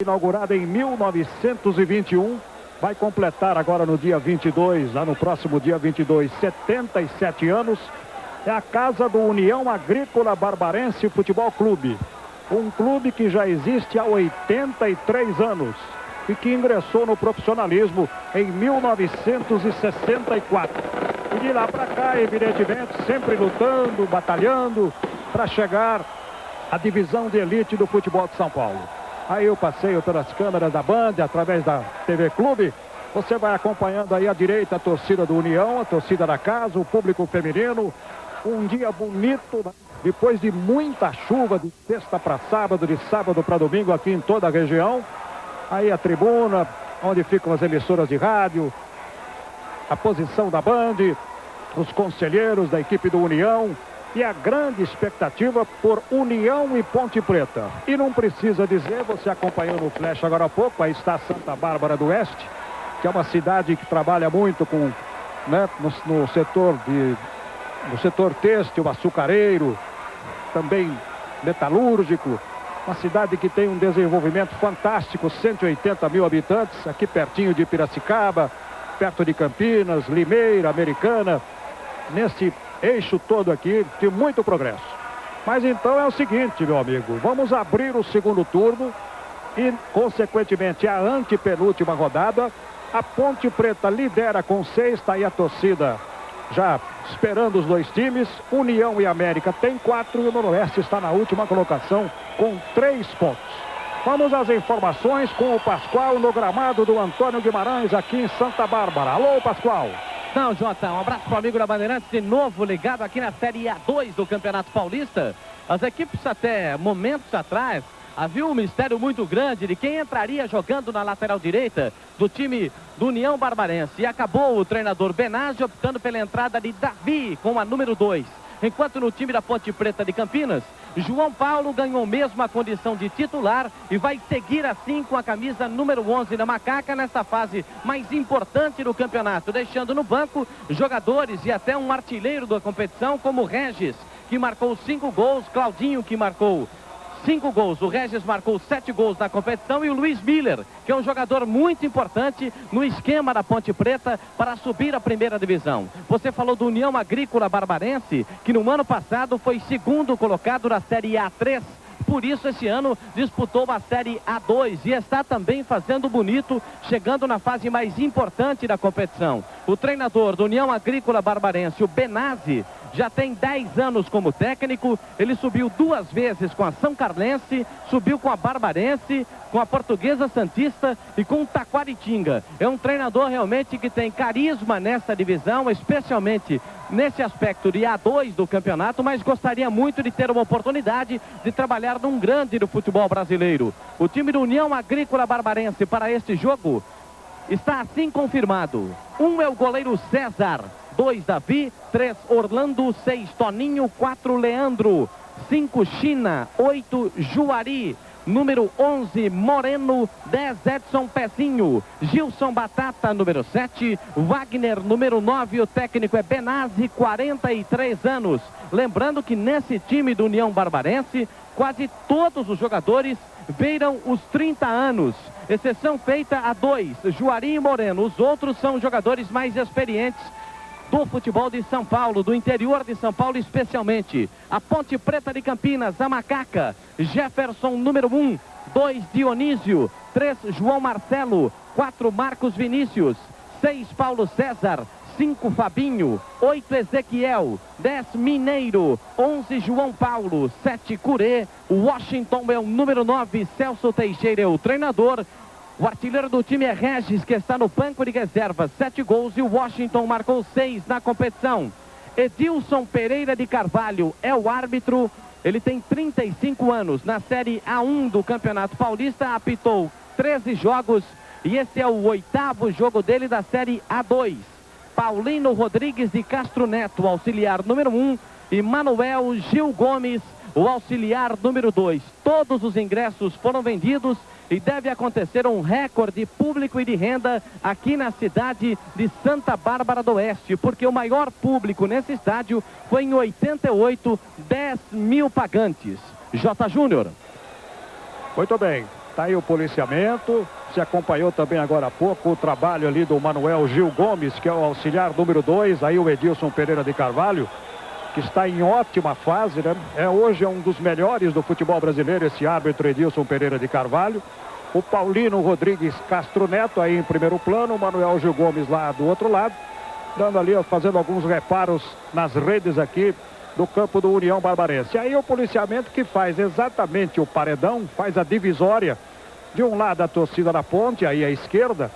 inaugurada em 1921, vai completar agora no dia 22, lá no próximo dia 22, 77 anos. É a casa do União Agrícola Barbarense Futebol Clube. Um clube que já existe há 83 anos e que ingressou no profissionalismo em 1964. E de lá para cá, evidentemente, sempre lutando, batalhando para chegar à divisão de elite do futebol de São Paulo. Aí eu passeio pelas câmeras da Band, através da TV Clube. Você vai acompanhando aí à direita a torcida do União, a torcida da casa, o público feminino. Um dia bonito, depois de muita chuva, de sexta para sábado, de sábado para domingo aqui em toda a região. Aí a tribuna, onde ficam as emissoras de rádio, a posição da Band, os conselheiros da equipe do União, e a grande expectativa por União e Ponte Preta. E não precisa dizer, você acompanhou no Flash agora há pouco, aí está Santa Bárbara do Oeste, que é uma cidade que trabalha muito com, né, no, no setor de, no setor têxtil, açucareiro, também metalúrgico, uma cidade que tem um desenvolvimento fantástico, 180 mil habitantes, aqui pertinho de Piracicaba, perto de Campinas, Limeira, Americana, nesse eixo todo aqui, de muito progresso. Mas então é o seguinte, meu amigo, vamos abrir o segundo turno e, consequentemente, a antepenúltima rodada. A Ponte Preta lidera com seis, está aí a torcida já esperando os dois times. União e América tem quatro e o Noroeste está na última colocação com três pontos. Vamos às informações com o Pascoal no gramado do Antônio Guimarães aqui em Santa Bárbara. Alô, Pascoal. Não, Jota, um abraço para o amigo da Bandeirantes, de novo ligado aqui na Série A2 do Campeonato Paulista. As equipes até momentos atrás havia um mistério muito grande de quem entraria jogando na lateral direita do time do União Barbarense. E acabou o treinador Benazzi optando pela entrada de Davi com a número 2. Enquanto no time da Ponte Preta de Campinas, João Paulo ganhou mesmo a condição de titular e vai seguir assim com a camisa número 11 da Macaca nessa fase mais importante do campeonato, deixando no banco jogadores e até um artilheiro da competição como Regis, que marcou cinco gols, Claudinho, que marcou cinco gols. O Regis marcou sete gols na competição e o Luiz Miller, que é um jogador muito importante no esquema da Ponte Preta para subir a primeira divisão. Você falou do União Agrícola Barbarense, que no ano passado foi segundo colocado na Série A3 por isso esse ano disputou uma Série A2 e está também fazendo bonito, chegando na fase mais importante da competição. O treinador do União Agrícola Barbarense, o Benazzi, já tem 10 anos como técnico, ele subiu duas vezes com a São Carlense, subiu com a Barbarense, com a Portuguesa Santista e com o Taquaritinga. É um treinador realmente que tem carisma nessa divisão, especialmente nesse aspecto de A2 do campeonato, mas gostaria muito de ter uma oportunidade de trabalhar num grande do futebol brasileiro. O time do União Agrícola Barbarense para este jogo está assim confirmado. Um é o goleiro César, 2 Davi, 3 Orlando, 6 Toninho, 4 Leandro, 5 China, 8 Juari, número 11 Moreno, 10 Edson Pezinho, Gilson Batata, número 7, Wagner, número 9, o técnico é Benazzi, 43 anos. Lembrando que nesse time do União Barbarense, quase todos os jogadores beiram os 30 anos. Exceção feita a dois, Juari e Moreno. Os outros são jogadores mais experientes do futebol de São Paulo, do interior de São Paulo especialmente. A Ponte Preta de Campinas, a Macaca, Jefferson número 1, 2 Dionísio, 3 João Marcelo, 4 Marcos Vinícius, 6 Paulo César, 5 Fabinho, 8 Ezequiel, 10 Mineiro, 11 João Paulo, 7 Curê, Washington é o número 9, Celso Teixeira é o treinador, o artilheiro do time é Regis, que está no banco de reservas. Sete gols e o Washington marcou seis na competição. Edilson Pereira de Carvalho é o árbitro. Ele tem 35 anos. Na Série A1 do Campeonato Paulista, apitou 13 jogos. E esse é o oitavo jogo dele da Série A2. Paulino Rodrigues de Castro Neto, auxiliar número 1. E Manuel Gil Gomes, o auxiliar número 2. Todos os ingressos foram vendidos e deve acontecer um recorde público e de renda aqui na cidade de Santa Bárbara do Oeste, porque o maior público nesse estádio foi em 88, 10 mil pagantes. J. Júnior. Muito bem. Está aí o policiamento. Se acompanhou também agora há pouco o trabalho ali do Manuel Gil Gomes, que é o auxiliar número 2. Aí o Edilson Pereira de Carvalho, que está em ótima fase, né? É, hoje é um dos melhores do futebol brasileiro, esse árbitro Edilson Pereira de Carvalho. O Paulino Rodrigues Castro Neto aí em primeiro plano, o Manuel Gil Gomes lá do outro lado, dando ali, fazendo alguns reparos nas redes aqui do campo do União Barbarense. Aí o policiamento que faz exatamente o paredão, faz a divisória de um lado a torcida da ponte, aí à esquerda,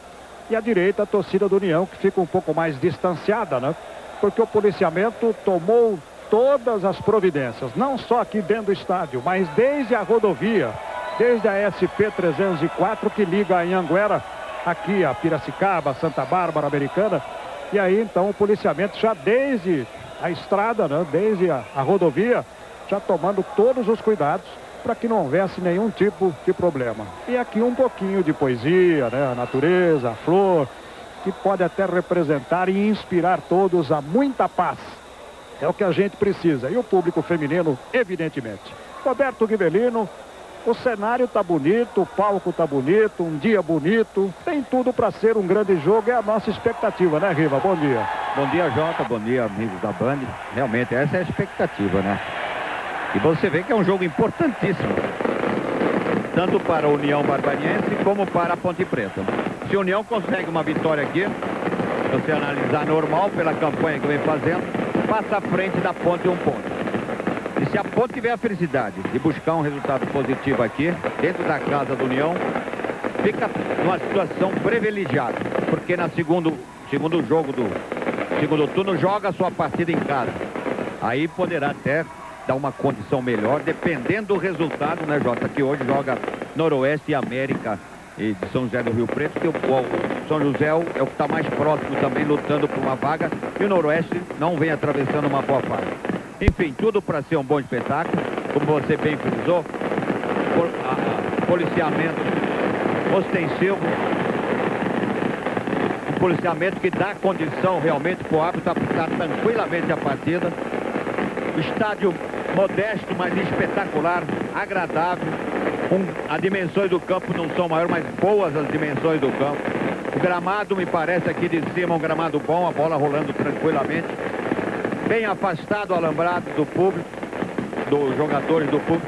e à direita a torcida do União, que fica um pouco mais distanciada, né? Porque o policiamento tomou todas as providências, não só aqui dentro do estádio, mas desde a rodovia, desde a SP-304 que liga a Anhanguera aqui a Piracicaba, Santa Bárbara, Americana. E aí então o policiamento já desde a estrada, né, desde a, a rodovia, já tomando todos os cuidados para que não houvesse nenhum tipo de problema. E aqui um pouquinho de poesia, né? A natureza, a flor, que pode até representar e inspirar todos a muita paz. É o que a gente precisa. E o público feminino, evidentemente. Roberto Guivelino, o cenário tá bonito, o palco tá bonito, um dia bonito. Tem tudo para ser um grande jogo, é a nossa expectativa, né, Riva? Bom dia. Bom dia, Jota. Bom dia, amigos da Band. Realmente, essa é a expectativa, né? E você vê que é um jogo importantíssimo. Tanto para a União Barbariense como para a Ponte Preta. Se a União consegue uma vitória aqui, se você analisar normal pela campanha que vem fazendo, passa à frente da Ponte um ponto. E se a Ponte tiver a felicidade de buscar um resultado positivo aqui, dentro da casa do União, fica numa situação privilegiada. Porque na segundo, segundo jogo do segundo turno joga a sua partida em casa. Aí poderá até dar uma condição melhor, dependendo do resultado, né, Jota? Que hoje joga Noroeste e América e de São José do Rio Preto, que o, São José é o que está mais próximo também, lutando por uma vaga, e o Noroeste não vem atravessando uma boa fase. Enfim, tudo para ser um bom espetáculo, como você bem frisou, por, a, policiamento ostensivo, um policiamento que dá condição realmente para o árbitro aplicar tranquilamente a partida, estádio modesto, mas espetacular, agradável. As dimensões do campo não são maiores, mas boas as dimensões do campo. O gramado me parece aqui de cima um gramado bom, a bola rolando tranquilamente. Bem afastado alambrado do público, dos jogadores do público.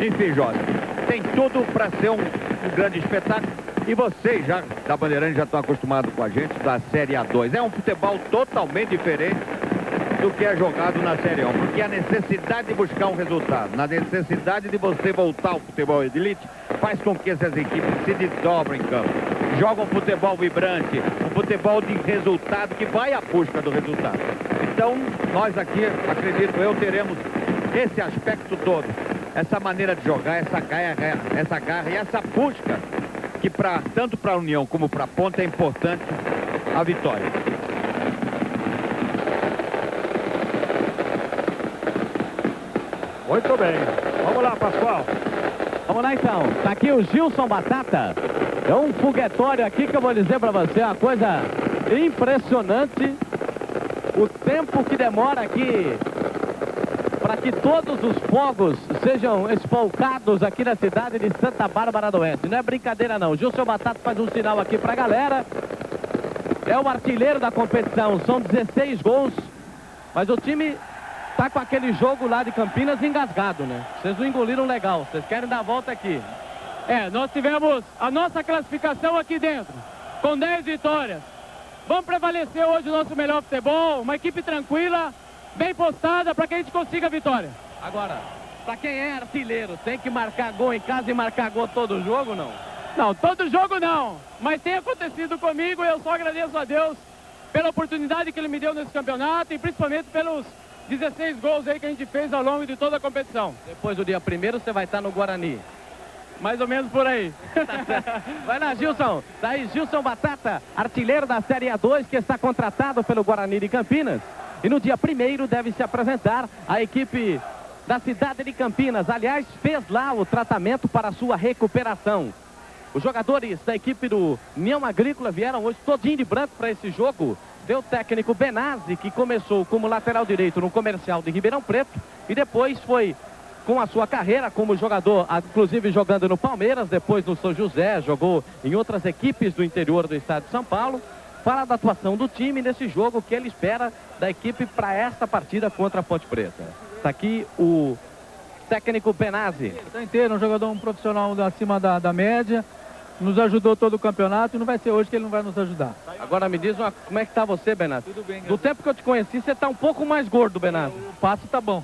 Enfim, Jorge, tem tudo para ser um, um grande espetáculo. E vocês já, da Bandeirante, já estão acostumados com a gente da Série A2. É um futebol totalmente diferente do que é jogado na Série 1. Porque a necessidade de buscar um resultado, na necessidade de você voltar ao futebol de elite, faz com que essas equipes se desdobrem em campo. Jogam um futebol vibrante, um futebol de resultado que vai à busca do resultado. Então, nós aqui, acredito eu, teremos esse aspecto todo. Essa maneira de jogar, essa garra, essa garra e essa busca que pra, tanto para a União como para a Ponta é importante a vitória. Muito bem. Vamos lá, Pascoal. Vamos lá então. Tá aqui o Gilson Batata. É um foguetório aqui que eu vou dizer para você uma coisa impressionante. O tempo que demora aqui para que todos os fogos sejam espolcados aqui na cidade de Santa Bárbara do Oeste. Não é brincadeira não. Gilson Batata faz um sinal aqui para a galera. É o artilheiro da competição. São 16 gols. Mas o time tá com aquele jogo lá de Campinas engasgado, né? Vocês não engoliram legal, vocês querem dar a volta aqui. É, nós tivemos a nossa classificação aqui dentro, com 10 vitórias. Vamos prevalecer hoje o nosso melhor futebol, uma equipe tranquila, bem postada para que a gente consiga a vitória. Agora, para quem é artilheiro, tem que marcar gol em casa e marcar gol todo jogo, não? Não, todo jogo não, mas tem acontecido comigo e eu só agradeço a Deus pela oportunidade que ele me deu nesse campeonato e principalmente pelos 16 gols aí que a gente fez ao longo de toda a competição. Depois do dia primeiro você vai estar no Guarani. Mais ou menos por aí. vai lá, Gilson. Daí Gilson Batata, artilheiro da Série A2, que está contratado pelo Guarani de Campinas. E no dia primeiro deve se apresentar a equipe da cidade de Campinas. Aliás, fez lá o tratamento para sua recuperação. Os jogadores da equipe do União Agrícola vieram hoje todinho de branco para esse jogo Deu o técnico Benazzi, que começou como lateral direito no comercial de Ribeirão Preto e depois foi com a sua carreira como jogador, inclusive jogando no Palmeiras, depois no São José, jogou em outras equipes do interior do estado de São Paulo. Fala da atuação do time nesse jogo, que ele espera da equipe para esta partida contra a Ponte Preta. Está aqui o técnico Benazzi. Está inteiro, um jogador um profissional acima da, da média, nos ajudou todo o campeonato e não vai ser hoje que ele não vai nos ajudar. Agora me diz uma, como é que está você, Benazzi? Tudo bem. Do tempo que eu te conheci, você está um pouco mais gordo, Benazzi. O passo tá bom.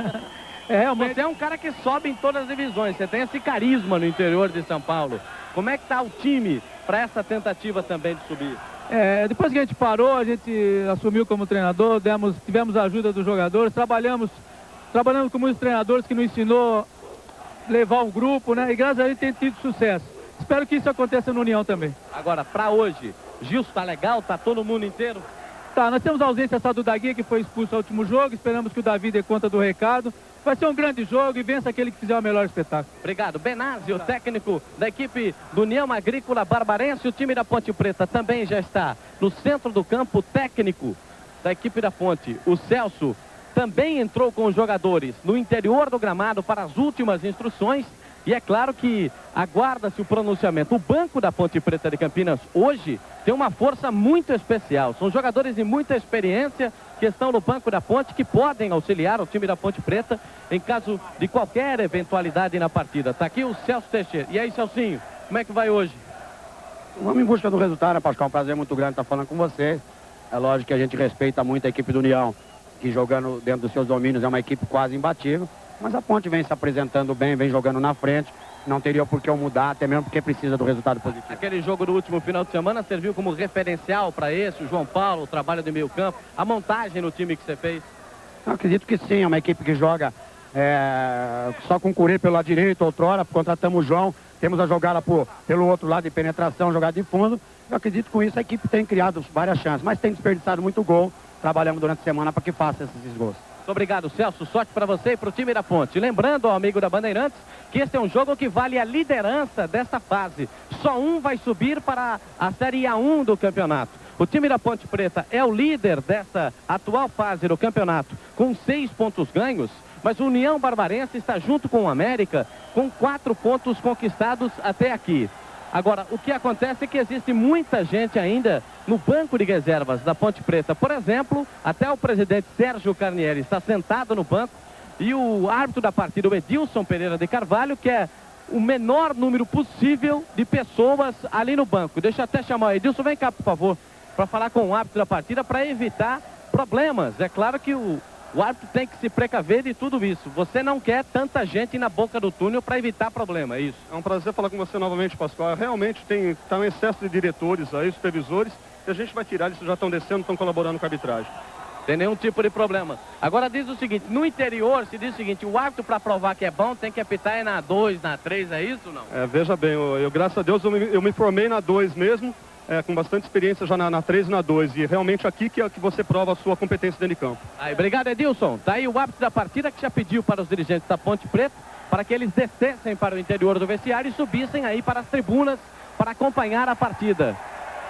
é. Você é um cara que sobe em todas as divisões, você tem esse carisma no interior de São Paulo. Como é que está o time para essa tentativa também de subir? É, depois que a gente parou, a gente assumiu como treinador, demos, tivemos a ajuda dos jogadores, trabalhamos, trabalhamos com muitos treinadores que nos ensinou levar um grupo, né? E graças a Deus tem tido sucesso. Espero que isso aconteça no União também. Agora, para hoje, Gilson tá legal? Tá todo mundo inteiro? Tá, nós temos a ausência só do Dagui, que foi expulso no último jogo. Esperamos que o Davi dê conta do recado. Vai ser um grande jogo e vença aquele que fizer o melhor espetáculo. Obrigado. Benazzi, o técnico da equipe do União Agrícola Barbarense. O time da Ponte Preta também já está no centro do campo. técnico da equipe da Ponte, o Celso, também entrou com os jogadores no interior do gramado para as últimas instruções. E é claro que aguarda-se o pronunciamento. O banco da Ponte Preta de Campinas hoje tem uma força muito especial. São jogadores de muita experiência que estão no banco da Ponte que podem auxiliar o time da Ponte Preta em caso de qualquer eventualidade na partida. Está aqui o Celso Teixeira. E aí, Celcinho, como é que vai hoje? Vamos em busca do resultado, né, Pascal? Um prazer muito grande estar falando com você. É lógico que a gente respeita muito a equipe do União, que jogando dentro dos seus domínios é uma equipe quase imbatível. Mas a Ponte vem se apresentando bem, vem jogando na frente. Não teria por que eu mudar, até mesmo porque precisa do resultado positivo. Aquele jogo do último final de semana serviu como referencial para esse, o João Paulo, o trabalho de meio campo, a montagem no time que você fez? Eu acredito que sim, é uma equipe que joga é, só com o Curê pelo lado direito, outrora, contratamos o João, temos a jogada por, pelo outro lado de penetração, jogada de fundo. Eu acredito que com isso a equipe tem criado várias chances, mas tem desperdiçado muito gol. Trabalhamos durante a semana para que faça esses gols. Obrigado, Celso. Sorte para você e para o time da Ponte. Lembrando ao amigo da Bandeirantes que este é um jogo que vale a liderança desta fase. Só um vai subir para a Série A1 do campeonato. O time da Ponte Preta é o líder dessa atual fase do campeonato, com seis pontos ganhos. Mas o União Barbarense está junto com o América, com quatro pontos conquistados até aqui. Agora, o que acontece é que existe muita gente ainda no banco de reservas da Ponte Preta. Por exemplo, até o presidente Sérgio Carnieri está sentado no banco e o árbitro da partida, o Edilson Pereira de Carvalho, quer o menor número possível de pessoas ali no banco. Deixa eu até chamar o Edilson, vem cá, por favor, para falar com o árbitro da partida para evitar problemas. É claro que o, o árbitro tem que se precaver de tudo isso. Você não quer tanta gente na boca do túnel para evitar problema, é isso? É um prazer falar com você novamente, Pascoal. Realmente tem está um excesso de diretores aí, supervisores, e a gente vai tirar, eles já estão descendo, estão colaborando com a arbitragem. Tem nenhum tipo de problema. Agora diz o seguinte, no interior se diz o seguinte, o árbitro para provar que é bom tem que apitar é na 2, na 3, é isso ou não? É, veja bem, eu, eu graças a Deus eu me, eu me formei na 2 mesmo, é, com bastante experiência já na, na 3 e na 2. E realmente aqui que, é que você prova a sua competência dentro de campo. Aí, obrigado, Edilson. Tá aí o árbitro da partida que já pediu para os dirigentes da Ponte Preta para que eles descessem para o interior do vestiário e subissem aí para as tribunas para acompanhar a partida.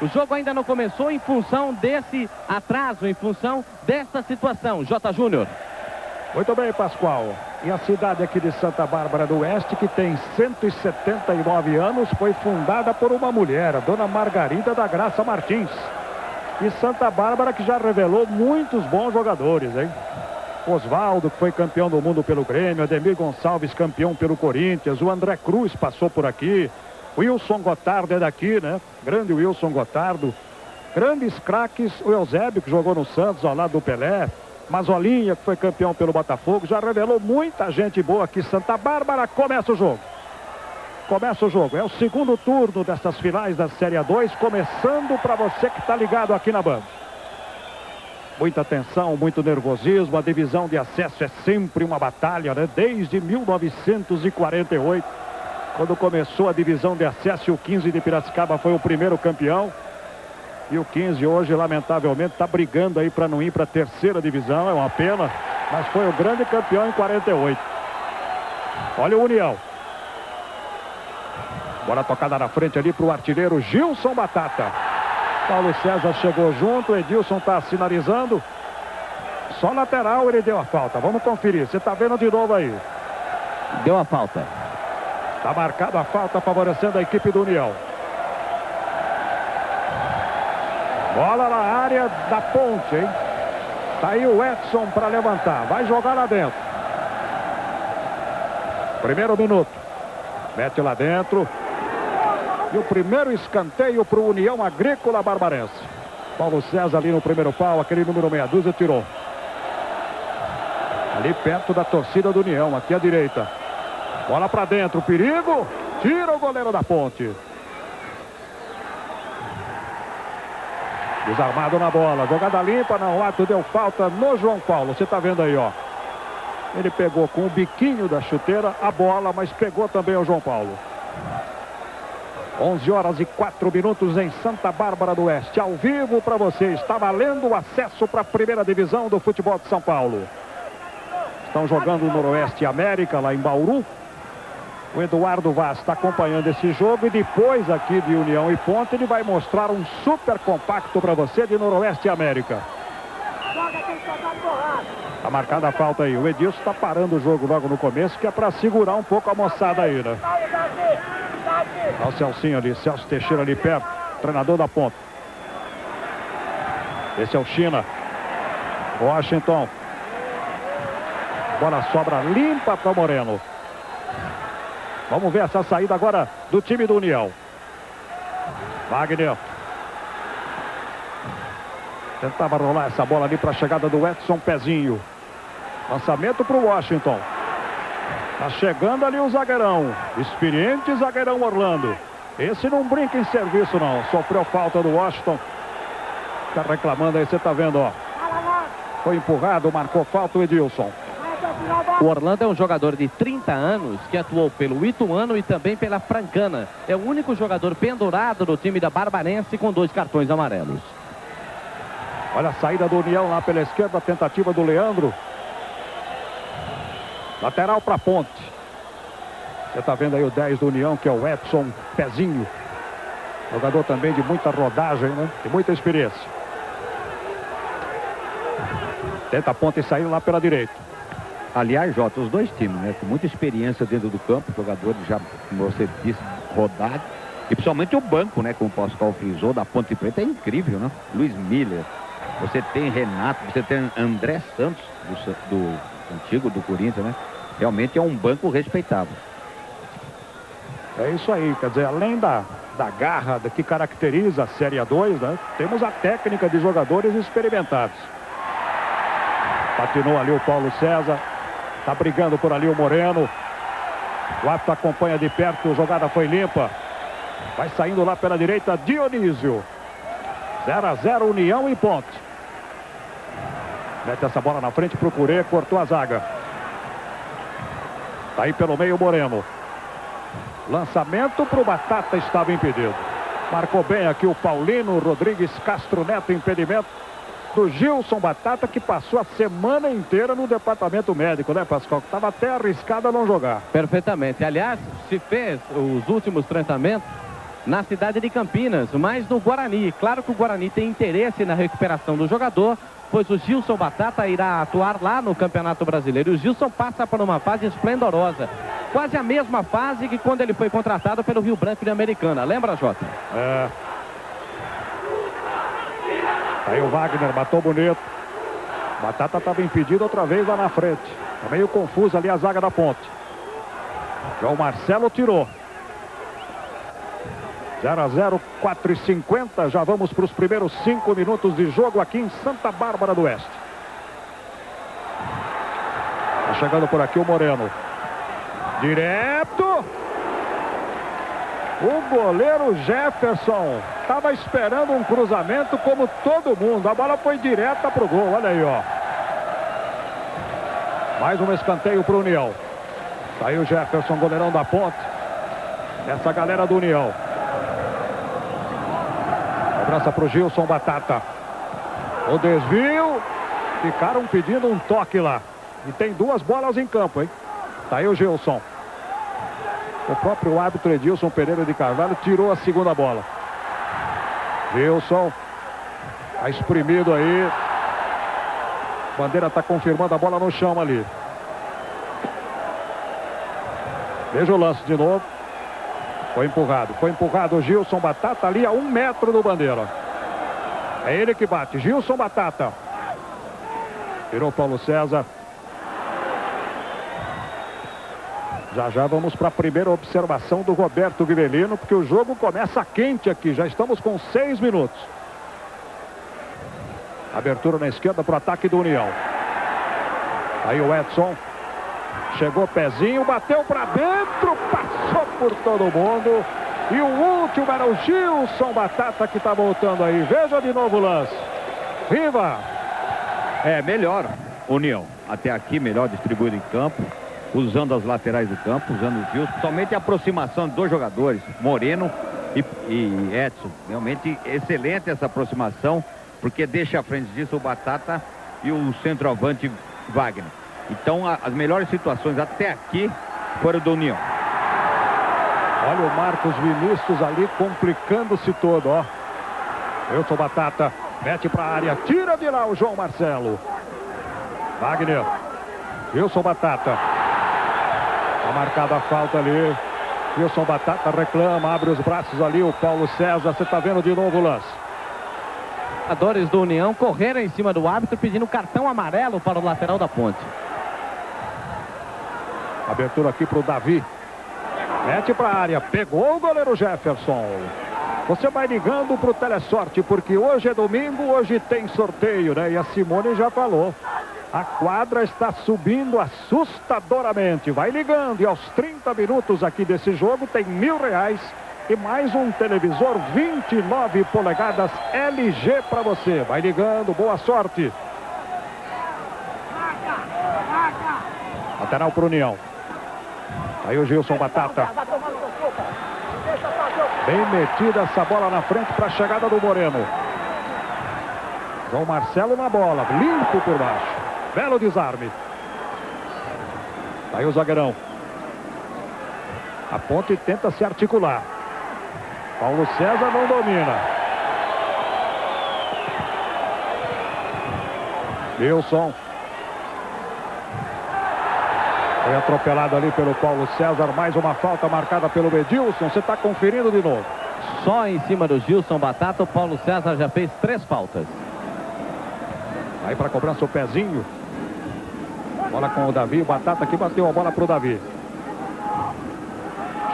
O jogo ainda não começou em função desse atraso, em função dessa situação. J. Júnior. Muito bem, Pascoal. E a cidade aqui de Santa Bárbara do Oeste, que tem 179 anos, foi fundada por uma mulher, a dona Margarida da Graça Martins. E Santa Bárbara que já revelou muitos bons jogadores, hein? Oswaldo, que foi campeão do mundo pelo Grêmio, Ademir Gonçalves, campeão pelo Corinthians, o André Cruz passou por aqui, Wilson Gotardo é daqui, né? Grande Wilson Gotardo. Grandes craques, o Eusébio, que jogou no Santos, ao lado do Pelé, Mazolinha, que foi campeão pelo Botafogo, já revelou muita gente boa aqui. Santa Bárbara começa o jogo. Começa o jogo. É o segundo turno dessas finais da Série A2, começando para você que está ligado aqui na banda. Muita tensão, muito nervosismo. A divisão de acesso é sempre uma batalha, né? Desde 1948, quando começou a divisão de acesso, o 15 de Piracicaba foi o primeiro campeão. E o 15 hoje, lamentavelmente, está brigando aí para não ir para a terceira divisão. É uma pena, mas foi o grande campeão em 48. Olha o União. Bola tocada na frente ali para o artilheiro Gilson Batata. Paulo César chegou junto, Edilson está sinalizando. Só lateral ele deu a falta. Vamos conferir. Você está vendo de novo aí. Deu a falta. Está marcada a falta favorecendo a equipe do União. Bola na área da ponte, hein? Tá aí o Edson para levantar. Vai jogar lá dentro. Primeiro minuto. Mete lá dentro. E o primeiro escanteio para o União Agrícola Barbarense. Paulo César ali no primeiro pau, aquele número meia dúzia tirou. Ali perto da torcida do União, aqui à direita. Bola para dentro, perigo. Tira o goleiro da ponte. Desarmado na bola. Jogada limpa, não. O ato deu falta no João Paulo. Você está vendo aí, ó. Ele pegou com o biquinho da chuteira a bola, mas pegou também o João Paulo. 11 horas e 4 minutos em Santa Bárbara do Oeste. Ao vivo para você. Está valendo o acesso para a primeira divisão do futebol de São Paulo. Estão jogando o Noroeste América lá em Bauru. O Eduardo Vaz está acompanhando esse jogo e depois aqui de União e Ponte ele vai mostrar um super compacto para você de Noroeste América. Está marcada a falta aí. O Edilson está parando o jogo logo no começo, que é para segurar um pouco a moçada aí, né? Olha o Celcinho ali, Celso Teixeira ali perto, treinador da ponta. Esse é o China. Washington. Bola sobra limpa para Moreno. Vamos ver essa saída agora do time do União. Wagner. Tentava rolar essa bola ali para a chegada do Edson Pezinho. Lançamento para o Washington. Tá chegando ali o zagueirão. Experiente zagueirão Orlando. Esse não brinca em serviço não. Sofreu falta do Washington. Tá reclamando aí, você tá vendo, ó. Foi empurrado, marcou falta o Edilson. O Orlando é um jogador de 30 anos que atuou pelo Ituano e também pela Francana. É o único jogador pendurado do time da Barbarense com dois cartões amarelos. Olha a saída do União lá pela esquerda, tentativa do Leandro. Lateral para ponte. Você está vendo aí o 10 do União, que é o Edson Pezinho. Jogador também de muita rodagem, né? De muita experiência. Tenta a ponte e saiu lá pela direita. Aliás, Jota, os dois times, né? Com muita experiência dentro do campo, jogadores já, como você disse, rodados. E principalmente o banco, né? Como o Pascal frisou, da Ponte Preta é incrível, né? Luiz Miller, você tem Renato, você tem André Santos, do, do antigo do Corinthians, né? Realmente é um banco respeitável. É isso aí, quer dizer, além da, da garra que caracteriza a Série A2, né? Temos a técnica de jogadores experimentados. Patinou ali o Paulo César. Tá brigando por ali o Moreno. O árbitro acompanha de perto, a jogada foi limpa. Vai saindo lá pela direita, Dionísio. 0 a 0 União e ponte. Mete essa bola na frente, procurei, cortou a zaga. Tá aí pelo meio Moreno. Lançamento para o Batata estava impedido. Marcou bem aqui o Paulino Rodrigues Castro Neto, impedimento do Gilson Batata, que passou a semana inteira no departamento médico, né, Pascoal? Estava até arriscado a não jogar. Perfeitamente. Aliás, se fez os últimos tratamentos na cidade de Campinas, mas no Guarani. Claro que o Guarani tem interesse na recuperação do jogador, pois o Gilson Batata irá atuar lá no Campeonato Brasileiro. E o Gilson passa por uma fase esplendorosa. Quase a mesma fase que quando ele foi contratado pelo Rio Branco de Americana. Lembra, Jota? É. Aí o Wagner matou bonito. Batata estava impedido outra vez lá na frente. Tá meio confuso ali a zaga da ponte. João Marcelo tirou. 0 a 0, 4 e 50. Já vamos para os primeiros 5 minutos de jogo aqui em Santa Bárbara do Oeste. Tá chegando por aqui o Moreno. Direto. O goleiro Jefferson estava esperando um cruzamento como todo mundo. A bola foi direta para o gol. Olha aí, ó. Mais um escanteio para o União. Saiu Jefferson, goleirão da ponte. Essa galera do União. Cobrança para o Gilson Batata. O desvio. Ficaram pedindo um toque lá. E tem duas bolas em campo, hein? Tá aí o Gilson. O próprio árbitro Edilson Pereira de Carvalho tirou a segunda bola. Gilson. Tá espremido aí. Bandeira está confirmando a bola no chão ali. Veja o lance de novo. Foi empurrado, foi empurrado o Gilson Batata ali a um metro do bandeira. É ele que bate, Gilson Batata. Virou Paulo César. Já já vamos para a primeira observação do Roberto Vivelino, porque o jogo começa quente aqui. Já estamos com seis minutos. Abertura na esquerda para o ataque do União. Aí o Edson. Chegou pezinho, bateu para dentro, passou por todo mundo. E o último era o Gilson Batata que está voltando aí. Veja de novo o lance. Viva! É, melhor União. Até aqui, melhor distribuído em campo usando as laterais do campo, usando os fios, somente a aproximação de dois jogadores, Moreno e, e, Edson. Realmente excelente essa aproximação, porque deixa à frente disso o Batata e o centroavante Wagner. Então a, as melhores situações até aqui foram do União. Olha o Marcos Vinícius ali complicando-se todo, ó. Eu sou Batata, mete para a área, tira de lá o João Marcelo. Wagner, sou Batata. Está marcada a falta ali. Wilson Batata reclama, abre os braços ali. O Paulo César, você está vendo de novo o lance. Jogadores do União correram em cima do árbitro pedindo cartão amarelo para o lateral da ponte. Abertura aqui para o Davi. Mete para a área. Pegou o goleiro Jefferson. Você vai ligando para o Telesorte, porque hoje é domingo, hoje tem sorteio, né? E a Simone já falou. A quadra está subindo assustadoramente. Vai ligando e aos 30 minutos aqui desse jogo tem mil reais e mais um televisor 29 polegadas LG para você. Vai ligando, boa sorte. Lateral para União. Aí o Gilson Batata. Bem metida essa bola na frente para a chegada do Moreno. João Marcelo na bola, limpo por baixo. Belo desarme. Aí o zagueirão. A ponte tenta se articular. Paulo César não domina. Wilson. Foi atropelado ali pelo Paulo César. Mais uma falta marcada pelo Edilson. Você está conferindo de novo. Só em cima do Gilson Batata, o Paulo César já fez três faltas. Aí para cobrança o pezinho. Bola com o Davi. O Batata que bateu a bola para o Davi.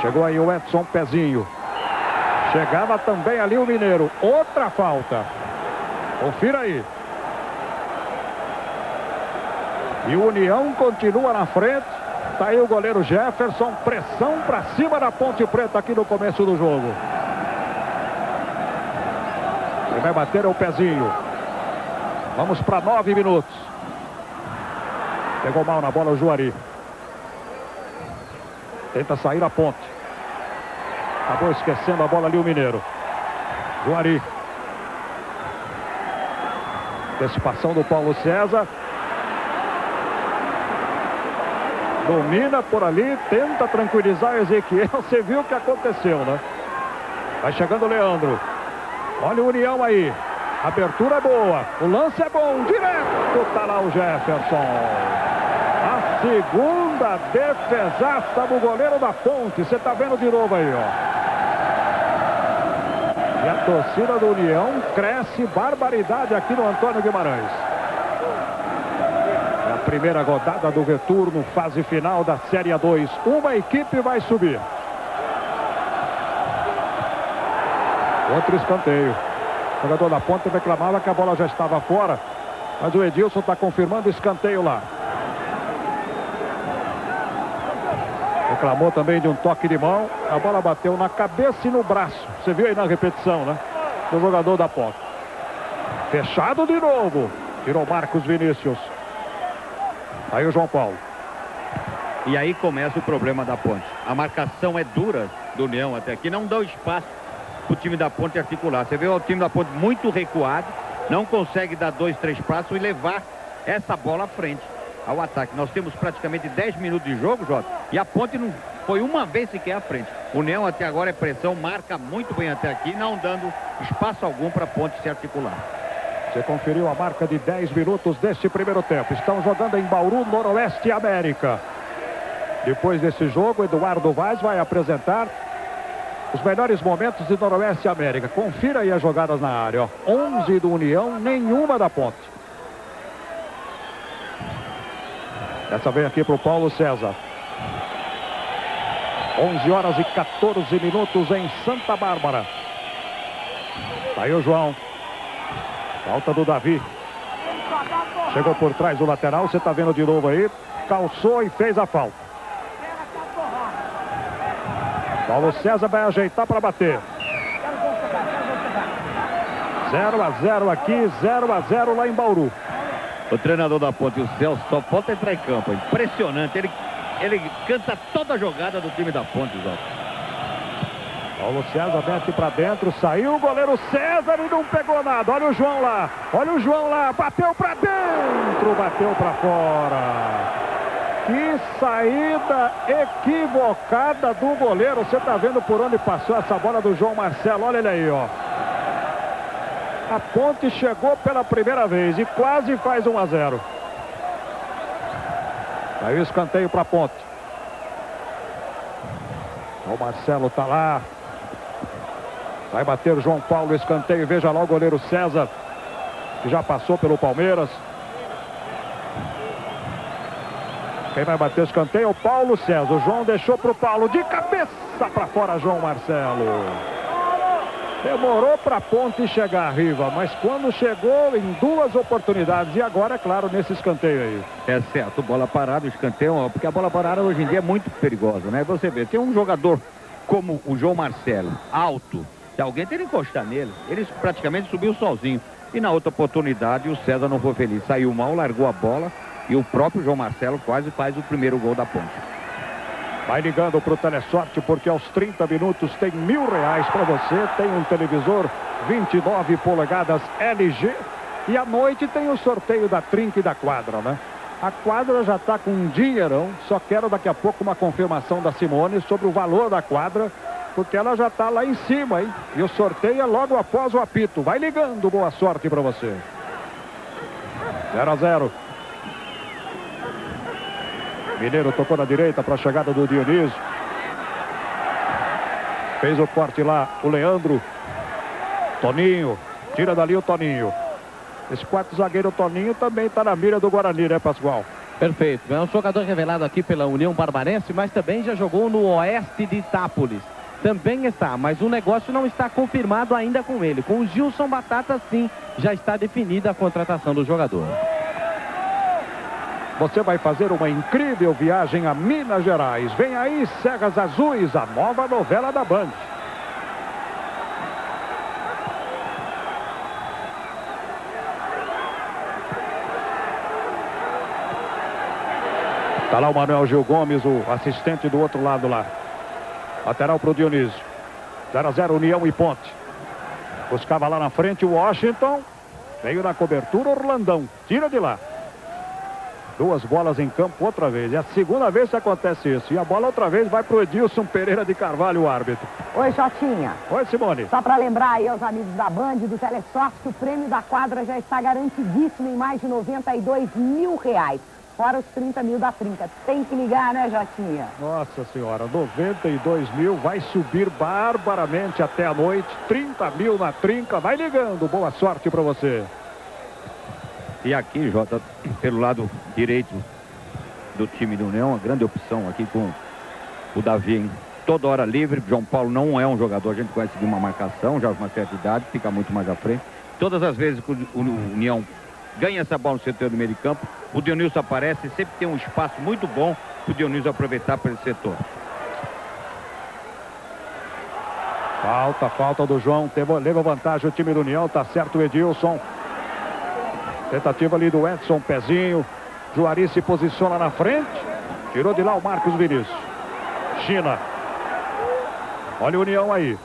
Chegou aí o Edson Pezinho. Chegava também ali o Mineiro. Outra falta. Confira aí. E o União continua na frente. Está aí o goleiro Jefferson. Pressão para cima da Ponte Preta aqui no começo do jogo. Ele vai bater é o pezinho. Vamos para nove minutos. Pegou mal na bola o Juari. Tenta sair a ponte. Acabou esquecendo a bola ali o Mineiro. Juari. Antecipação do Paulo César. Domina por ali, tenta tranquilizar Ezequiel. Você viu o que aconteceu, né? Vai chegando o Leandro. Olha o União aí. Abertura é boa. O lance é bom. Direto tá lá o Jefferson. Segunda defesaça do goleiro da Ponte. Você está vendo de novo aí, ó. E a torcida do União cresce barbaridade aqui no Antônio Guimarães. É a primeira rodada do retorno, fase final da Série A2. Uma equipe vai subir. Outro escanteio. O jogador da Ponte reclamava que a bola já estava fora. Mas o Edilson está confirmando escanteio lá. Reclamou também de um toque de mão. A bola bateu na cabeça e no braço. Você viu aí na repetição, né? Do jogador da ponta. Fechado de novo. Tirou Marcos Vinícius. Aí o João Paulo. E aí começa o problema da ponte. A marcação é dura do União até aqui. Não dá espaço para o time da ponte articular. Você vê o time da ponte muito recuado. Não consegue dar dois, três passos e levar essa bola à frente ao ataque. Nós temos praticamente 10 minutos de jogo, Jota, e a ponte não foi uma vez sequer à frente. O União até agora é pressão, marca muito bem até aqui, não dando espaço algum para a ponte se articular. Você conferiu a marca de 10 minutos deste primeiro tempo. Estão jogando em Bauru, Noroeste América. Depois desse jogo, Eduardo Vaz vai apresentar os melhores momentos de Noroeste América. Confira aí as jogadas na área. Ó. 11 do União, nenhuma da Ponte. Essa vem aqui para o Paulo César. 11 horas e 14 minutos em Santa Bárbara. Tá aí o João. Falta do Davi. Chegou por trás do lateral, você está vendo de novo aí. Calçou e fez a falta. Paulo César vai ajeitar para bater. 0 a 0 aqui, 0 a 0 lá em Bauru. O treinador da Ponte, o Celso, só falta entrar em campo. Impressionante. Ele, ele canta toda a jogada do time da Ponte, Zó. Paulo César mete para dentro, saiu o goleiro César e não pegou nada. Olha o João lá, olha o João lá, bateu para dentro, bateu para fora. Que saída equivocada do goleiro. Você está vendo por onde passou essa bola do João Marcelo. Olha ele aí, ó. A ponte chegou pela primeira vez e quase faz 1 a 0. Aí o escanteio para a ponte. O Marcelo está lá. Vai bater o João Paulo, escanteio. Veja lá o goleiro César, que já passou pelo Palmeiras. Quem vai bater o escanteio é o Paulo César. O João deixou para o Paulo. De cabeça para fora, João Marcelo. Demorou para a ponte chegar, Riva, mas quando chegou em duas oportunidades, e agora, é claro, nesse escanteio aí. É certo, bola parada, escanteio, porque a bola parada hoje em dia é muito perigosa, né? Você vê, tem um jogador como o João Marcelo, alto, se alguém tem que encostar nele, ele praticamente subiu sozinho. E na outra oportunidade, o César não foi feliz, saiu mal, largou a bola, e o próprio João Marcelo quase faz o primeiro gol da ponte. Vai ligando para o Telesorte porque aos 30 minutos tem mil reais para você. Tem um televisor 29 polegadas LG. E à noite tem o sorteio da trinca e da quadra, né? A quadra já está com um dinheirão. Só quero daqui a pouco uma confirmação da Simone sobre o valor da quadra. Porque ela já está lá em cima, hein? E o sorteio é logo após o apito. Vai ligando, boa sorte para você. 0 a 0. Mineiro tocou na direita para a chegada do Dionísio. Fez o corte lá o Leandro. Toninho. Tira dali o Toninho. Esse quarto zagueiro Toninho também está na mira do Guarani, né, Pascoal? Perfeito. É um jogador revelado aqui pela União Barbarense, mas também já jogou no oeste de Itápolis. Também está, mas o negócio não está confirmado ainda com ele. Com o Gilson Batata, sim, já está definida a contratação do jogador. Você vai fazer uma incrível viagem a Minas Gerais. Vem aí Serras Azuis, a nova novela da Band. Está lá o Manuel Gil Gomes, o assistente do outro lado lá. Lateral para o Dionísio. 0 a 0 União e Ponte. Buscava lá na frente o Washington. Veio na cobertura Orlandão. Tira de lá. Duas bolas em campo outra vez. É a segunda vez que acontece isso. E a bola outra vez vai para o Edilson Pereira de Carvalho, o árbitro. Oi, Jotinha. Oi, Simone. Só para lembrar aí aos amigos da Band, do Telesorte, que o prêmio da quadra já está garantidíssimo em mais de 92 mil reais. Fora os 30 mil da trinca. Tem que ligar, né, Jotinha? Nossa senhora, 92 mil vai subir barbaramente até a noite. 30 mil na trinca. Vai ligando. Boa sorte para você. E aqui, Jota, pelo lado direito do time do União, uma grande opção aqui com o Davi, hein? toda hora livre. João Paulo não é um jogador, a gente conhece de uma marcação, já uma certa idade, fica muito mais à frente. Todas as vezes que o União ganha essa bola no setor do meio de campo, o Dionísio aparece, sempre tem um espaço muito bom para o Dionísio aproveitar para esse setor. Falta, falta do João, leva vantagem o time do União, tá certo o Edilson. Tentativa ali do Edson Pezinho. Juari se posiciona na frente. Tirou de lá o Marcos Vinícius. China. Olha a União aí.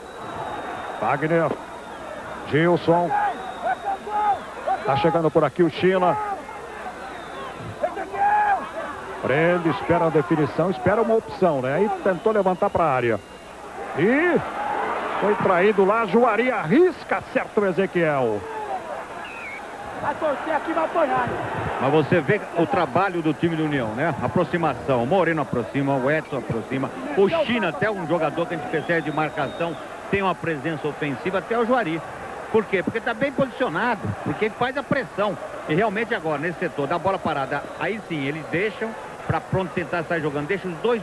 Wagner. Gilson. Tá chegando por aqui o China. Prende, espera a definição, espera uma opção, né? Aí tentou levantar para a área. E foi traído lá, Juari arrisca, certo Ezequiel. Vai torcer aqui, vai apanhar. Mas você vê o trabalho do time do União, né? Aproximação. O Moreno aproxima, o Edson aproxima. O China, até um jogador que a gente percebe de marcação, tem uma presença ofensiva, até o Juari. Por quê? Porque está bem posicionado, porque faz a pressão. E realmente agora, nesse setor da bola parada, aí sim, eles deixam para pronto tentar sair jogando. Deixa os dois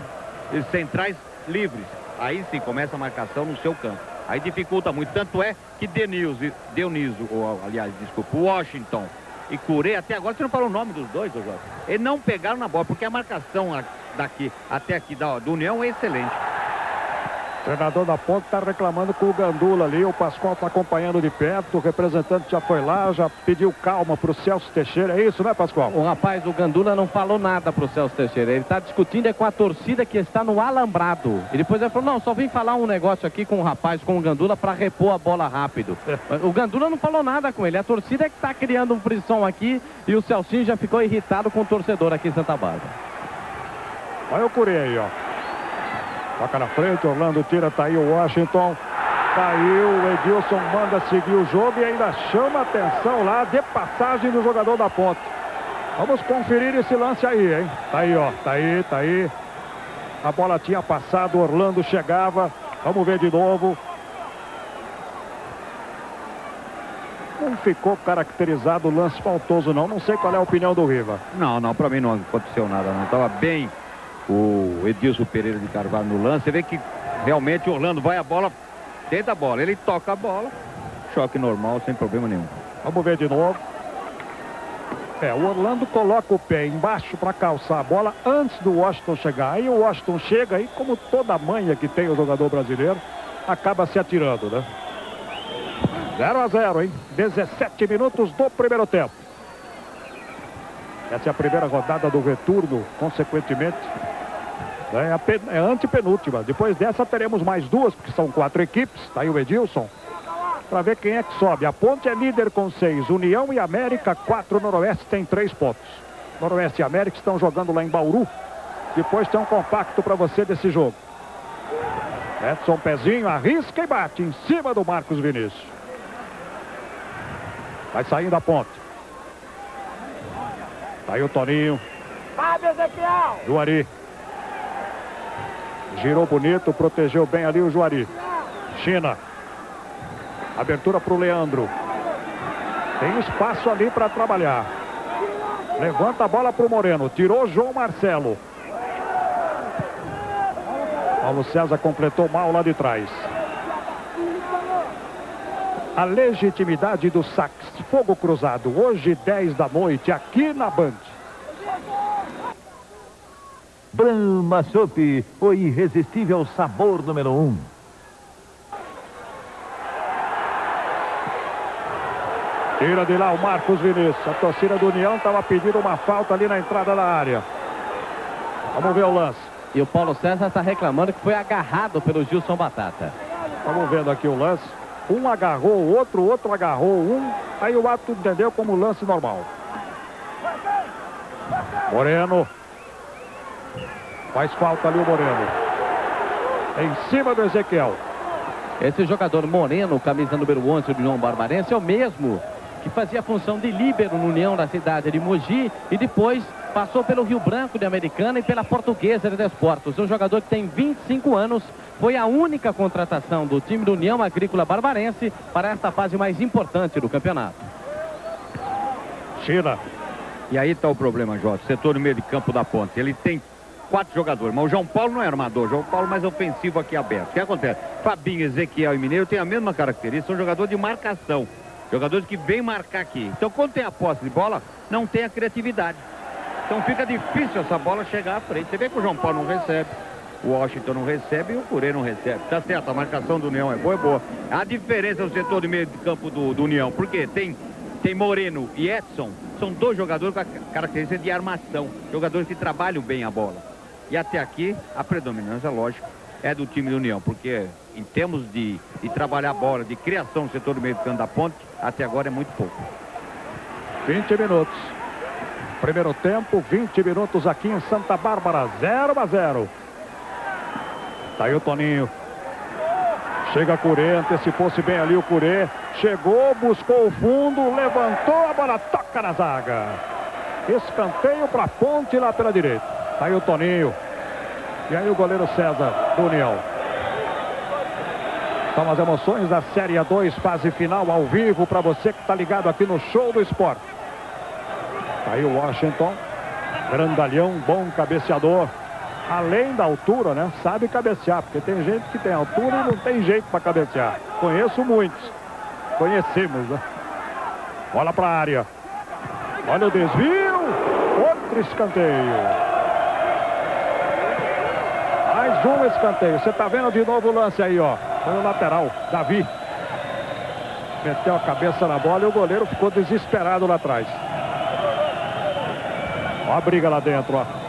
centrais livres. Aí sim começa a marcação no seu campo. Aí dificulta muito. Tanto é que Denilson, Dionísio, ou aliás, desculpa, Washington e Curê, até agora você não falou o nome dos dois, Jorge. Eles não pegaram na bola, porque a marcação daqui até aqui da, do União é excelente. O treinador da ponta está reclamando com o Gandula ali. O Pascoal está acompanhando de perto. O representante já foi lá, já pediu calma para o Celso Teixeira. É isso, né, Pascoal? O rapaz, o Gandula não falou nada para o Celso Teixeira. Ele está discutindo é com a torcida que está no alambrado. E depois ele falou: não, só vim falar um negócio aqui com o rapaz, com o Gandula, para repor a bola rápido. o Gandula não falou nada com ele. A torcida é que está criando um frição aqui. E o Celcinho já ficou irritado com o torcedor aqui em Santa Bárbara. Olha o Curê aí, ó. Toca na frente, Orlando tira, tá aí o Washington. Caiu, o Edilson manda seguir o jogo e ainda chama atenção lá de passagem do jogador da ponta. Vamos conferir esse lance aí, hein? Tá aí, ó. Tá aí, tá aí. A bola tinha passado, Orlando chegava. Vamos ver de novo. Não ficou caracterizado o lance faltoso, não. Não sei qual é a opinião do Riva. Não, não, para mim não aconteceu nada, não. Tava bem o Edilson Pereira de Carvalho no lance. Você vê que realmente Orlando vai a bola dentro da bola. Ele toca a bola, choque normal, sem problema nenhum. Vamos ver de novo. É, o Orlando coloca o pé embaixo para calçar a bola antes do Washington chegar. Aí o Washington chega e, como toda manha que tem o jogador brasileiro, acaba se atirando, né? 0 a 0, hein? 17 minutos do primeiro tempo. Essa é a primeira rodada do retorno, consequentemente. É, é a antepenúltima. Depois dessa teremos mais duas, porque são quatro equipes. Está aí o Edilson. Para ver quem é que sobe. A Ponte é líder com seis. União e América, quatro. Noroeste tem três pontos. Noroeste e América estão jogando lá em Bauru. Depois tem um compacto para você desse jogo. Edson Pezinho arrisca e bate em cima do Marcos Vinícius. Vai saindo a ponte. Tá aí o Toninho. Fábio Ezequiel. Juari. Girou bonito, protegeu bem ali o Juari. China. Abertura para o Leandro. Tem espaço ali para trabalhar. Levanta a bola para o Moreno. Tirou João Marcelo. Paulo César completou mal lá de trás. A legitimidade do sax. Fogo Cruzado. Hoje, 10 da noite, aqui na Band. Brahma Soup, o irresistível sabor número 1. Um. Tira de lá o Marcos Vinícius. A torcida do União estava pedindo uma falta ali na entrada da área. Vamos ver o lance. E o Paulo César está reclamando que foi agarrado pelo Gilson Batata. Vamos vendo aqui o lance. Um agarrou o outro, outro agarrou um. Aí o ato entendeu como lance normal. Moreno. Faz falta ali o Moreno. Em cima do Ezequiel. Esse jogador Moreno, camisa número 11 do União Barbarense, é o mesmo que fazia a função de líbero no União da cidade de Mogi e depois passou pelo Rio Branco de Americana e pela Portuguesa de Desportos. Um jogador que tem 25 anos, foi a única contratação do time do União Agrícola Barbarense para esta fase mais importante do campeonato. China. E aí está o problema, Jorge. Setor no meio de campo da ponte. Ele tem quatro jogadores, mas o João Paulo não é armador. O João Paulo mais ofensivo aqui aberto. O que acontece? Fabinho, Ezequiel e Mineiro têm a mesma característica. São jogadores de marcação. Jogadores que vêm marcar aqui. Então, quando tem a posse de bola, não tem a criatividade. Então fica difícil essa bola chegar à frente. Você vê que o João Paulo não recebe. O Washington não recebe e o Curê não recebe. Tá certo, a marcação do União é boa, é boa. A diferença no setor de meio de campo do, do União, porque tem, tem Moreno e Edson, são dois jogadores com a característica de armação. Jogadores que trabalham bem a bola. E até aqui, a predominância, lógico, é do time do União, porque em termos de, de trabalhar a bola, de criação no setor do meio de campo da ponte, até agora é muito pouco. 20 minutos. Primeiro tempo, 20 minutos aqui em Santa Bárbara, 0 a 0. Tá aí o Toninho. Chega Curê, antecipou-se bem ali o Curê. Chegou, buscou o fundo, levantou, a bola toca na zaga. Escanteio para ponte lá pela direita. Tá aí o Toninho. E aí o goleiro César do União. São as emoções da Série A2, fase final ao vivo para você que está ligado aqui no Show do Esporte. Tá aí o Washington. Grandalhão, bom cabeceador além da altura, né? Sabe cabecear, porque tem gente que tem altura e não tem jeito para cabecear. Conheço muitos. Conhecemos, né? Bola para a área. Olha o desvio. Outro escanteio. Mais um escanteio. Você está vendo de novo o lance aí, ó. Foi o lateral, Davi. Meteu a cabeça na bola e o goleiro ficou desesperado lá atrás. Ó a briga lá dentro, ó.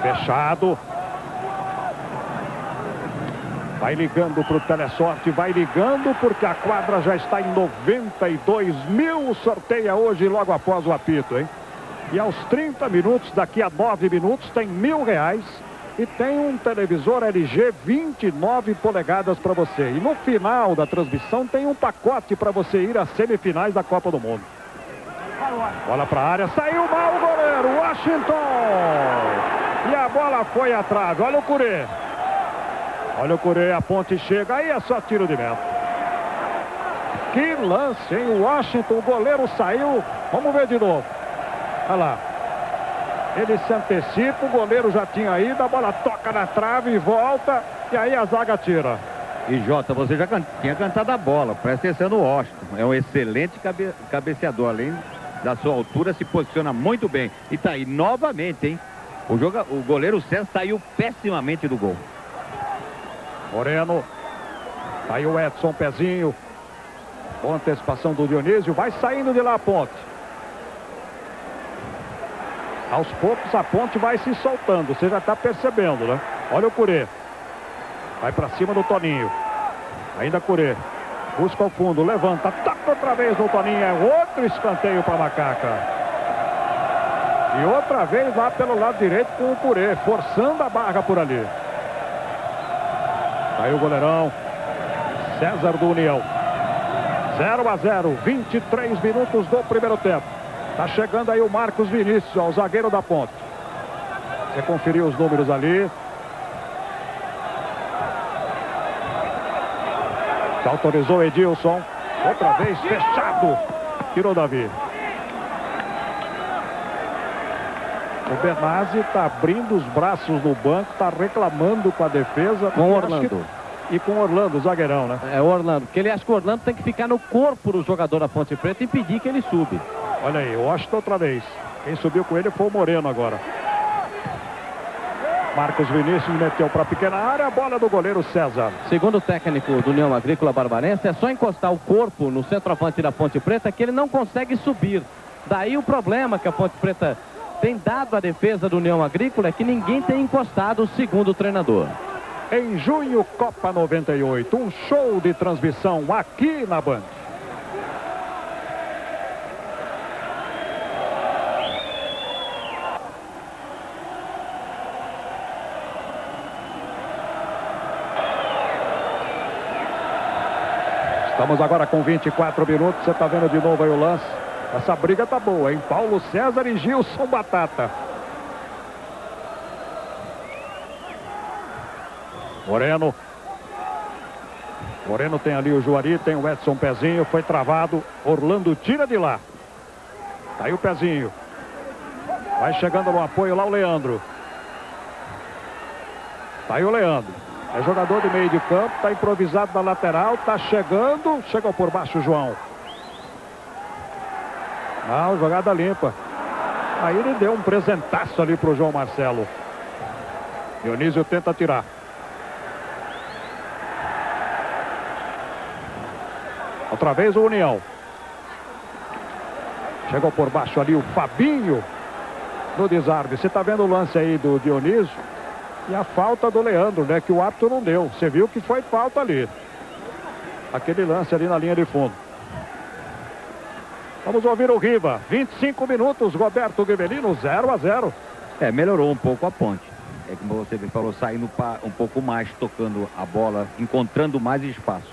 Fechado. Vai ligando para o Telesorte, vai ligando porque a quadra já está em 92 mil. Sorteia hoje logo após o apito, hein? E aos 30 minutos, daqui a 9 minutos, tem mil reais e tem um televisor LG 29 polegadas para você. E no final da transmissão tem um pacote para você ir às semifinais da Copa do Mundo. Bola para a área, saiu mal o goleiro, Washington! E a bola foi trave. Olha o Curê. Olha o Curê, a ponte chega. Aí é só tiro de meta. Que lance, hein? O Washington, o goleiro saiu. Vamos ver de novo. Olha lá. Ele se antecipa, o goleiro já tinha ido, a bola toca na trave e volta. E aí a zaga tira. E Jota, você já can... tinha cantado a bola. Presta atenção no Washington. É um excelente cabe... cabeceador. Além da sua altura, se posiciona muito bem. E tá aí novamente, hein? O, joga, o goleiro César saiu pessimamente do gol. Moreno. Tá aí o Edson Pezinho. Boa antecipação do Dionísio. Vai saindo de lá a ponte. Aos poucos a ponte vai se soltando. Você já está percebendo, né? Olha o Curê. Vai para cima do Toninho. Ainda Curê. Busca o fundo. Levanta. Toca outra vez no Toninho. É outro escanteio para Macaca. E outra vez lá pelo lado direito com o Purê, forçando a barra por ali. Aí o goleirão. César do União. 0 a 0, 23 minutos do primeiro tempo. Tá chegando aí o Marcos Vinícius, ó, o zagueiro da ponte. Você conferiu os números ali. Autorizou Edilson. Outra vez fechado. Tirou Davi. O Benazzi está abrindo os braços no banco, está reclamando com a defesa. Com o Orlando. Que... E com o Orlando, o zagueirão, né? É o Orlando, porque ele acha que o Orlando tem que ficar no corpo do jogador da Ponte Preta e impedir que ele sube. Olha aí, Washington outra vez. Quem subiu com ele foi o Moreno agora. Marcos Vinícius meteu para a pequena área, a bola do goleiro César. Segundo o técnico do União Agrícola Barbarense, é só encostar o corpo no centroavante da Ponte Preta que ele não consegue subir. Daí o problema que a Ponte Preta tem dado a defesa do União Agrícola que ninguém tem encostado, segundo o treinador. Em junho, Copa 98, um show de transmissão aqui na Band. Estamos agora com 24 minutos. Você está vendo de novo aí o lance. Essa briga tá boa, hein? Paulo César e Gilson Batata. Moreno. Moreno tem ali o Juari, tem o Edson Pezinho, foi travado. Orlando tira de lá. Tá aí o Pezinho. Vai chegando no apoio lá o Leandro. Tá aí o Leandro. É jogador de meio de campo, tá improvisado na lateral, tá chegando. Chegou por baixo o João. Ah, jogada limpa. Aí ele deu um presentaço ali pro João Marcelo. Dionísio tenta tirar. Outra vez o União. Chegou por baixo ali o Fabinho no desarme. Você está vendo o lance aí do Dionísio e a falta do Leandro, né? Que o árbitro não deu. Você viu que foi falta ali. Aquele lance ali na linha de fundo. Vamos ouvir o Riva. 25 minutos, Roberto Guevelino, 0 a 0. É, melhorou um pouco a ponte. é como você falou, saindo um pouco mais, tocando a bola, encontrando mais espaço.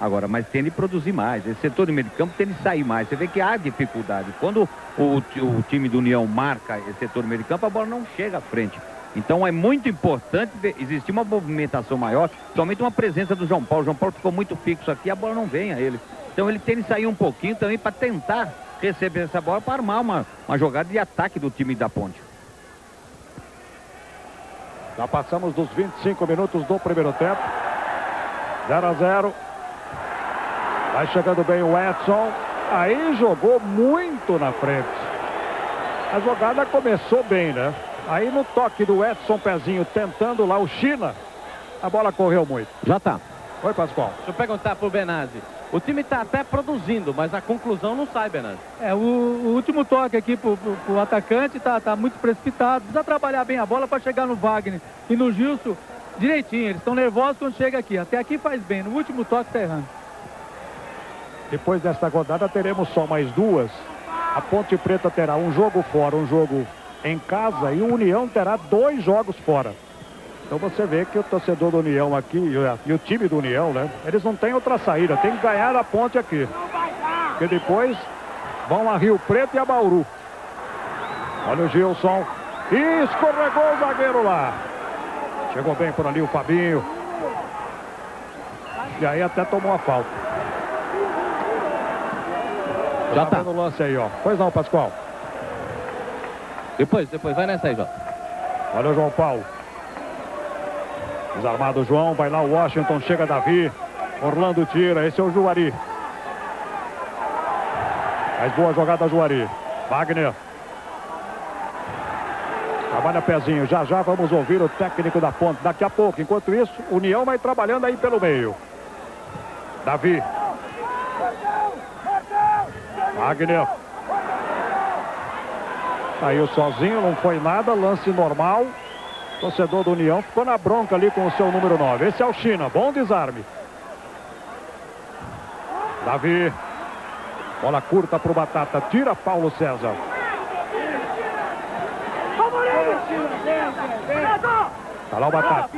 Agora, mas tem de produzir mais. Esse setor de meio de campo tem de sair mais. Você vê que há dificuldade. Quando o, o time do União marca esse setor de meio de campo, a bola não chega à frente. Então é muito importante existir uma movimentação maior, somente uma presença do João Paulo. O João Paulo ficou muito fixo aqui, a bola não vem a ele. Então ele tem de sair um pouquinho também para tentar receber essa bola para armar uma, uma jogada de ataque do time da Ponte. Já passamos dos 25 minutos do primeiro tempo. 0 a 0. Vai chegando bem o Edson. Aí jogou muito na frente. A jogada começou bem, né? Aí no toque do Edson Pezinho tentando lá o China, a bola correu muito. Já tá. Oi, Pascoal. Deixa eu perguntar pro Benazzi. O time está até produzindo, mas a conclusão não sai, Benazzi. É, o, o último toque aqui pro, pro, pro atacante tá, tá muito precipitado. Precisa trabalhar bem a bola para chegar no Wagner e no Gilson direitinho. Eles estão nervosos quando chega aqui. Até aqui faz bem. No último toque tá errando. Depois desta rodada teremos só mais duas. A Ponte Preta terá um jogo fora, um jogo em casa e o União terá dois jogos fora. Então você vê que o torcedor do União aqui e o time do União, né? Eles não têm outra saída, tem que ganhar a ponte aqui. Porque depois vão a Rio Preto e a Bauru. Olha o Gilson. E escorregou o zagueiro lá. Chegou bem por ali o Fabinho. E aí até tomou a falta. Já tá. no lance aí, ó. Pois não, Pascoal. Depois, depois, vai nessa aí, João. Olha o João Paulo. Desarmado o João, vai lá o Washington, chega Davi. Orlando tira, esse é o Juari. Mais boa jogada Juari. Wagner. Trabalha pezinho, já já vamos ouvir o técnico da ponte. Daqui a pouco, enquanto isso, União vai trabalhando aí pelo meio. Davi. Wagner. Saiu sozinho, não foi nada, lance normal. Torcedor do União ficou na bronca ali com o seu número 9. Esse é o China, bom desarme. Davi. Bola curta para o Batata, tira Paulo César. Tá lá o Batata.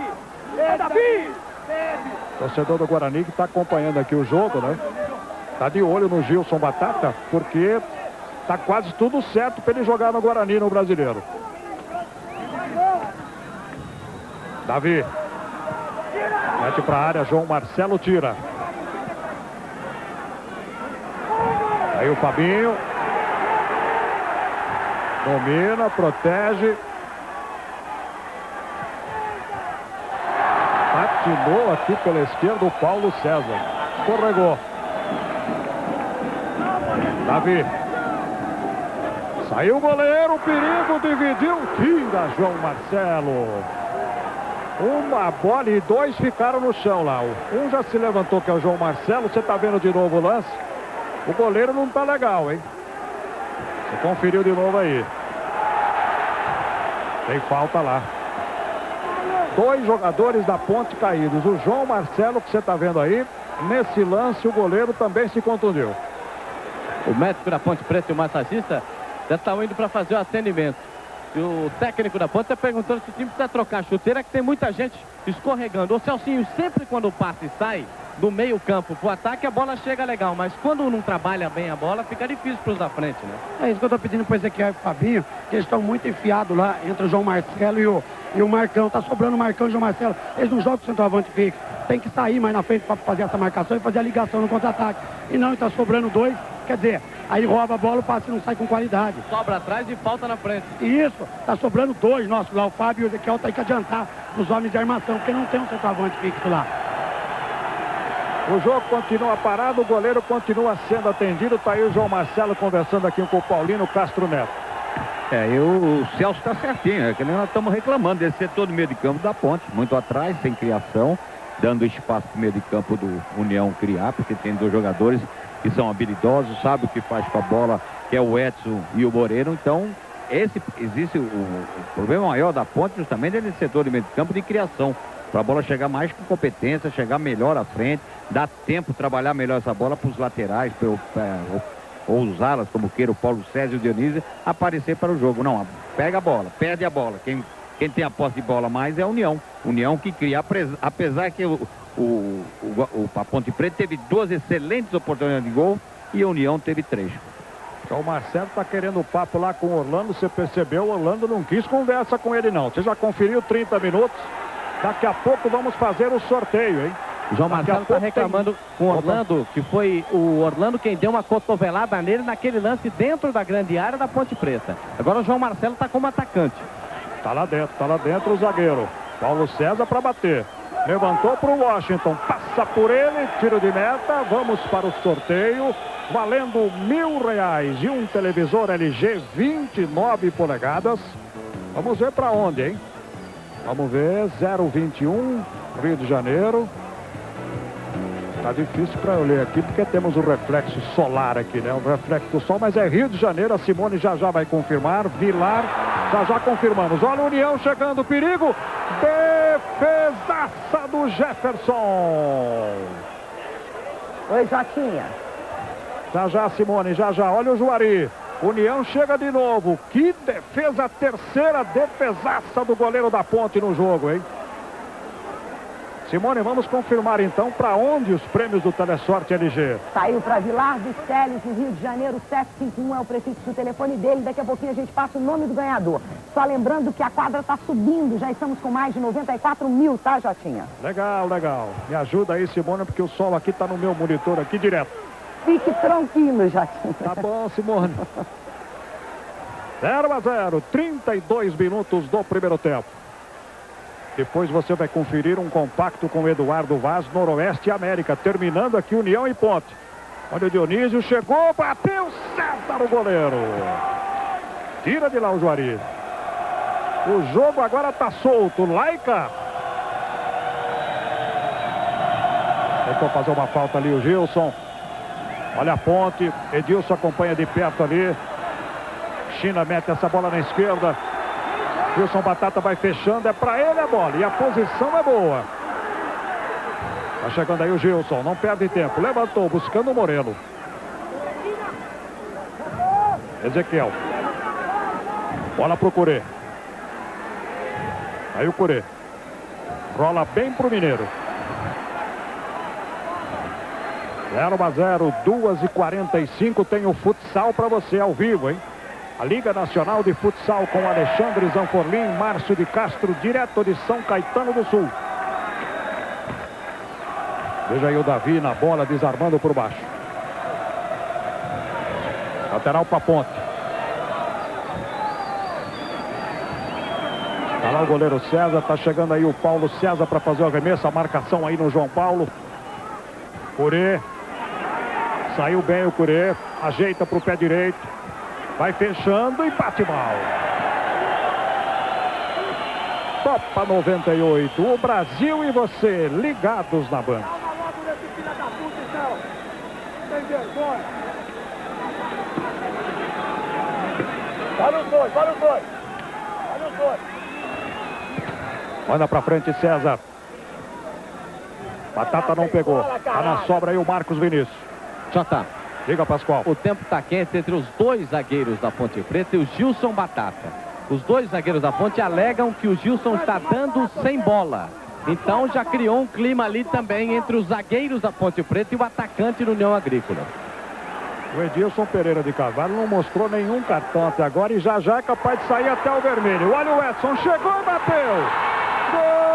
Torcedor do Guarani que está acompanhando aqui o jogo, né? Tá de olho no Gilson Batata, porque Tá quase tudo certo para ele jogar no Guarani, no Brasileiro. Davi. Mete para a área, João Marcelo tira. Aí o Fabinho. Domina, protege. Patinou aqui pela esquerda o Paulo César. Escorregou. Davi. Saiu o goleiro, perigo, dividiu, tira João Marcelo. Uma bola e dois ficaram no chão lá. Um já se levantou, que é o João Marcelo. Você está vendo de novo o lance? O goleiro não está legal, hein? Você conferiu de novo aí. Tem falta lá. Dois jogadores da ponte caídos. O João Marcelo, que você está vendo aí. Nesse lance, o goleiro também se contundiu. O médico da Ponte Preta e o massagista já estão indo para fazer o atendimento. E o técnico da ponta perguntando se o time precisa trocar chuteira, que tem muita gente escorregando. O Celcinho, sempre quando o passe sai do meio campo para o ataque, a bola chega legal. Mas quando não trabalha bem a bola, fica difícil para os da frente, né? É isso que eu estou pedindo para o Ezequiel e o Fabinho, que eles estão muito enfiados lá entre o João Marcelo e o, e o Marcão. Está sobrando o Marcão e o João Marcelo. Eles não jogam o centroavante fixo. Tem que sair mais na frente para fazer essa marcação e fazer a ligação no contra-ataque. E não, está sobrando dois. Quer dizer, Aí rouba a bola, o passe não sai com qualidade. Sobra atrás e falta na frente. Isso, tá sobrando dois nossos lá. O Fábio e o Ezequiel tem que adiantar os homens de armação, porque não tem um centroavante fixo lá. O jogo continua parado, o goleiro continua sendo atendido. Tá aí o João Marcelo conversando aqui com o Paulino Castro Neto. É, e o Celso está certinho, é que nós estamos reclamando desse setor do meio de campo da ponte, muito atrás, sem criação, dando espaço para o meio de campo do União criar, porque tem dois jogadores que são habilidosos, sabe o que faz com a bola, que é o Edson e o Moreira. Então, esse existe o, o problema maior da ponte justamente é nesse setor de meio de campo de criação. Para a bola chegar mais com competência, chegar melhor à frente, dar tempo trabalhar melhor essa bola para os laterais, pra, pra, ou, usá-las como queira o Paulo César e o Dionísio, aparecer para o jogo. Não, pega a bola, perde a bola. Quem quem tem a posse de bola mais é a União. União que cria, apesar que o, o, o, a Ponte Preta teve duas excelentes oportunidades de gol e a União teve três. Então o Marcelo está querendo o papo lá com o Orlando, você percebeu, o Orlando não quis conversa com ele não. Você já conferiu 30 minutos? Daqui a pouco vamos fazer o sorteio, hein? João Marcelo está reclamando tem... com o Orlando, que foi o Orlando quem deu uma cotovelada nele naquele lance dentro da grande área da Ponte Preta. Agora o João Marcelo está como atacante. Está lá dentro, está lá dentro o zagueiro. Paulo César para bater. Levantou para o Washington, passa por ele, tiro de meta, vamos para o sorteio, valendo mil reais e um televisor LG 29 polegadas. Vamos ver para onde, hein? Vamos ver, 021, Rio de Janeiro. Tá difícil para eu ler aqui, porque temos o reflexo solar aqui, né? O reflexo do sol, mas é Rio de Janeiro. A Simone já já vai confirmar. Vilar, já já confirmamos. Olha o União chegando, perigo. Defesaça do Jefferson. Oi, Jotinha. Já já, Simone, já já. Olha o Juari. União chega de novo. Que defesa, terceira defesaça do goleiro da ponte no jogo, hein? Simone, vamos confirmar então para onde os prêmios do Telesorte LG. Saiu para Vilar dos Teles, no Rio de Janeiro, 751 é o prefixo do telefone dele. Daqui a pouquinho a gente passa o nome do ganhador. Só lembrando que a quadra está subindo, já estamos com mais de 94 mil, tá, Jotinha? Legal, legal. Me ajuda aí, Simone, porque o sol aqui está no meu monitor aqui direto. Fique tranquilo, Jotinha. Tá bom, Simone. 0 a 0, 32 minutos do primeiro tempo. Depois você vai conferir um compacto com Eduardo Vaz, Noroeste América. Terminando aqui União e Ponte. Olha o Dionísio, chegou, bateu, certa o goleiro. Tira de lá o Juari. O jogo agora está solto. Laica. Tentou fazer uma falta ali o Gilson. Olha a ponte. Edilson acompanha de perto ali. China mete essa bola na esquerda. Wilson Batata vai fechando, é para ele a bola. E a posição é boa. Tá chegando aí o Gilson, não perde tempo. Levantou, buscando o Morelo. Ezequiel. Bola pro Curê. Aí o Curê. Rola bem pro Mineiro. 0 a 0, 2 e 45 tem o futsal para você ao vivo, hein? A Liga Nacional de Futsal com Alexandre Zanforlim, Márcio de Castro, direto de São Caetano do Sul. Veja aí o Davi na bola, desarmando por baixo. Lateral para ponte. Está lá o goleiro César, está chegando aí o Paulo César para fazer o arremesso, a marcação aí no João Paulo. Curê. Saiu bem o Curê, ajeita para o pé direito. Vai fechando e bate mal. Copa 98. O Brasil e você ligados na banda. Para os dois, para os dois. Para os dois. Manda pra frente, César. Batata não pegou. Tá na sobra aí o Marcos Vinícius. Já tá. Diga, Pascoal. O tempo está quente entre os dois zagueiros da Ponte Preta e o Gilson Batata. Os dois zagueiros da Ponte alegam que o Gilson está dando sem bola. Então já criou um clima ali também entre os zagueiros da Ponte Preta e o atacante do União Agrícola. O Edilson Pereira de Carvalho não mostrou nenhum cartão até agora e já já é capaz de sair até o vermelho. Olha o Edson, chegou e bateu. Gol!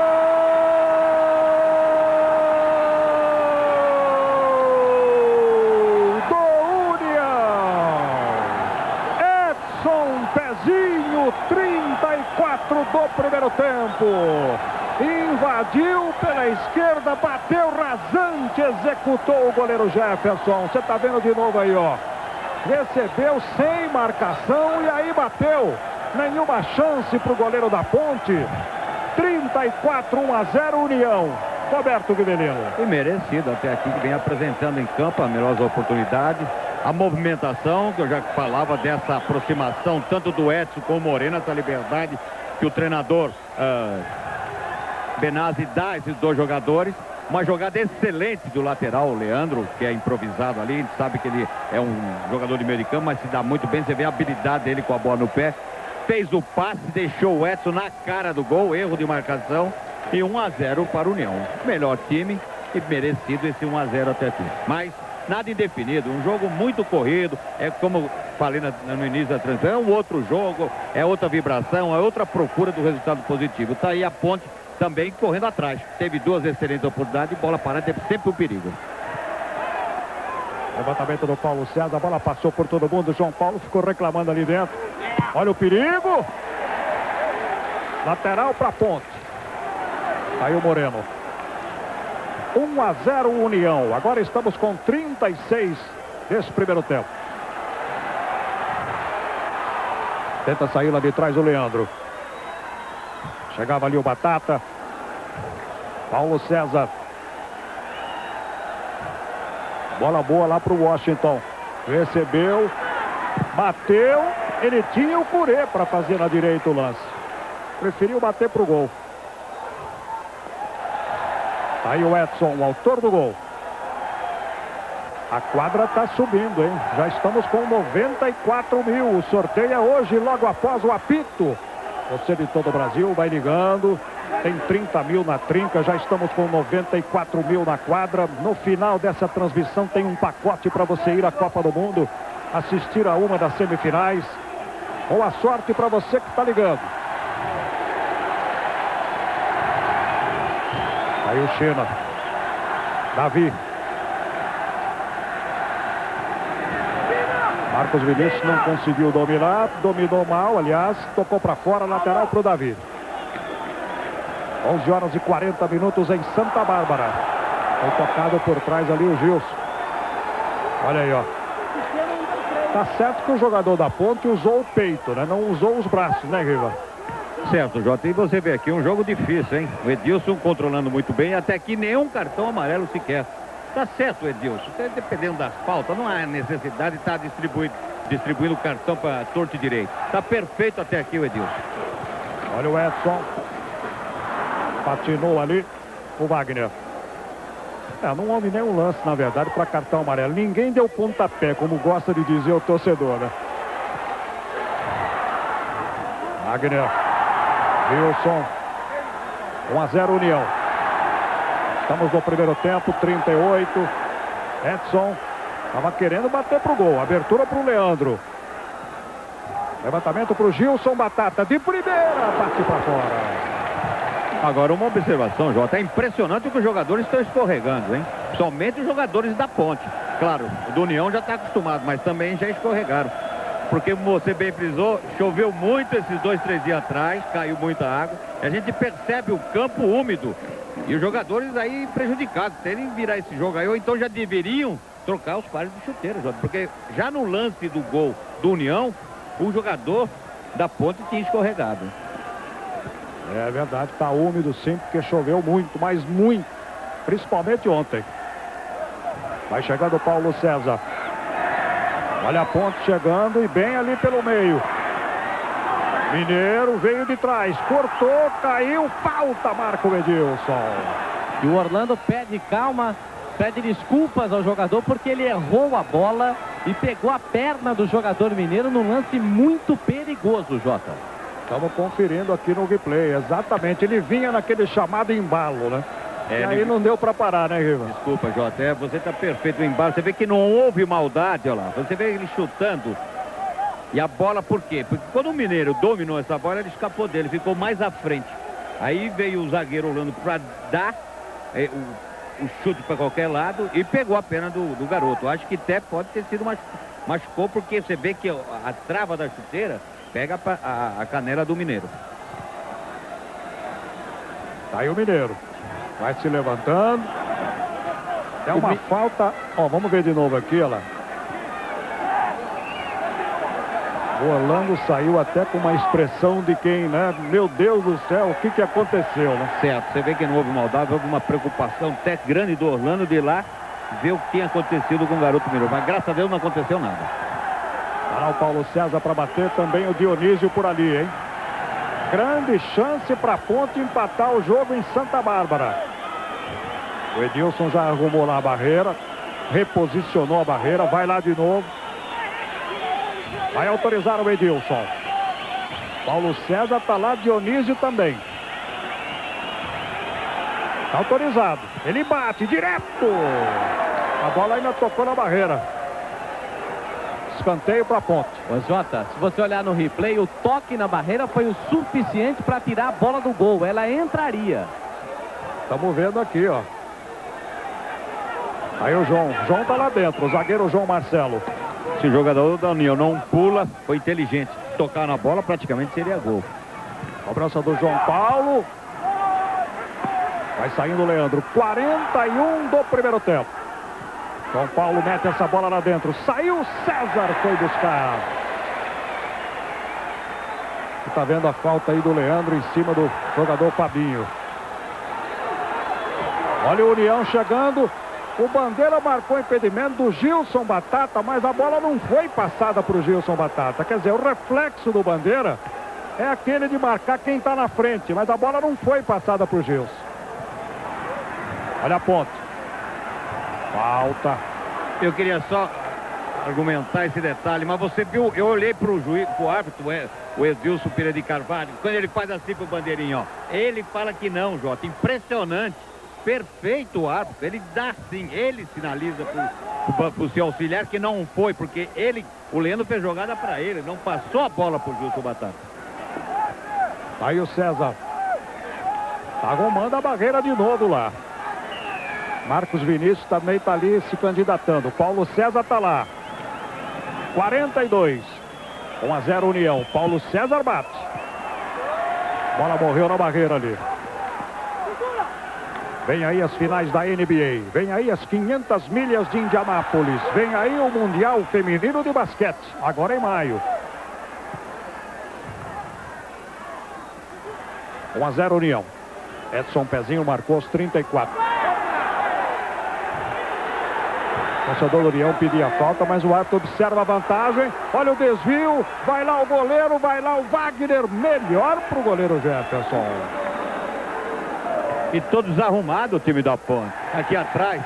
Pezinho, 34 do primeiro tempo. Invadiu pela esquerda, bateu rasante, executou o goleiro Jefferson. Você está vendo de novo aí, ó. Recebeu sem marcação e aí bateu. Nenhuma chance para o goleiro da Ponte. 34, 1 a 0, União. Roberto Guivelino. E merecido até aqui, que vem apresentando em campo a melhor oportunidade a movimentação, que eu já falava dessa aproximação tanto do Edson como Morena, essa liberdade que o treinador uh, Benazzi dá esses dois jogadores. Uma jogada excelente do lateral, o Leandro, que é improvisado ali. A gente sabe que ele é um jogador de meio de campo, mas se dá muito bem. Você vê a habilidade dele com a bola no pé. fez o passe, deixou o Edson na cara do gol, erro de marcação e 1 a 0 para o União. Melhor time e merecido esse 1 a 0 até aqui. Mas nada indefinido, um jogo muito corrido, é como falei no início da transmissão, é um outro jogo, é outra vibração, é outra procura do resultado positivo. Está aí a ponte também correndo atrás. Teve duas excelentes oportunidades, bola parada, é sempre um perigo. Levantamento do Paulo César, a bola passou por todo mundo. João Paulo ficou reclamando ali dentro. Olha o perigo. Lateral para ponte. Aí o Moreno. 1 a 0 União. Agora estamos com 36 desse primeiro tempo. Tenta sair lá de trás o Leandro. Chegava ali o Batata. Paulo César. Bola boa lá para o Washington. Recebeu. Bateu. Ele tinha o Curê para fazer na direita o lance. Preferiu bater para o gol. Aí o Edson, o autor do gol. A quadra está subindo, hein? Já estamos com 94 mil. O sorteio é hoje, logo após o apito. Você de todo o Brasil vai ligando. Tem 30 mil na trinca, já estamos com 94 mil na quadra. No final dessa transmissão tem um pacote para você ir à Copa do Mundo, assistir a uma das semifinais. Boa sorte para você que está ligando. Aí o China. Davi. Marcos Vinícius não conseguiu dominar, dominou mal, aliás, tocou para fora, lateral para o Davi. 11 horas e 40 minutos em Santa Bárbara. Foi tocado por trás ali o Gilson. Olha aí, ó. Tá certo que o jogador da ponte usou o peito, né? Não usou os braços, né, Riva? Certo, Jota. E você vê aqui um jogo difícil, hein? O Edilson controlando muito bem, até aqui nenhum cartão amarelo sequer. Tá certo, Edilson. Dependendo das faltas, não há necessidade de estar tá distribuindo, distribuindo cartão para torto e direito. Tá perfeito até aqui o Edilson. Olha o Edson. Patinou ali o Wagner. É, não houve nenhum lance, na verdade, para cartão amarelo. Ninguém deu pontapé, como gosta de dizer o torcedor, né? Wagner. Wilson. 1 a 0 União. Estamos no primeiro tempo, 38. Edson estava querendo bater pro gol. Abertura para o Leandro. Levantamento para o Gilson Batata. De primeira, parte para fora. Agora, uma observação, Jota. É impressionante que os jogadores estão escorregando, hein? Somente os jogadores da ponte. Claro, o do União já está acostumado, mas também já escorregaram. Porque, você bem frisou, choveu muito esses dois, três dias atrás, caiu muita água. A gente percebe o campo úmido. E os jogadores aí prejudicados, terem virar esse jogo aí, ou então já deveriam trocar os pares de chuteira, Jota. Porque já no lance do gol do União, o jogador da ponte tinha escorregado. É verdade, está úmido sim, porque choveu muito, mas muito. Principalmente ontem. Vai chegando o Paulo César. Olha a ponte chegando e bem ali pelo meio. Mineiro veio de trás, cortou, caiu, falta Marco Edilson. E o Orlando pede calma, pede desculpas ao jogador porque ele errou a bola e pegou a perna do jogador mineiro num lance muito perigoso, Jota. Estamos conferindo aqui no replay, exatamente. Ele vinha naquele chamado embalo, né? É, e aí não deu para parar, né, Riva? Desculpa, Jota, é, você está perfeito no embalo. Você vê que não houve maldade, olha lá. Você vê ele chutando. E a bola por quê? Porque quando o Mineiro dominou essa bola, ele escapou dele, ficou mais à frente. Aí veio o zagueiro Orlando para dar é, o, o, chute para qualquer lado e pegou a pena do, do, garoto. Acho que até pode ter sido machucou, porque você vê que a, a trava da chuteira pega a, a, a canela do Mineiro. Tá aí o Mineiro. Vai se levantando. É uma o... falta. Ó, vamos ver de novo aqui, olha lá. O Orlando saiu até com uma expressão de quem, né? Meu Deus do céu, o que que aconteceu, né? Certo, você vê que não houve maldade, houve uma preocupação até grande do Orlando de ir lá ver o que tinha acontecido com o garoto Mineiro. Mas graças a Deus não aconteceu nada. Para o Paulo César para bater também o Dionísio por ali, hein? Grande chance para a Ponte empatar o jogo em Santa Bárbara. O Edilson já arrumou lá a barreira. Reposicionou a barreira. Vai lá de novo. Vai autorizar o Edilson. Paulo César tá lá, Dionísio também. Autorizado. Ele bate direto. A bola ainda tocou na barreira. Escanteio para ponte. Ô Jota, se você olhar no replay, o toque na barreira foi o suficiente para tirar a bola do gol. Ela entraria. Estamos vendo aqui, ó. Aí o João. João tá lá dentro. O zagueiro João Marcelo. Esse jogador da União não pula, foi inteligente. Tocar na bola praticamente seria gol. Cobrança do João Paulo. Vai saindo o Leandro. 41 do primeiro tempo. João Paulo mete essa bola lá dentro. Saiu César, foi buscar. Está vendo a falta aí do Leandro em cima do jogador Fabinho. Olha o União chegando. O Bandeira marcou impedimento do Gilson Batata, mas a bola não foi passada para o Gilson Batata. Quer dizer, o reflexo do Bandeira é aquele de marcar quem está na frente, mas a bola não foi passada para o Gilson. Olha a ponte. Falta. Eu queria só argumentar esse detalhe, mas você viu, eu olhei para o juiz, para o árbitro, o Edilson Pereira de Carvalho, quando ele faz assim pro bandeirinho, ó, ele fala que não, Jota, impressionante perfeito o árbitro. Ele dá sim, ele sinaliza para o seu auxiliar que não foi, porque ele, o Leandro fez jogada para ele, não passou a bola para o Gilson Batata. Aí o César. Tá arrumando a barreira de novo lá. Marcos Vinícius também está ali se candidatando. Paulo César está lá. 42. 1 a 0 União. Paulo César bate. Bola morreu na barreira ali. Vem aí as finais da NBA. Vem aí as 500 milhas de Indianápolis. Vem aí o Mundial Feminino de Basquete. Agora em maio. 1 a 0 União. Edson Pezinho marcou os 34. O torcedor do União pedia falta, mas o árbitro observa a vantagem. Olha o desvio. Vai lá o goleiro, vai lá o Wagner. Melhor para o goleiro Jefferson. E todo desarrumado o time da Ponte. Aqui atrás,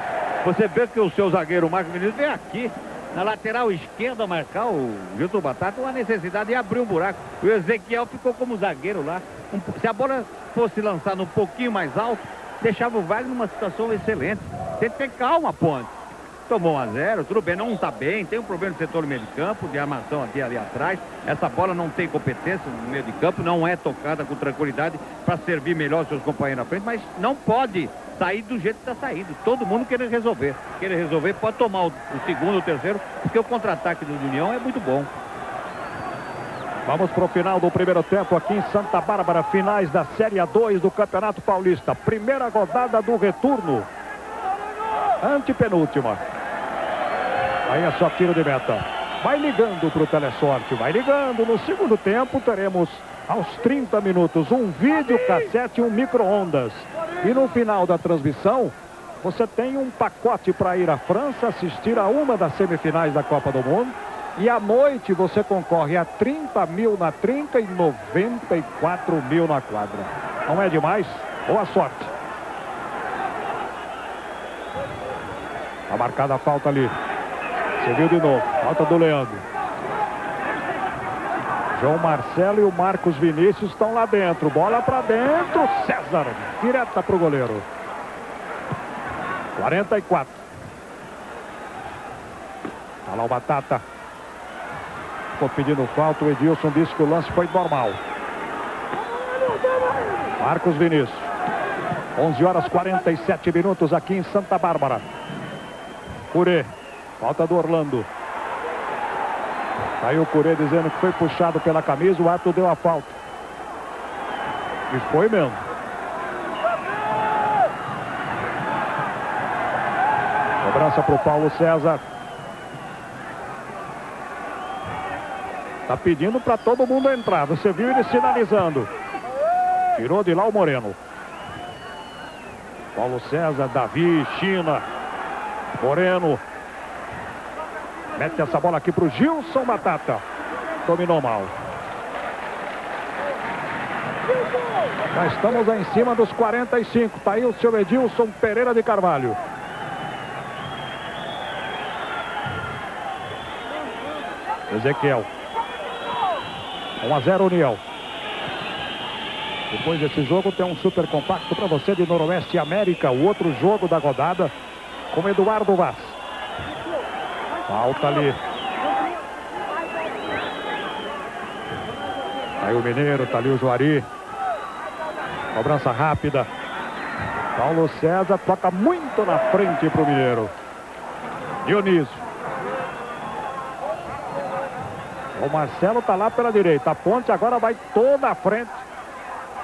você vê que o seu zagueiro Marcos Vinícius vem aqui, na lateral esquerda, marcar o Gilton Batata, uma necessidade de abrir um buraco. O Ezequiel ficou como zagueiro lá. Um, se a bola fosse lançada um pouquinho mais alto, deixava o Wagner numa situação excelente. Tem que ter calma, Ponte. Tomou 1 a 0, tudo bem, não está bem, tem um problema no setor meio de campo, de armação aqui ali atrás. Essa bola não tem competência no meio de campo, não é tocada com tranquilidade para servir melhor seus companheiros na frente, mas não pode sair do jeito que está saindo. Todo mundo querer resolver. Querer resolver, pode tomar o, o segundo, o terceiro, porque o contra-ataque do União é muito bom. Vamos para o final do primeiro tempo aqui em Santa Bárbara, finais da Série A2 do Campeonato Paulista. Primeira rodada do retorno. Antepenúltima. Aí é só tiro de meta. Vai ligando para o Telesorte, vai ligando. No segundo tempo teremos aos 30 minutos um vídeo cassete e um micro-ondas. E no final da transmissão, você tem um pacote para ir à França assistir a uma das semifinais da Copa do Mundo. E à noite você concorre a 30 mil na trinca e 94 mil na quadra. Não é demais? Boa sorte. Tá marcada a falta ali. Você viu de novo. Falta do Leandro. João Marcelo e o Marcos Vinícius estão lá dentro. Bola para dentro. César. Direta para o goleiro. 44. Olha lá o Batata. Ficou pedindo falta. O Edilson disse que o lance foi normal. Marcos Vinícius. 11 horas 47 minutos aqui em Santa Bárbara. Curê. Falta do Orlando. Aí o Curê dizendo que foi puxado pela camisa, o ato deu a falta. E foi mesmo. Cobrança para o Paulo César. Tá pedindo para todo mundo entrar. Você viu ele sinalizando. Tirou de lá o Moreno. Paulo César, Davi, China. Moreno. Mete essa bola aqui para o Gilson Batata. Dominou mal. Já estamos em cima dos 45. Está aí o seu Edilson Pereira de Carvalho. Ezequiel. 1 a 0 União. Depois desse jogo tem um super compacto para você de Noroeste América. O outro jogo da rodada com Eduardo Vaz. Falta ali. Aí o Mineiro, tá ali o Juari. Cobrança rápida. Paulo César toca muito na frente para o Mineiro. Dionísio. O Marcelo tá lá pela direita. A ponte agora vai toda à frente.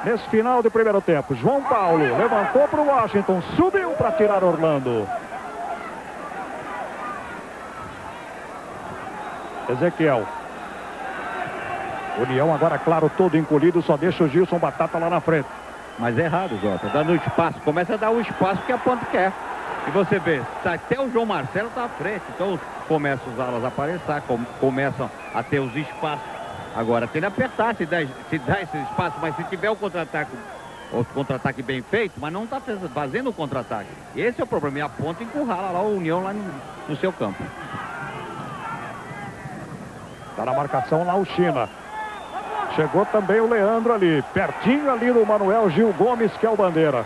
Nesse final do primeiro tempo. João Paulo levantou para o Washington. Subiu para tirar Orlando. Ezequiel. União agora, claro, todo encolhido. Só deixa o Gilson Batata lá na frente. Mas é errado, Jota. Dando espaço. Começa a dar o espaço que a ponta quer. E você vê, tá, até o João Marcelo está à frente. Então começam os alas a aparecer, com, começam a ter os espaços. Agora tem que apertar se dá, se dá esse espaço, mas se tiver o contra-ataque, o contra-ataque bem feito, mas não está fazendo o contra-ataque. Esse é o problema. E a ponta encurrala lá o União lá no, no seu campo. Está na marcação lá o China. Chegou também o Leandro ali, pertinho ali do Manuel Gil Gomes, que é o bandeira.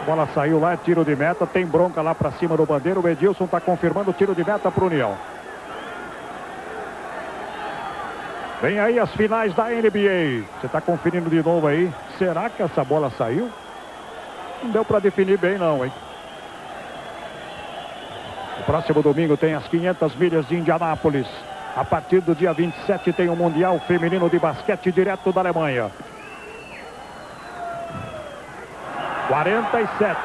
A bola saiu lá, é tiro de meta, tem bronca lá para cima do bandeiro. O Edilson está confirmando o tiro de meta para o União. Vem aí as finais da NBA. Você está conferindo de novo aí. Será que essa bola saiu? Não deu para definir bem não, hein? O próximo domingo tem as 500 milhas de Indianápolis. A partir do dia 27 tem o Mundial Feminino de Basquete direto da Alemanha. 47.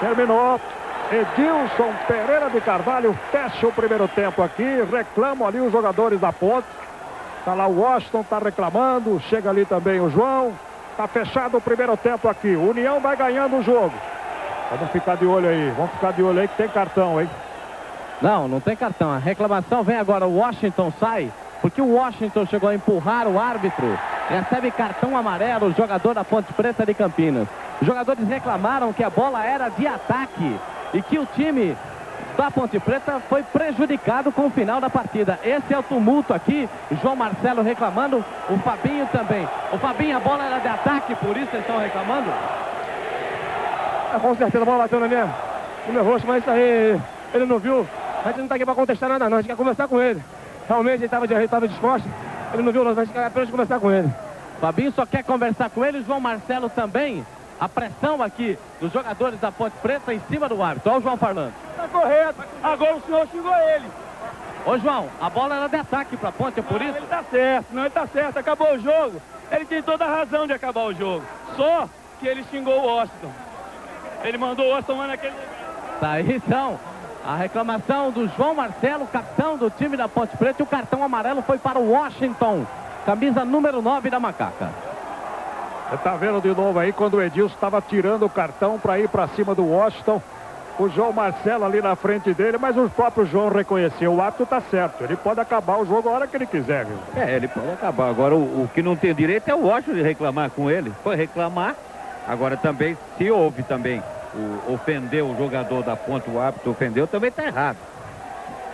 Terminou. Edilson Pereira de Carvalho fecha o primeiro tempo aqui. Reclamam ali os jogadores da ponte. Tá lá o Washington, tá reclamando. Chega ali também o João. Tá fechado o primeiro tempo aqui. União vai ganhando o jogo. Vamos ficar de olho aí. Vamos ficar de olho aí que tem cartão, hein? Não, não tem cartão. A reclamação vem agora. O Washington sai, porque o Washington chegou a empurrar o árbitro. Recebe cartão amarelo o jogador da Ponte Preta de Campinas. Os jogadores reclamaram que a bola era de ataque e que o time da Ponte Preta foi prejudicado com o final da partida. Esse é o tumulto aqui. João Marcelo reclamando, o Fabinho também. O Fabinho, a bola era de ataque, por isso eles estão reclamando? É, com certeza a bola bateu na minha, no meu rosto, mas isso aí ele não viu. A gente não está aqui para contestar nada não, a gente quer conversar com ele. Realmente ele estava disposto, ele não viu, a gente quer apenas conversar com ele. Fabinho só quer conversar com ele, João Marcelo também. A pressão aqui dos jogadores da Ponte Preta em cima do árbitro. Olha o João falando. Está correto, agora o senhor xingou ele. Ô João, a bola era de ataque para a Ponte, é por não, isso? Ele está certo, não, ele está certo, acabou o jogo. Ele tem toda a razão de acabar o jogo. Só que ele xingou o Washington. Ele mandou o Washington lá naquele. Tá aí então. A reclamação do João Marcelo, capitão do time da Ponte Preta. E o cartão amarelo foi para o Washington. Camisa número 9 da Macaca. Você tá vendo de novo aí quando o Edilson estava tirando o cartão para ir para cima do Washington. O João Marcelo ali na frente dele, mas o próprio João reconheceu. O ato tá certo. Ele pode acabar o jogo a hora que ele quiser, viu? É, ele pode acabar. Agora, o, o que não tem direito é o Washington de reclamar com ele. Foi reclamar. Agora também, se houve também o, ofendeu o jogador da ponta, o árbitro ofendeu, também está errado.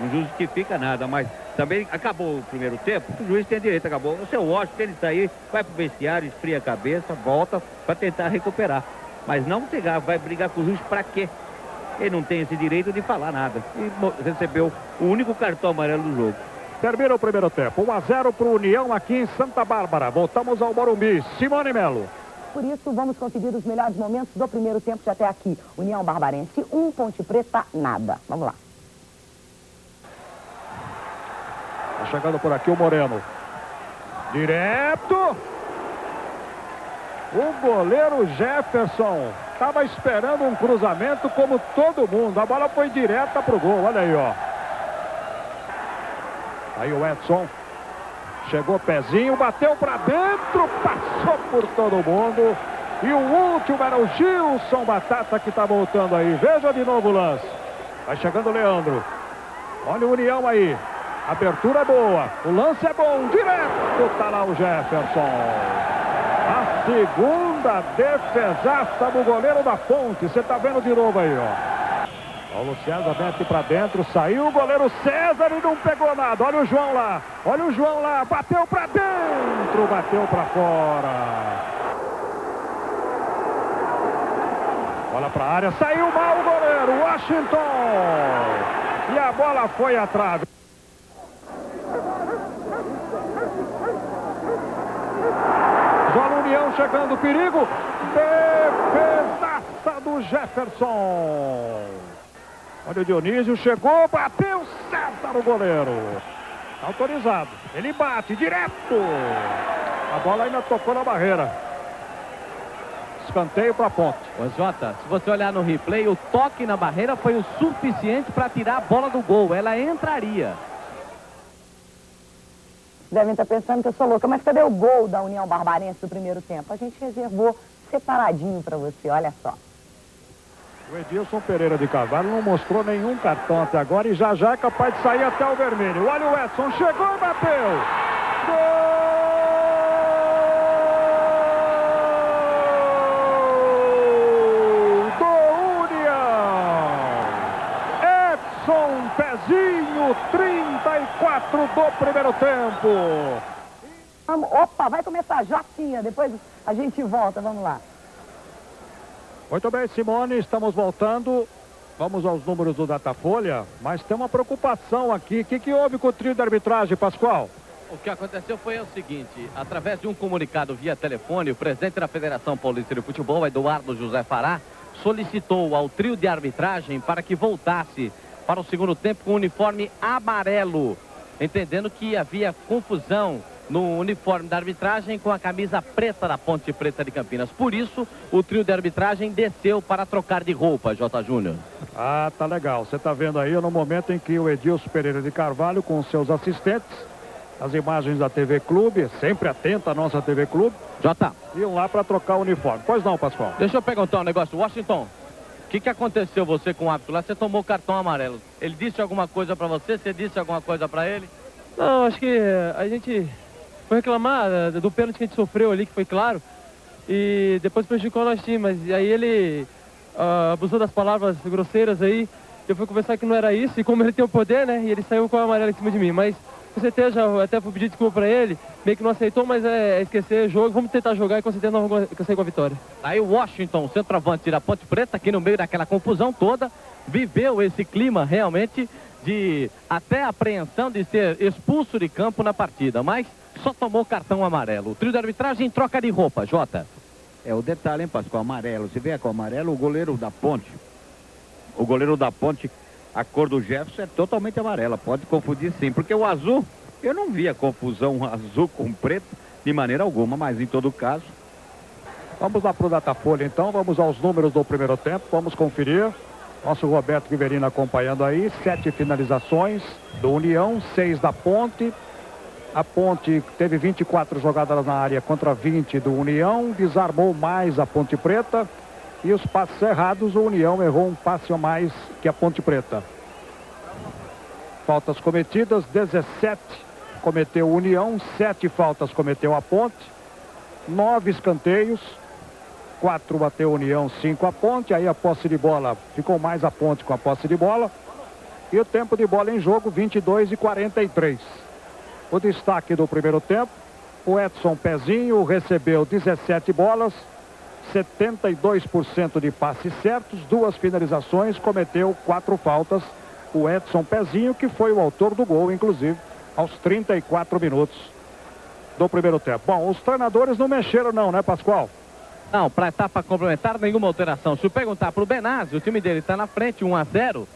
Não justifica nada, mas também acabou o primeiro tempo, o juiz tem direito, acabou. O seu Washington, ele sair, vai pro vestiário, esfria a cabeça, volta para tentar recuperar. Mas não vai brigar com o juiz para quê? Ele não tem esse direito de falar nada. E recebeu o único cartão amarelo do jogo. Termina o primeiro tempo. 1 a 0 para o União aqui em Santa Bárbara. Voltamos ao Morumbi. Simone Melo. Por isso, vamos conferir os melhores momentos do primeiro tempo de até aqui. União Barbarense 1, um, Ponte Preta nada. Vamos lá. Tá chegando por aqui o Moreno. Direto. O goleiro Jefferson estava esperando um cruzamento como todo mundo. A bola foi direta pro gol. Olha aí, ó. Aí o Edson Chegou pezinho, bateu para dentro, passou por todo mundo. E o último era o Gilson Batata que está voltando aí. Veja de novo o lance. Vai chegando o Leandro. Olha o União aí. Abertura boa. O lance é bom. Direto tá lá o Jefferson. A segunda defesaça do goleiro da ponte. Você tá vendo de novo aí, ó. Paulo César mete para dentro, saiu o goleiro César e não pegou nada. Olha o João lá, olha o João lá, bateu para dentro, bateu para fora. Bola para a área, saiu mal o goleiro, Washington. E a bola foi à trave. União chegando, perigo. Defesaça do Jefferson. Olha o Dionísio, chegou, bateu, certa no goleiro. Autorizado. Ele bate direto. A bola ainda tocou na barreira. Escanteio para a ponte. Ô Jota, se você olhar no replay, o toque na barreira foi o suficiente para tirar a bola do gol. Ela entraria. Devem estar pensando que eu sou louca, mas cadê o gol da União Barbarense do primeiro tempo? A gente reservou separadinho para você, olha só. O Edilson Pereira de Carvalho não mostrou nenhum cartão até agora e já já é capaz de sair até o vermelho. Olha o Edson, chegou e bateu. Gol Pezinho, 34 do primeiro tempo. Opa, vai começar a Jotinha, depois a gente volta, vamos lá. Muito bem, Simone, estamos voltando. Vamos aos números do Datafolha, mas tem uma preocupação aqui. O que, que houve com o trio de arbitragem, Pascoal? O que aconteceu foi o seguinte, através de um comunicado via telefone, o presidente da Federação Paulista de Futebol, Eduardo José Fará, solicitou ao trio de arbitragem para que voltasse para o segundo tempo com o uniforme amarelo, entendendo que havia confusão no uniforme da arbitragem com a camisa preta da Ponte Preta de Campinas. Por isso, o trio de arbitragem desceu para trocar de roupa, J. Júnior. Ah, tá legal. Você tá vendo aí no momento em que o Edilson Pereira de Carvalho com seus assistentes, as imagens da TV Clube, sempre atenta à nossa TV Clube. J. Iam lá para trocar o uniforme. Pois não, Pascoal? Deixa eu perguntar um negócio. Washington, o que, que aconteceu você com o árbitro lá? Você tomou cartão amarelo. Ele disse alguma coisa para você? Você disse alguma coisa para ele? Não, acho que a gente foi reclamar eh, do pênalti que a gente sofreu ali, que foi claro. E depois prejudicou nosso time, mas aí ele uh, abusou das palavras grosseiras aí. Eu fui conversar que não era isso, e como ele tem o poder, né? E ele saiu com a amarela em cima de mim. Mas com certeza, até fui pedir desculpa pra ele, meio que não aceitou, mas é, é esquecer o jogo. Vamos tentar jogar e com certeza nós vamos sair com a vitória. Aí o Washington, centroavante da Ponte Preta, aqui no meio daquela confusão toda, viveu esse clima realmente de até apreensão de ser expulso de campo na partida. Mas só tomou cartão amarelo. O trio de arbitragem troca de roupa, Jota. É o detalhe, hein, Pascoal? Amarelo. Se vier com amarelo, o goleiro da ponte. O goleiro da ponte, a cor do Jefferson é totalmente amarela. Pode confundir sim, porque o azul, eu não via confusão azul com preto de maneira alguma, mas em todo caso. Vamos lá para o Datafolha então, vamos aos números do primeiro tempo, vamos conferir. Nosso Roberto Riverino acompanhando aí, sete finalizações do União, seis da Ponte, a Ponte teve 24 jogadas na área contra 20 do União, desarmou mais a Ponte Preta. E os passes errados, o União errou um passe a mais que a Ponte Preta. Faltas cometidas, 17 cometeu o União, 7 faltas cometeu a Ponte, 9 escanteios, 4 bateu a União, 5 a Ponte, aí a posse de bola ficou mais a Ponte com a posse de bola. E o tempo de bola em jogo, 22 e 43. O destaque do primeiro tempo, o Edson Pezinho recebeu 17 bolas, 72% de passes certos, duas finalizações, cometeu quatro faltas. O Edson Pezinho, que foi o autor do gol, inclusive, aos 34 minutos do primeiro tempo. Bom, os treinadores não mexeram não, né, Pascoal? Não, para etapa complementar, nenhuma alteração. Se eu perguntar para o Benazzi, o time dele está na frente, 1 a 0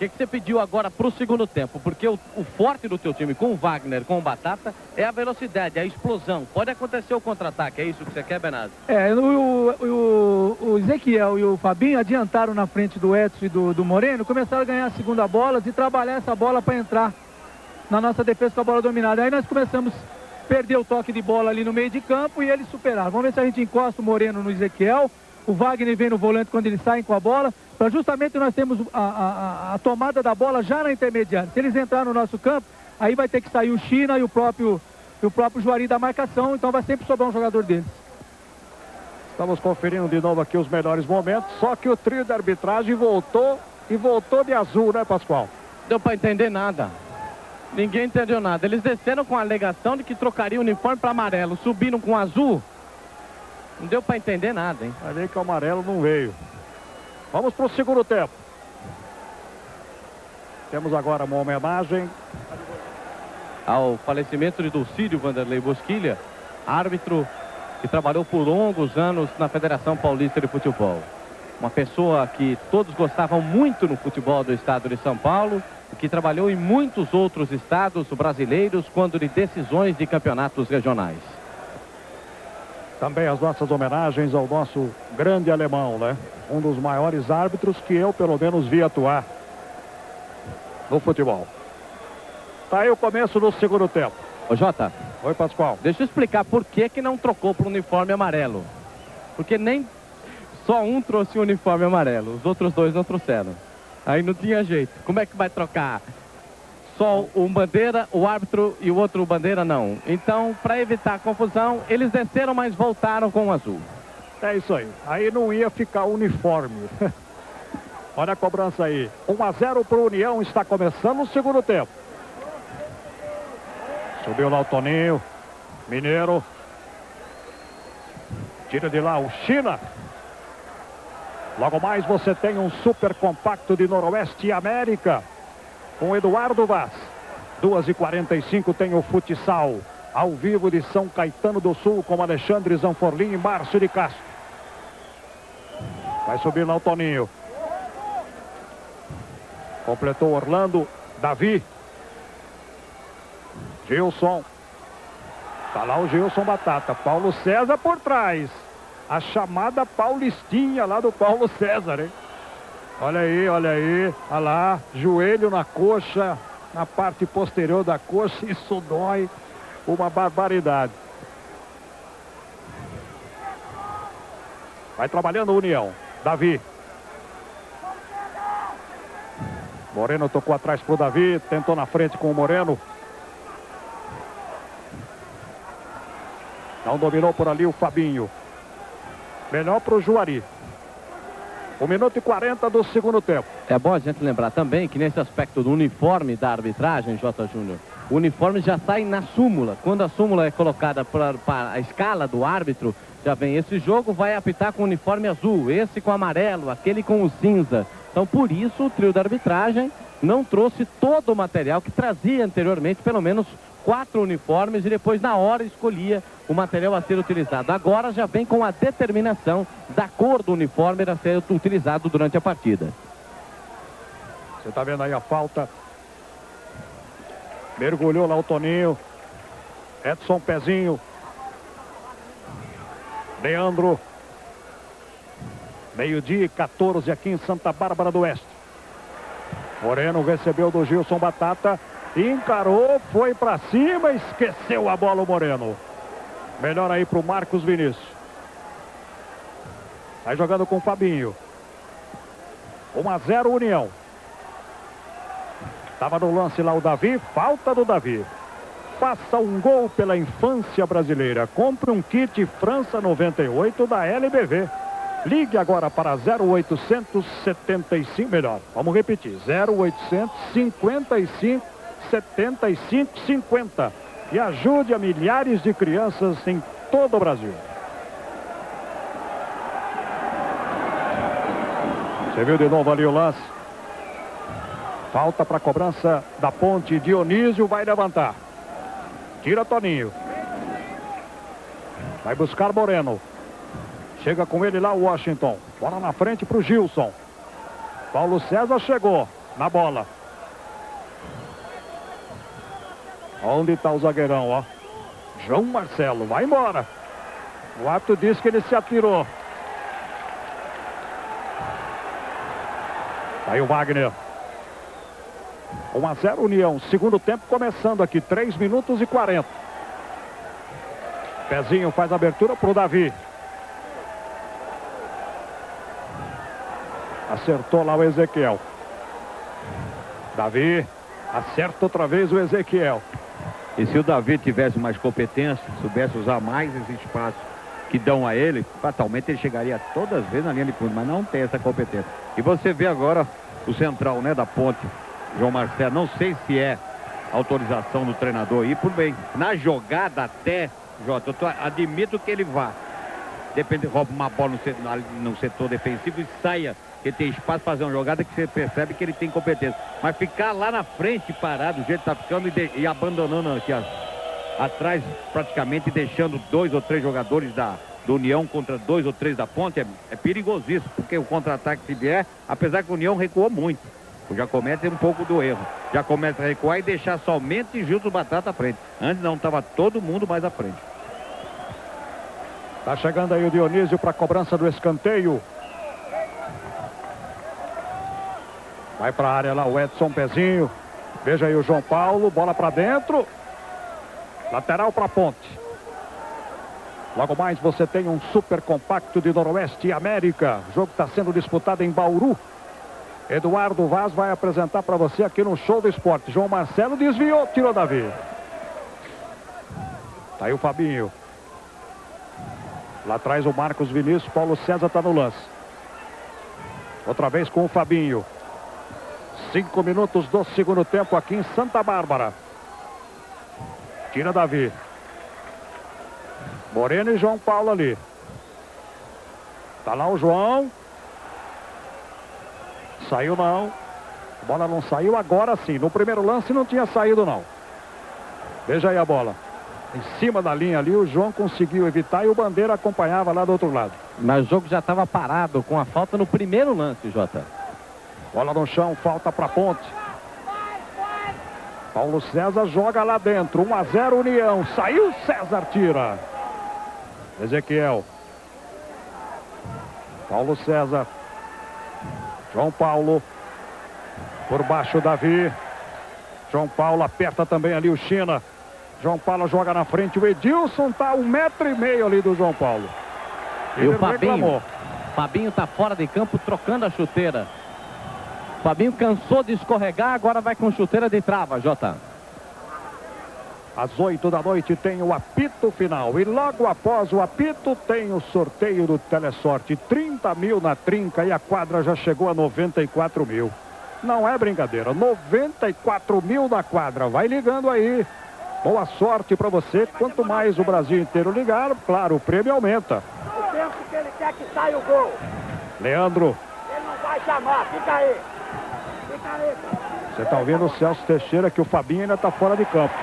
que, que você pediu agora para o segundo tempo? Porque o, o, forte do teu time com o Wagner, com o Batata, é a velocidade, a explosão. Pode acontecer o contra-ataque, é isso que você quer, Benazzi? É, o, o, o, Ezequiel e o Fabinho adiantaram na frente do Edson e do, do Moreno, começaram a ganhar a segunda bola e trabalhar essa bola para entrar na nossa defesa com a bola dominada. Aí nós começamos a perder o toque de bola ali no meio de campo e eles superaram. Vamos ver se a gente encosta o Moreno no Ezequiel. O Wagner vem no volante quando eles saem com a bola para justamente nós temos a, a, a, tomada da bola já na intermediária. Se eles entrarem no nosso campo, aí vai ter que sair o China e o próprio, e o próprio Juari da marcação, então vai sempre sobrar um jogador deles. Estamos conferindo de novo aqui os melhores momentos, só que o trio de arbitragem voltou e voltou de azul, né, Pascoal? Deu para entender nada. Ninguém entendeu nada. Eles desceram com a alegação de que trocaria o uniforme para amarelo. Subiram com azul. Não deu para entender nada, hein? Vai ver que o amarelo não veio. Vamos para o segundo tempo. Temos agora uma homenagem ao falecimento de Dulcídio Vanderlei Bosquilha, árbitro que trabalhou por longos anos na Federação Paulista de Futebol. Uma pessoa que todos gostavam muito no futebol do estado de São Paulo e que trabalhou em muitos outros estados brasileiros quando de decisões de campeonatos regionais. Também as nossas homenagens ao nosso grande alemão, né? Um dos maiores árbitros que eu, pelo menos, vi atuar no futebol. Tá aí o começo do segundo tempo. Ô Jota. Oi, Pascoal. Deixa eu explicar por que que não trocou para o uniforme amarelo. Porque nem só um trouxe o uniforme amarelo, os outros dois não trouxeram. Aí não tinha jeito. Como é que vai trocar? Só um bandeira, o árbitro e o outro bandeira não. Então, para evitar confusão, eles desceram, mas voltaram com o azul. É isso aí. Aí não ia ficar uniforme. Olha a cobrança aí. 1 a 0 para o União. Está começando o segundo tempo. Subiu lá o Toninho. Mineiro. Tira de lá o China. Logo mais você tem um super compacto de Noroeste América. Com Eduardo Vaz. 2h45 tem o futsal. Ao vivo de São Caetano do Sul com Alexandre Zanforlin e Márcio de Castro. Vai subir lá o Toninho. Completou Orlando. Davi. Gilson. Tá lá o Gilson Batata. Paulo César por trás. A chamada Paulistinha lá do Paulo César, hein? Olha aí, olha aí. Olha lá. Joelho na coxa. Na parte posterior da coxa. Isso dói. Uma barbaridade. Vai trabalhando a União. Davi. Moreno tocou atrás pro Davi. Tentou na frente com o Moreno. Não dominou por ali o Fabinho. Melhor para o Juari. 1 minuto e 40 do segundo tempo. É bom a gente lembrar também que nesse aspecto do uniforme da arbitragem, J. Júnior, o uniforme já sai na súmula. Quando a súmula é colocada para, para a escala do árbitro, já vem esse jogo, vai apitar com o uniforme azul, esse com amarelo, aquele com o cinza. Então, por isso, o trio da arbitragem não trouxe todo o material que trazia anteriormente, pelo menos quatro uniformes e depois na hora escolhia o material a ser utilizado. Agora já vem com a determinação da cor do uniforme a ser utilizado durante a partida. Você está vendo aí a falta. Mergulhou lá o Toninho. Edson Pezinho. Leandro. Meio-dia e 14 aqui em Santa Bárbara do Oeste. Moreno recebeu do Gilson Batata. Encarou, foi para cima, esqueceu a bola o Moreno. Melhor aí para o Marcos Vinícius. Vai jogando com o Fabinho. 1 a 0 União. Estava no lance lá o Davi, falta do Davi. Faça um gol pela infância brasileira. Compre um kit França 98 da LBV. Ligue agora para 0800 75, melhor, vamos repetir, 0800 55 75 50 e ajude a milhares de crianças em todo o Brasil. Você viu de novo ali o lance? Falta para a cobrança da ponte. Dionísio vai levantar. Tira Toninho. Vai buscar Moreno. Chega com ele lá o Washington. Bola na frente para o Gilson. Paulo César chegou na bola. Onde está o zagueirão, ó? João Marcelo, vai embora. O árbitro disse que ele se atirou. Aí o Wagner. 1 a 0 União. Segundo tempo começando aqui. 3 minutos e 40. Pezinho faz abertura para o Davi. Acertou lá o Ezequiel. Davi acerta outra vez o Ezequiel. E se o Davi tivesse mais competência, soubesse usar mais esse espaço que dão a ele, fatalmente ele chegaria todas as vezes na linha de fundo, mas não tem essa competência. E você vê agora o central, né, da ponte, João Marcelo. Não sei se é autorização do treinador aí, por bem. Na jogada até, Jota, eu tô, admito que ele vá. Depende, rouba uma bola no no setor defensivo e saia, que tem espaço para fazer uma jogada que você percebe que ele tem competência. Mas ficar lá na frente parado, do jeito que tá ficando e, de, e abandonando aqui a, atrás praticamente, deixando dois ou três jogadores da, do União contra dois ou três da ponte, é, é perigosíssimo, porque o contra-ataque se vier, apesar que o União recuou muito. Já comete um pouco do erro. Já começa a recuar e deixar somente Gilson Batata à frente. Antes não, estava todo mundo mais à frente. Tá chegando aí o Dionísio para a cobrança do escanteio. Vai para a área lá o Edson Pezinho. Veja aí o João Paulo, bola para dentro. Lateral para ponte. Logo mais você tem um super compacto de Noroeste América. O jogo está sendo disputado em Bauru. Eduardo Vaz vai apresentar para você aqui no Show do Esporte. João Marcelo desviou, tirou Davi. Tá aí o Fabinho. Lá atrás o Marcos Vinícius, Paulo César está no lance. Outra vez com o Fabinho. Cinco minutos do segundo tempo aqui em Santa Bárbara. Tira Davi. Moreno e João Paulo ali. Tá lá o João. Saiu não. A bola não saiu agora sim. No primeiro lance não tinha saído não. Veja aí a bola. Em cima da linha ali, o João conseguiu evitar e o Bandeira acompanhava lá do outro lado. Mas o jogo já estava parado com a falta no primeiro lance, Jota. Bola no chão, falta para ponte. Paulo César joga lá dentro. 1 a 0 União. Saiu César, tira. Ezequiel. Paulo César. João Paulo. Por baixo, Davi. João Paulo aperta também ali o China. João Paulo joga na frente. O Edilson tá um metro e meio ali do João Paulo. Ele e o Fabinho. Reclamou. Fabinho tá fora de campo trocando a chuteira. Fabinho cansou de escorregar, agora vai com chuteira de trava, Jota. Às 8 da noite tem o apito final. E logo após o apito tem o sorteio do Telesorte. 30 mil na trinca e a quadra já chegou a 94 mil. Não é brincadeira. 94 mil na quadra. Vai ligando aí. Boa sorte para você. Quanto mais o Brasil inteiro ligar, claro, o prêmio aumenta. O tempo que ele quer que saia o gol. Leandro. Ele não vai chamar. Fica aí. Você está ouvindo o Celso Teixeira que o Fabinho ainda está fora de campo.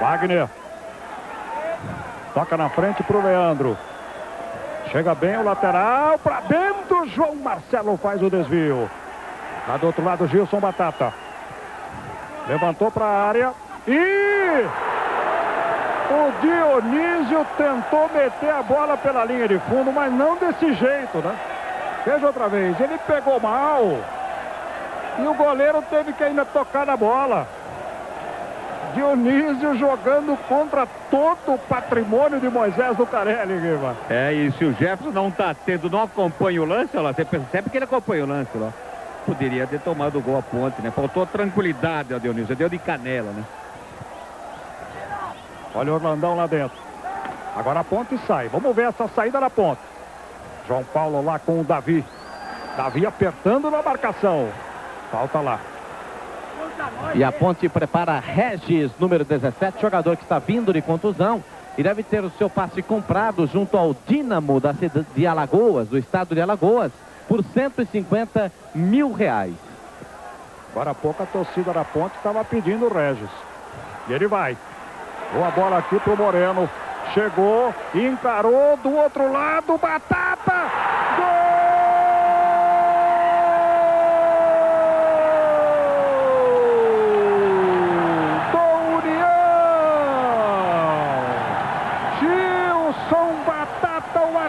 Wagner. Toca na frente para o Leandro. Chega bem o lateral para dentro. João Marcelo faz o desvio. Lá do outro lado, Gilson Batata. Levantou para a área. E o Dionísio tentou meter a bola pela linha de fundo, mas não desse jeito, né? Veja outra vez. Ele pegou mal. E o goleiro teve que ainda tocar na bola. Dionísio jogando contra todo o patrimônio de Moisés do Carelli, Guima. É, e se o Jefferson não está tendo, não acompanha o lance, lá, você percebe que ele acompanha o lance lá. Poderia ter tomado o gol a ponte, né? Faltou tranquilidade ao Dionísio, deu de canela, né? Olha o Orlandão lá dentro. Agora a ponte sai. Vamos ver essa saída da ponte. João Paulo lá com o Davi. Davi apertando na marcação. Falta lá. E a Ponte prepara Regis, número 17, jogador que está vindo de contusão e deve ter o seu passe comprado junto ao Dínamo da cidade de Alagoas, do estado de Alagoas, por 150 mil reais. Agora há pouco a torcida da Ponte estava pedindo o Regis. E ele vai. Boa bola aqui pro Moreno. Chegou, encarou do outro lado, batata! Gol!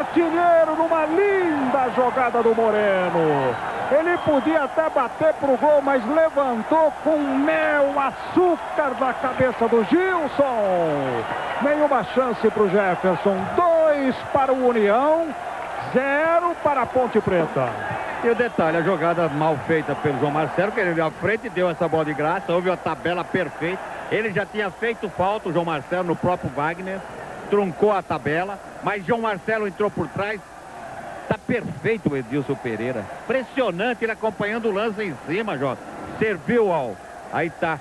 artilheiro numa jogada do Moreno. Ele podia até bater pro gol, mas levantou com mel, açúcar na cabeça do Gilson. Nenhuma chance para o Jefferson. Dois para o União, zero para a Ponte Preta. E o detalhe, a jogada mal feita pelo João Marcelo, que ele veio à frente e deu essa bola de graça, houve a tabela perfeita. Ele já tinha feito falta, o João Marcelo, no próprio Wagner, truncou a tabela, mas João Marcelo entrou por trás, tá perfeito o Edilson Pereira. Impressionante ele acompanhando o lance em cima, Jota. Serviu ao. Aí tá.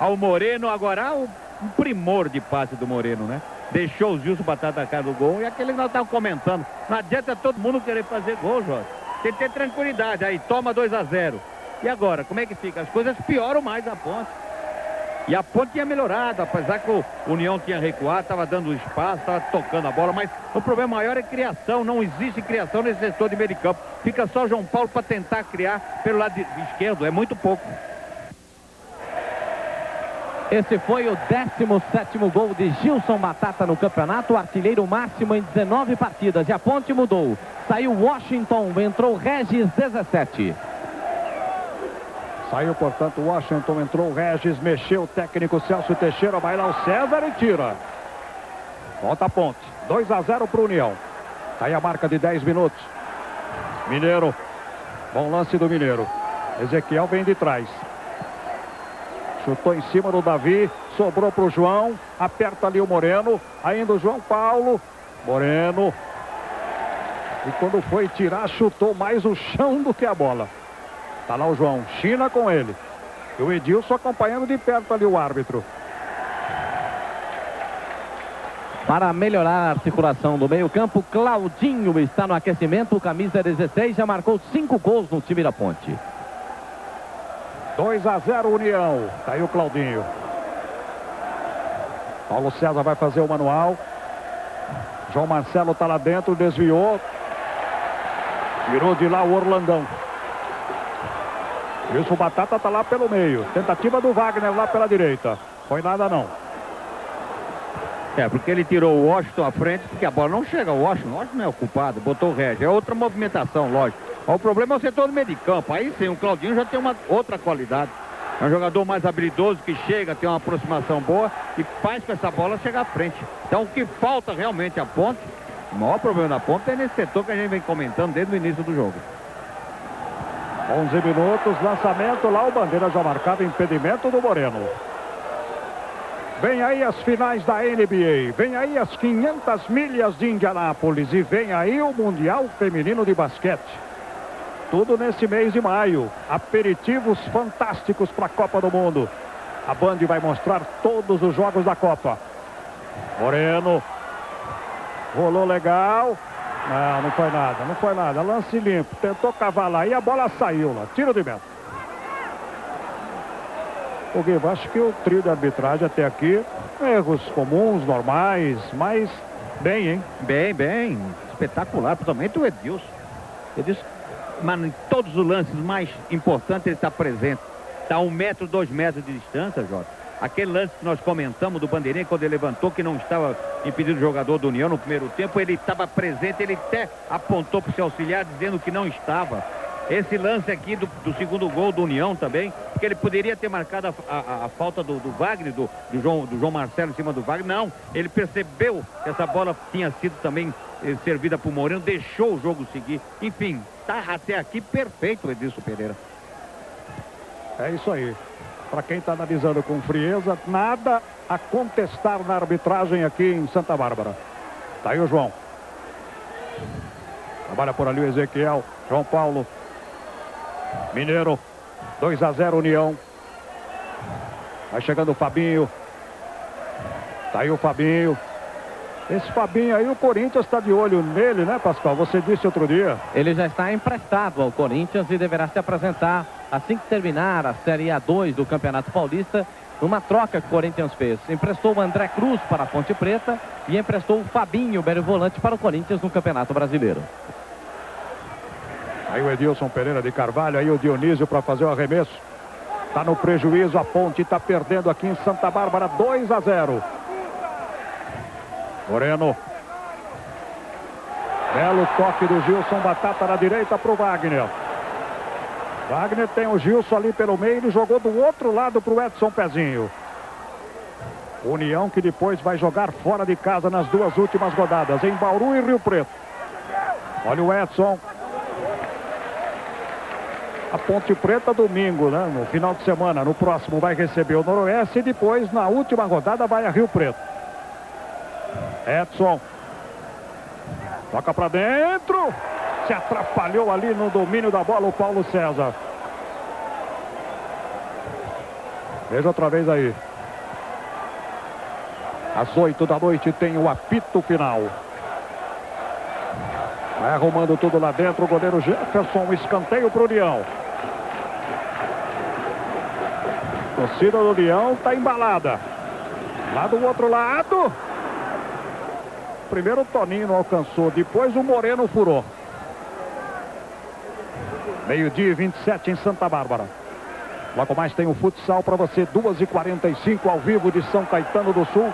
Ao Moreno, agora o um primor de passe do Moreno, né? Deixou o Gilson Batata na cara do gol. E aquele que nós estávamos comentando. Não adianta todo mundo querer fazer gol, Jota. Tem que ter tranquilidade. Aí toma 2 a 0 E agora, como é que fica? As coisas pioram mais a ponte. E a ponte tinha melhorado, apesar que o União tinha recuado, estava dando espaço, estava tocando a bola, mas o problema maior é criação, não existe criação nesse setor de meio de campo. Fica só João Paulo para tentar criar pelo lado esquerdo, é muito pouco. Esse foi o 17º gol de Gilson Batata no campeonato, artilheiro máximo em 19 partidas. E a ponte mudou. Saiu Washington, entrou Regis 17. Saiu, portanto, Washington, entrou Regis, mexeu o técnico Celso Teixeira, vai lá o César e tira. Volta a ponte. 2 a 0 para o União. Está aí a marca de 10 minutos. Mineiro. Bom lance do Mineiro. Ezequiel vem de trás. Chutou em cima do Davi. Sobrou para o João. Aperta ali o Moreno. Ainda o João Paulo. Moreno. E quando foi tirar, chutou mais o chão do que a bola. Tá lá o João. China com ele. E o Edilson acompanhando de perto ali o árbitro. Para melhorar a articulação do meio-campo, Claudinho está no aquecimento, camisa 16, já marcou cinco gols no time da Ponte. 2 a 0 União. Tá aí o Claudinho. Paulo César vai fazer o manual. João Marcelo tá lá dentro, desviou. Tirou de lá o Orlandão. Isso, o Batata tá lá pelo meio. Tentativa do Wagner lá pela direita. Foi nada não. É, porque ele tirou o Washington à frente, porque a bola não chega ao Washington. O Washington não é ocupado, botou o Regis. É outra movimentação, lógico. O problema é o setor do meio de campo. Aí sim, o Claudinho já tem uma outra qualidade. É um jogador mais habilidoso que chega, tem uma aproximação boa e faz com essa bola chegar à frente. Então o que falta realmente a ponte, o maior problema da ponte é nesse setor que a gente vem comentando desde o início do jogo. 11 minutos, lançamento lá, o Bandeira já marcado, impedimento do Moreno. Vem aí as finais da NBA, vem aí as 500 milhas de Indianápolis e vem aí o Mundial Feminino de Basquete. Tudo nesse mês de maio. Aperitivos fantásticos para a Copa do Mundo. A Band vai mostrar todos os jogos da Copa. Moreno. Rolou legal. Não, não foi nada, não foi nada. Lance limpo. Tentou cavalar e a bola saiu lá. Tiro de meta. O Guilherme, acho que o trio de arbitragem até aqui, erros comuns, normais, mas bem, hein? Bem, bem. Espetacular, principalmente o Edilson. Edilson, mas em todos os lances mais importantes ele está presente. Está um metro, dois metros de distância, Jota. Aquele lance que nós comentamos do Bandeirinha, quando ele levantou, que não estava impedido o jogador do União no primeiro tempo, ele estava presente, ele até apontou para o seu auxiliar dizendo que não estava. Esse lance aqui do, do, segundo gol do União também, porque ele poderia ter marcado a, a, a falta do, do Wagner, do, do, João, do João Marcelo em cima do Wagner. Não, ele percebeu que essa bola tinha sido também eh, servida para o Moreno, deixou o jogo seguir. Enfim, está até aqui perfeito o Edilson Pereira. É isso aí. Para quem está analisando com frieza, nada a contestar na arbitragem aqui em Santa Bárbara. Tá aí o João. Trabalha por ali o Ezequiel. João Paulo. Mineiro. 2 a 0 União. Vai chegando o Fabinho. Tá aí o Fabinho. Esse Fabinho aí, o Corinthians está de olho nele, né, Pascal? Você disse outro dia. Ele já está emprestado ao Corinthians e deverá se apresentar assim que terminar a Série A2 do Campeonato Paulista, numa troca que o Corinthians fez. Emprestou o André Cruz para a Ponte Preta e emprestou o Fabinho, o volante, para o Corinthians no Campeonato Brasileiro. Aí o Edilson Pereira de Carvalho, aí o Dionísio para fazer o arremesso. Está no prejuízo, a Ponte está perdendo aqui em Santa Bárbara, 2 a 0. Moreno. Belo toque do Gilson Batata na direita para o Wagner. Wagner tem o Gilson ali pelo meio, ele jogou do outro lado para o Edson Pezinho. União que depois vai jogar fora de casa nas duas últimas rodadas, em Bauru e Rio Preto. Olha o Edson. A Ponte Preta domingo, né? No final de semana, no próximo vai receber o Noroeste e depois na última rodada vai a Rio Preto. Edson. Toca para dentro. Se atrapalhou ali no domínio da bola o Paulo César. Veja outra vez aí. Às 8 da noite tem o apito final. Vai arrumando tudo lá dentro o goleiro Jefferson. Escanteio para o União. Torcida do Leão está embalada. Lá do outro lado. Primeiro o Toninho não alcançou, depois o Moreno furou. Meio-dia 27 em Santa Bárbara. Logo mais tem o futsal para você, 2h45 ao vivo de São Caetano do Sul.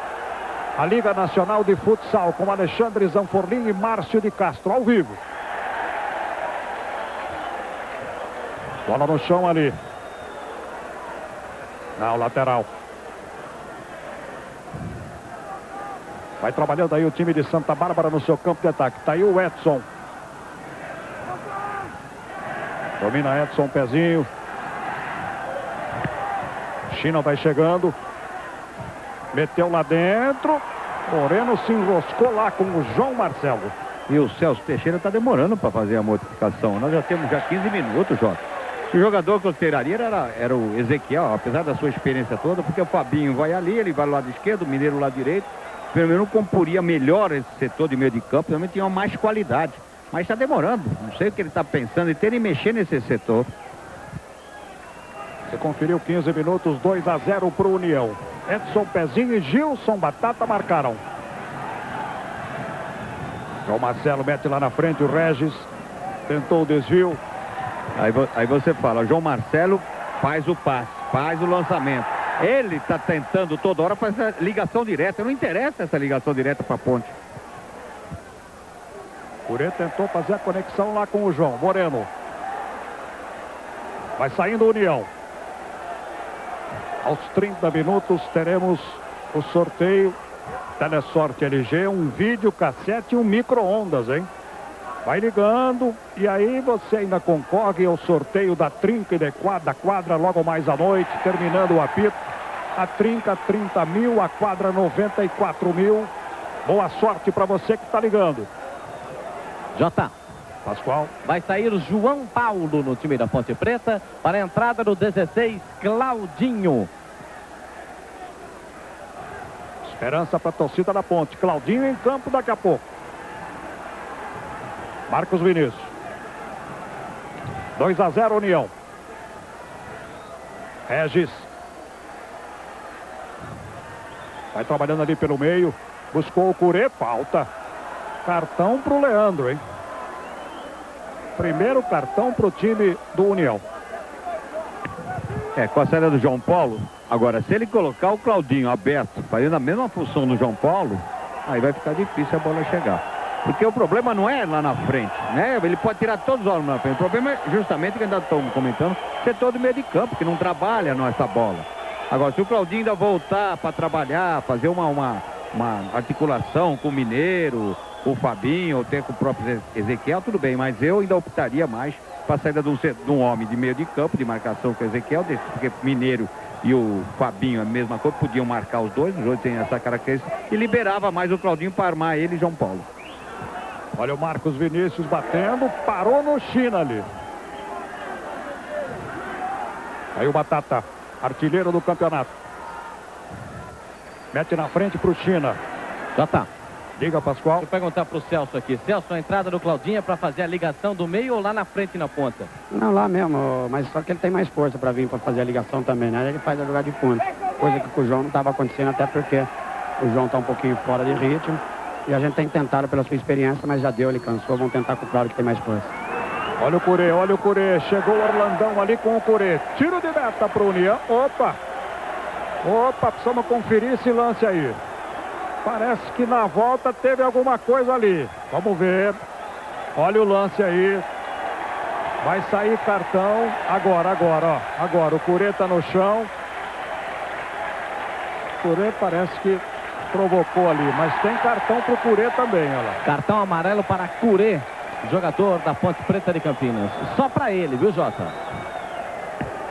A Liga Nacional de Futsal com Alexandre Zanforlin e Márcio de Castro, ao vivo. Bola no chão ali. Não, lateral. Vai trabalhando aí o time de Santa Bárbara no seu campo de ataque. Tá aí o Edson. Domina Edson, pezinho. China vai chegando. Meteu lá dentro. Moreno se enroscou lá com o João Marcelo. E o Celso Teixeira está demorando para fazer a modificação. Nós já temos já 15 minutos, Jota. O jogador que eu tiraria era, era o Ezequiel, apesar da sua experiência toda, porque o Fabinho vai ali, ele vai do lado esquerdo, o Mineiro lado direito. Pelo menos comporia melhor esse setor de meio de campo, também tinha mais qualidade. Mas está demorando. Não sei o que ele está pensando em ter e mexer nesse setor. Você conferiu 15 minutos, 2 a 0 para o União. Edson Pezinho e Gilson Batata marcaram. João Marcelo mete lá na frente o Regis. Tentou o desvio. Aí, aí você fala, João Marcelo faz o passe, faz o lançamento. Ele está tentando toda hora fazer ligação direta. Não interessa essa ligação direta para a ponte. Curê tentou fazer a conexão lá com o João. Moreno. Vai saindo União. Aos 30 minutos teremos o sorteio Telesorte LG, um vídeo cassete e um micro-ondas, hein? Vai ligando e aí você ainda concorre ao sorteio da trinca e de quadra, da quadra logo mais à noite, terminando o apito. A trinca 30 mil, a quadra 94 mil. Boa sorte para você que está ligando. Jota. Pascoal. Vai sair João Paulo no time da Ponte Preta para a entrada do 16, Claudinho. Esperança para a torcida da Ponte. Claudinho em campo daqui a pouco. Marcos Vinícius. 2 a 0 União. Regis. Vai trabalhando ali pelo meio. Buscou o Curê. Falta. Cartão para o Leandro, hein? Primeiro cartão para o time do União. É, com a saída do João Paulo. Agora, se ele colocar o Claudinho aberto, fazendo a mesma função do João Paulo, aí vai ficar difícil a bola chegar. Porque o problema não é lá na frente, né? Ele pode tirar todos os homens na frente. O problema é justamente que ainda estamos comentando, setor do meio de campo, que não trabalha nessa bola. Agora, se o Claudinho ainda voltar para trabalhar, fazer uma, uma, uma articulação com o Mineiro, o Fabinho, ou até com o próprio Ezequiel, tudo bem, mas eu ainda optaria mais para a saída de um, de um, homem de meio de campo, de marcação com o Ezequiel, porque Mineiro e o Fabinho a mesma coisa, podiam marcar os dois, os dois têm essa característica, e liberava mais o Claudinho para armar ele e João Paulo. Olha o Marcos Vinícius batendo, parou no China ali. Aí o Batata, artilheiro do campeonato. Mete na frente para o China. Já tá. Diga, Pascoal. Vou perguntar para o Celso aqui. Celso, a entrada do Claudinho é para fazer a ligação do meio ou lá na frente na ponta? Não, lá mesmo, mas só que ele tem mais força para vir para fazer a ligação também, né? Ele faz a jogada de fundo. Coisa que com o João não estava acontecendo, até porque o João está um pouquinho fora de ritmo. E a gente tem tentado pela sua experiência, mas já deu, ele cansou. Vamos tentar com o Claudio que tem mais força. Olha o Curê, olha o Curê. Chegou o Orlandão ali com o Curê. Tiro de meta para o União. Opa! Opa, precisamos conferir esse lance aí. Parece que na volta teve alguma coisa ali. Vamos ver. Olha o lance aí. Vai sair cartão. Agora, agora, ó. Agora, o Curê está no chão. O Curê parece que provocou ali, mas tem cartão para o Curê também, olha lá. Cartão amarelo para Curê, jogador da Ponte Preta de Campinas. Só para ele, viu, Jota?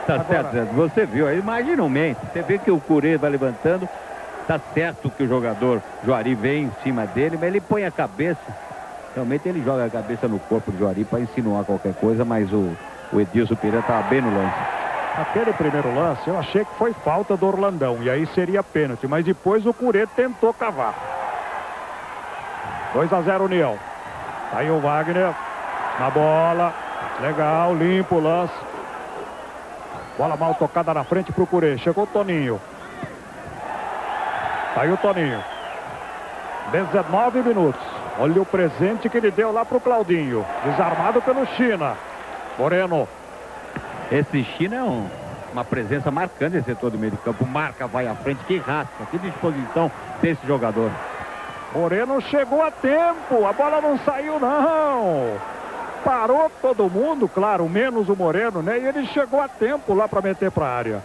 Tá Agora... certo, você viu aí, imagina um mente. Você vê que o Curê vai levantando, tá certo que o jogador Juari vem em cima dele, mas ele põe a cabeça Realmente ele joga a cabeça no corpo do Juari para insinuar qualquer coisa, mas o, o Edilson Pereira estava bem no lance. Aquele primeiro lance, eu achei que foi falta do Orlandão. E aí seria pênalti. Mas depois o Curê tentou cavar. 2 a 0 União. Tá aí o Wagner. Na bola. Legal, limpo o lance. Bola mal tocada na frente pro Curê. Chegou o Toninho. Tá aí o Toninho. 19 minutos. Olha o presente que ele deu lá pro Claudinho. Desarmado pelo China. Moreno. Esse China é um, uma presença marcante nesse setor do meio de campo. Marca, vai à frente. Que raça, que disposição desse jogador. Moreno chegou a tempo. A bola não saiu, não. Parou todo mundo, claro, menos o Moreno, né? E ele chegou a tempo lá para meter para a área.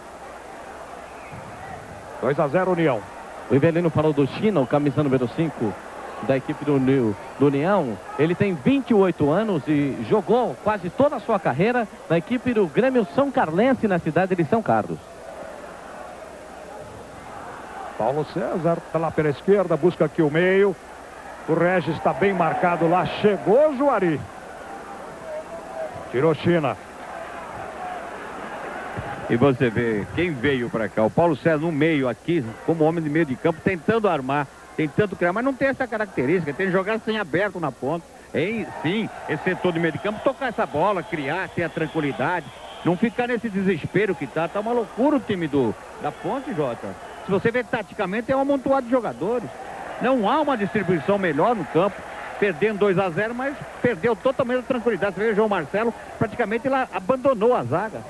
2 a 0 União. O Ivelino falou do China, o camisa número 5 da equipe do, do União. Ele tem 28 anos e jogou quase toda a sua carreira na equipe do Grêmio São Carlense na cidade de São Carlos. Paulo César está lá pela esquerda, busca aqui o meio. O Regis está bem marcado lá. Chegou Juari. Tirou China. E você vê quem veio para cá. O Paulo César no meio aqui, como homem de meio de campo, tentando armar tentando criar, mas não tem essa característica, tem jogar sem aberto na ponta. Em, sim, esse setor de meio de campo, tocar essa bola, criar, ter a tranquilidade, não ficar nesse desespero que tá. Tá uma loucura o time do, da ponte, Jota. Se você vê taticamente, é um amontoado de jogadores. Não há uma distribuição melhor no campo. Perdendo 2 a 0 mas perdeu totalmente a tranquilidade. Você vê o João Marcelo, praticamente ele abandonou a zaga.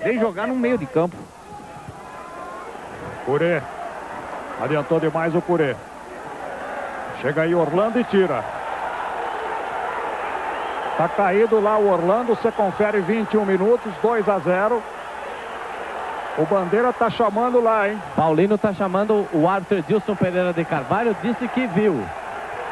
Vem jogar no meio de campo. Curê. Adiantou demais o Curê. Chega aí Orlando e tira. Tá caído lá o Orlando, você confere 21 minutos, 2 a 0. O Bandeira tá chamando lá, hein? Paulino tá chamando o árbitro Edilson Pereira de Carvalho, disse que viu.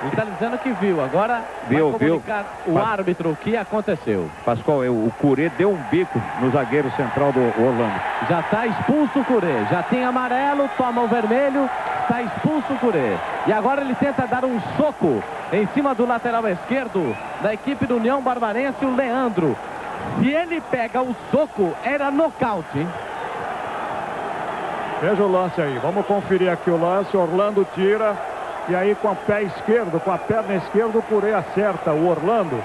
Ele está dizendo que viu. Agora viu, vai comunicar viu. o árbitro o que aconteceu. Pascoal, o Curê deu um bico no zagueiro central do Orlando. Já está expulso o Curê. Já tem amarelo, toma o vermelho, está expulso o Curê. E agora ele tenta dar um soco em cima do lateral esquerdo da equipe do União Barbarense, o Leandro. Se ele pega o soco, era nocaute, hein? Veja o lance aí. Vamos conferir aqui o lance. Orlando tira. E aí com o pé esquerdo, com a perna esquerda, o Curê acerta o Orlando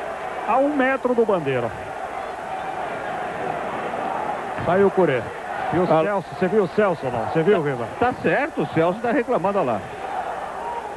a um metro do Bandeira. Saiu o Curê. E o ah. Celso, você viu o Celso não? Você viu, Viva? Tá certo, o Celso tá reclamando, olha lá.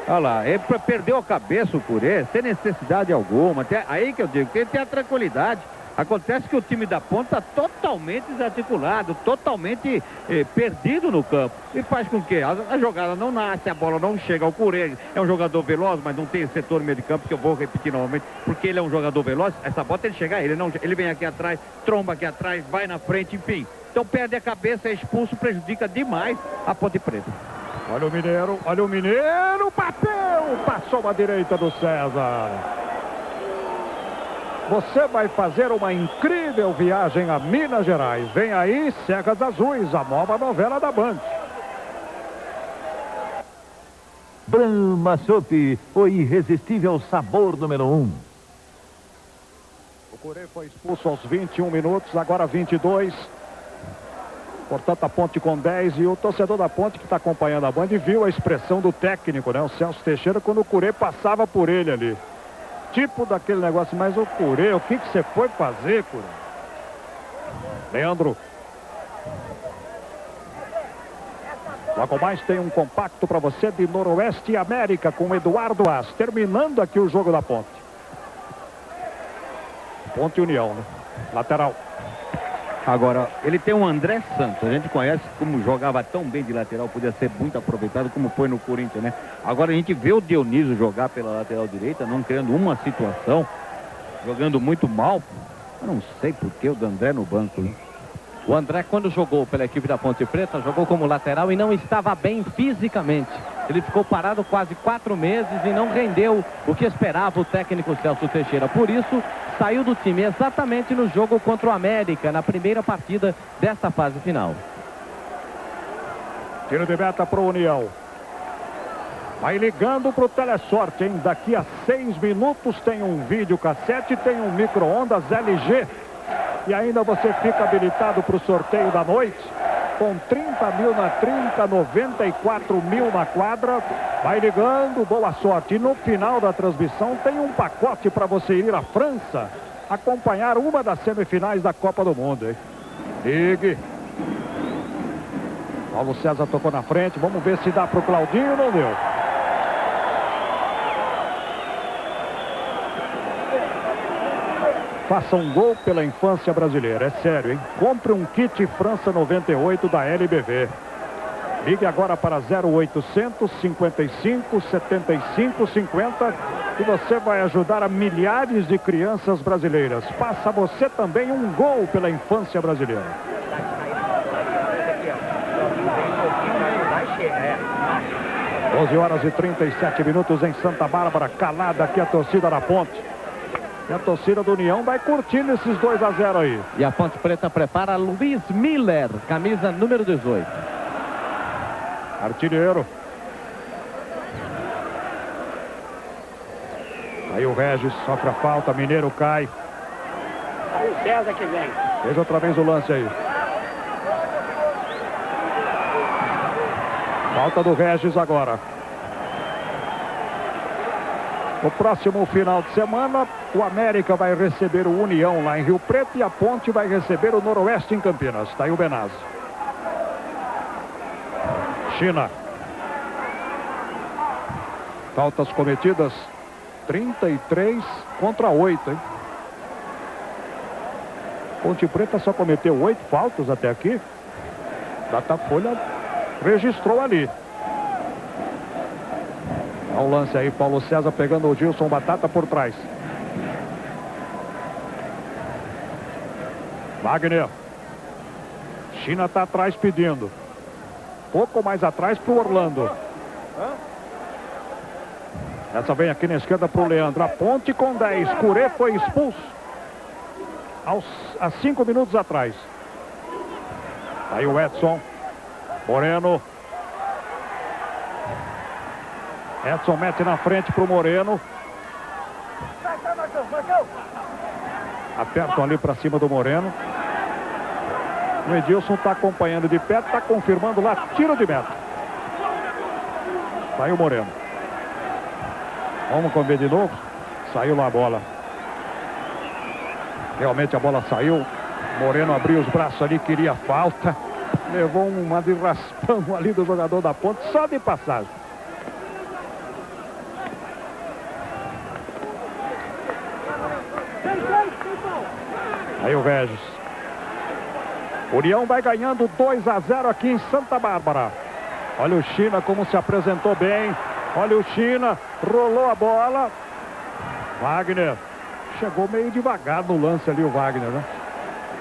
Olha lá, ele perdeu a cabeça o Curê, sem necessidade alguma. aí que eu digo, tem que ter a tranquilidade. Acontece que o time da ponta está totalmente desarticulado, totalmente eh, perdido no campo. E faz com que a, a, jogada não nasce, a bola não chega ao Cureia. É um jogador veloz, mas não tem setor no meio de campo, que eu vou repetir novamente, porque ele é um jogador veloz. Essa bola tem que chegar, ele não, ele vem aqui atrás, tromba aqui atrás, vai na frente, enfim. Então perde a cabeça, é expulso, prejudica demais a Ponte Preta. Olha o Mineiro, olha o Mineiro, bateu, passou a direita do César. Você vai fazer uma incrível viagem a Minas Gerais. Vem aí, Cegas Azuis, a nova novela da Band. Brahma Soup, o irresistível sabor número 1. Um. O Corê foi expulso aos 21 minutos, agora 22. Portanto, a Ponte com 10 e o torcedor da Ponte que está acompanhando a Band viu a expressão do técnico, né? O Celso Teixeira, quando o Curê passava por ele ali tipo daquele negócio, mas o Curê, o que, que você foi fazer, Curê? Leandro. Logo mais tem um compacto para você de Noroeste América com Eduardo As. Terminando aqui o jogo da Ponte. Ponte União, né? Lateral. Agora, ele tem um André Santos, a gente conhece como jogava tão bem de lateral, podia ser muito aproveitado como foi no Corinthians, né? Agora a gente vê o Dionísio jogar pela lateral direita, não criando uma situação, jogando muito mal. Eu não sei por que o André no banco, né? O André, quando jogou pela equipe da Ponte Preta, jogou como lateral e não estava bem fisicamente. Ele ficou parado quase quatro meses e não rendeu o que esperava o técnico Celso Teixeira. Por isso, saiu do time exatamente no jogo contra o América, na primeira partida desta fase final. Tiro de meta para o União. Vai ligando pro Telesorte, hein? Daqui a seis minutos tem um vídeo cassete, tem um micro-ondas LG. E ainda você fica habilitado para o sorteio da noite. Com 30 mil na 30, 94 mil na quadra. Vai ligando, boa sorte. E no final da transmissão tem um pacote para você ir à França acompanhar uma das semifinais da Copa do Mundo, hein? Ligue. Paulo César tocou na frente. Vamos ver se dá para o Claudinho. Não deu. Faça um gol pela infância brasileira. É sério, hein? Compre um kit França 98 da LBV. Ligue agora para 0800 55 75 50 e você vai ajudar a milhares de crianças brasileiras. Faça você também um gol pela infância brasileira. 12 horas e 37 minutos em Santa Bárbara, calada aqui a torcida da Ponte. E a torcida do União vai curtindo esses 2 a 0 aí. E a Ponte Preta prepara Luiz Miller, camisa número 18. Artilheiro. Aí o Regis sofre a falta, Mineiro cai. Aí o César que vem. Veja outra vez o lance aí. Falta do Regis agora. No próximo final de semana, o América vai receber o União lá em Rio Preto e a Ponte vai receber o Noroeste em Campinas. Está aí o Benazzi. China. Faltas cometidas 33 contra 8, hein? Ponte Preta só cometeu 8 faltas até aqui. Datafolha registrou ali. Olha o lance aí, Paulo César pegando o Gilson Batata por trás. Wagner. China está atrás pedindo. Pouco mais atrás para o Orlando. Essa vem aqui na esquerda para o Leandro. A ponte com 10. Curê foi expulso. Aos, há 5 minutos atrás. Aí o Edson. Moreno. Edson mete na frente para o Moreno. Apertam ali para cima do Moreno. O Edilson está acompanhando de perto, está confirmando lá, tiro de meta. Saiu Moreno. Vamos ver de novo. Saiu lá a bola. Realmente a bola saiu. Moreno abriu os braços ali, queria falta. Levou uma de raspão ali do jogador da ponte, só de passagem. Aí o Regis. União vai ganhando 2 a 0 aqui em Santa Bárbara. Olha o China como se apresentou bem. Olha o China, rolou a bola. Wagner. Chegou meio devagar no lance ali o Wagner, né?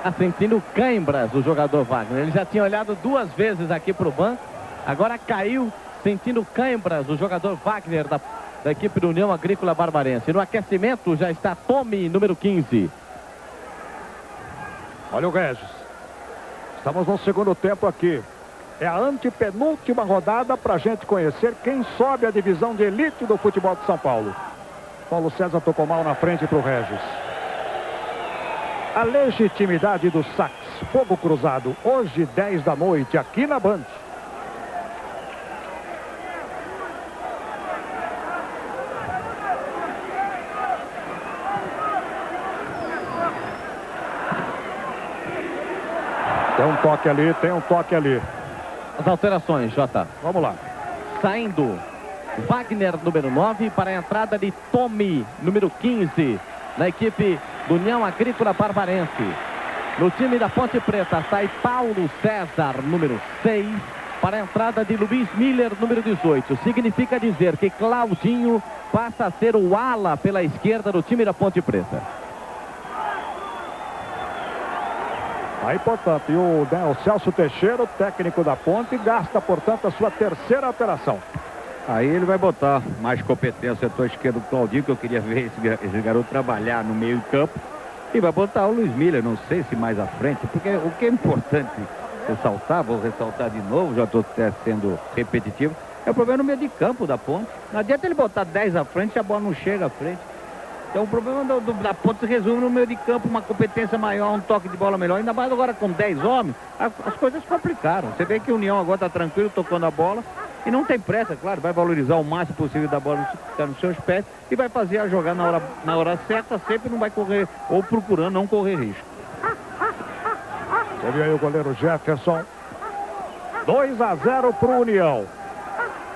Tá sentindo cãibras o jogador Wagner. Ele já tinha olhado duas vezes aqui para o banco. Agora caiu sentindo cãibras o jogador Wagner da, da equipe do União Agrícola Barbarense. No aquecimento já está Tommy, número 15. Olha o Regis. Estamos no segundo tempo aqui. É a antepenúltima rodada para a gente conhecer quem sobe a divisão de elite do futebol de São Paulo. Paulo César tocou mal na frente para o Regis. A legitimidade do sax. Fogo cruzado. Hoje, 10 da noite, aqui na Band. Tem um toque ali, tem um toque ali. As alterações, Jota. Vamos lá. Saindo Wagner, número 9, para a entrada de Tommy, número 15, na equipe do União Agrícola Barbarense. No time da Ponte Preta sai Paulo César, número 6, para a entrada de Luiz Miller, número 18. Significa dizer que Claudinho passa a ser o ala pela esquerda do time da Ponte Preta. Aí, portanto, e o, né, o Celso Teixeira, técnico da Ponte, gasta, portanto, a sua terceira alteração. Aí ele vai botar mais competência setor esquerdo do Claudinho, que eu queria ver esse, esse garoto trabalhar no meio campo. E vai botar o Luiz Miller, não sei se mais à frente, porque o que é importante ressaltar, vou ressaltar de novo, já estou sendo repetitivo, É o problema no meio de campo da ponte. Não adianta ele botar 10 à frente e a bola não chega à frente. Então o problema do, do, da ponte se resume no meio de campo, uma competência maior, um toque de bola melhor. Ainda mais agora com 10 homens, a, as coisas complicaram. Você vê que o União agora está tranquilo, tocando a bola. E não tem pressa, claro, vai valorizar o máximo possível da bola que está nos seus pés e vai fazer a jogar na hora, na hora certa, sempre não vai correr, ou procurando não correr risco. Viu aí o goleiro Jefferson. 2 a 0 para o União.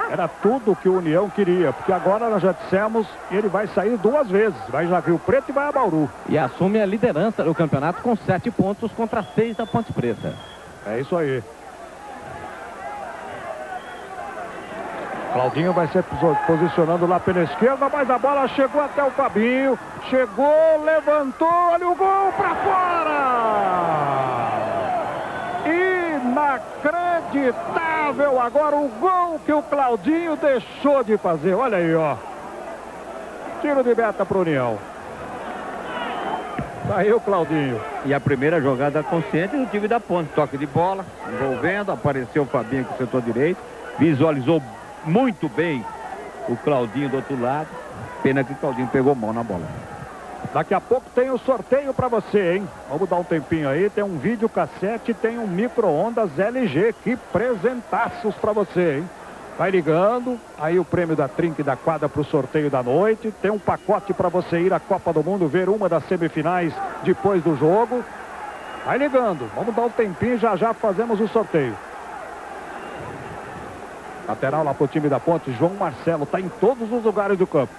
Era tudo que o União queria, porque agora nós já dissemos, ele vai sair duas vezes. Vai já Rio Preto e vai a Bauru. E assume a liderança do campeonato com sete pontos contra seis da Ponte Preta. É isso aí. Claudinho vai se posicionando lá pela esquerda, mas a bola chegou até o Fabinho. Chegou, levantou, olha o gol para fora! Inacreditável agora o gol que o Claudinho deixou de fazer. Olha aí, ó. Tiro de meta para União. Saiu Claudinho. E a primeira jogada consciente do time da ponte. Toque de bola, envolvendo, apareceu o Fabinho com o setor direito. Visualizou muito bem o Claudinho do outro lado. Pena que o Claudinho pegou mão na bola. Daqui a pouco tem o sorteio para você, hein? Vamos dar um tempinho aí. Tem um vídeo cassete, tem um micro-ondas LG. Que presentaços para você, hein? Vai ligando, aí o prêmio da Trinca e da Quadra para o sorteio da noite. Tem um pacote para você ir à Copa do Mundo, ver uma das semifinais depois do jogo. Vai ligando, vamos dar um tempinho, já já fazemos o sorteio. Lateral lá para o time da Ponte, João Marcelo, está em todos os lugares do campo.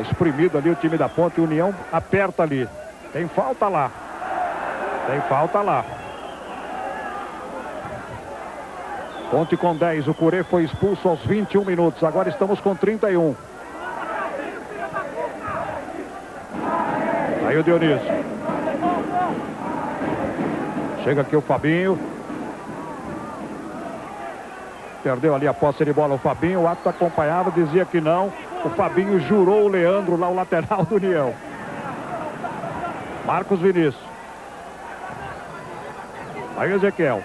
Exprimido ali o time da Ponte, União aperta ali. Tem falta lá. Tem falta lá. Ponte com 10, o Curê foi expulso aos 21 minutos, agora estamos com 31. Aí o Dionísio. Chega aqui o Fabinho. Perdeu ali a posse de bola o Fabinho. O ato acompanhava, dizia que não. O Fabinho jurou o Leandro lá, o lateral do União. Marcos Vinícius. Aí o Ezequiel.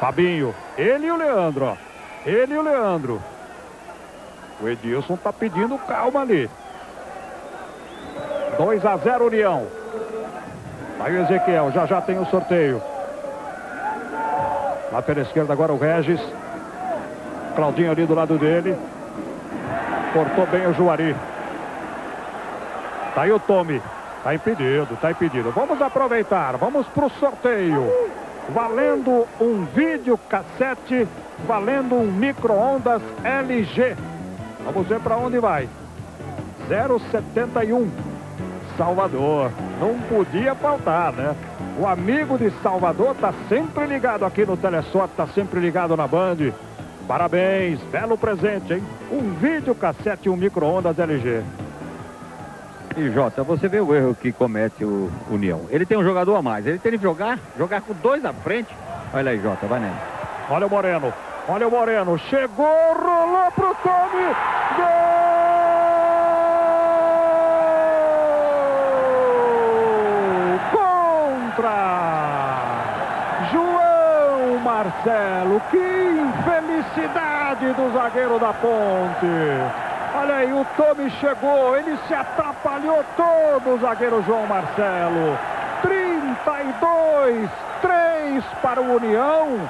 Fabinho. Ele e o Leandro, ó. Ele e o Leandro. O Edilson tá pedindo calma ali. 2 a 0 União. Aí o Ezequiel, já já tem o sorteio. Lá pela esquerda agora o Regis. Claudinho ali do lado dele. Cortou bem o Juari. Tá aí o Tome. Tá impedido, tá impedido. Vamos aproveitar, vamos pro sorteio. Valendo um vídeo cassete, valendo um micro-ondas LG. Vamos ver para onde vai. 071 Salvador. Não podia faltar, né? O amigo de Salvador tá sempre ligado aqui no Telesorte, tá sempre ligado na Band. Parabéns, belo presente, hein? Um vídeo cassete e um micro-ondas LG. E Jota, você vê o erro que comete o União. Ele tem um jogador a mais. Ele tem que jogar, jogar com dois à frente. Olha aí, Jota, vai nele. Olha o Moreno. Olha o Moreno. Chegou, rolou pro Tome. Gol! Contra! João Marcelo. Que infelicidade do zagueiro da ponte. Olha aí, o Tome chegou, ele se atrapalhou todo o zagueiro João Marcelo. 32, 3 para o União,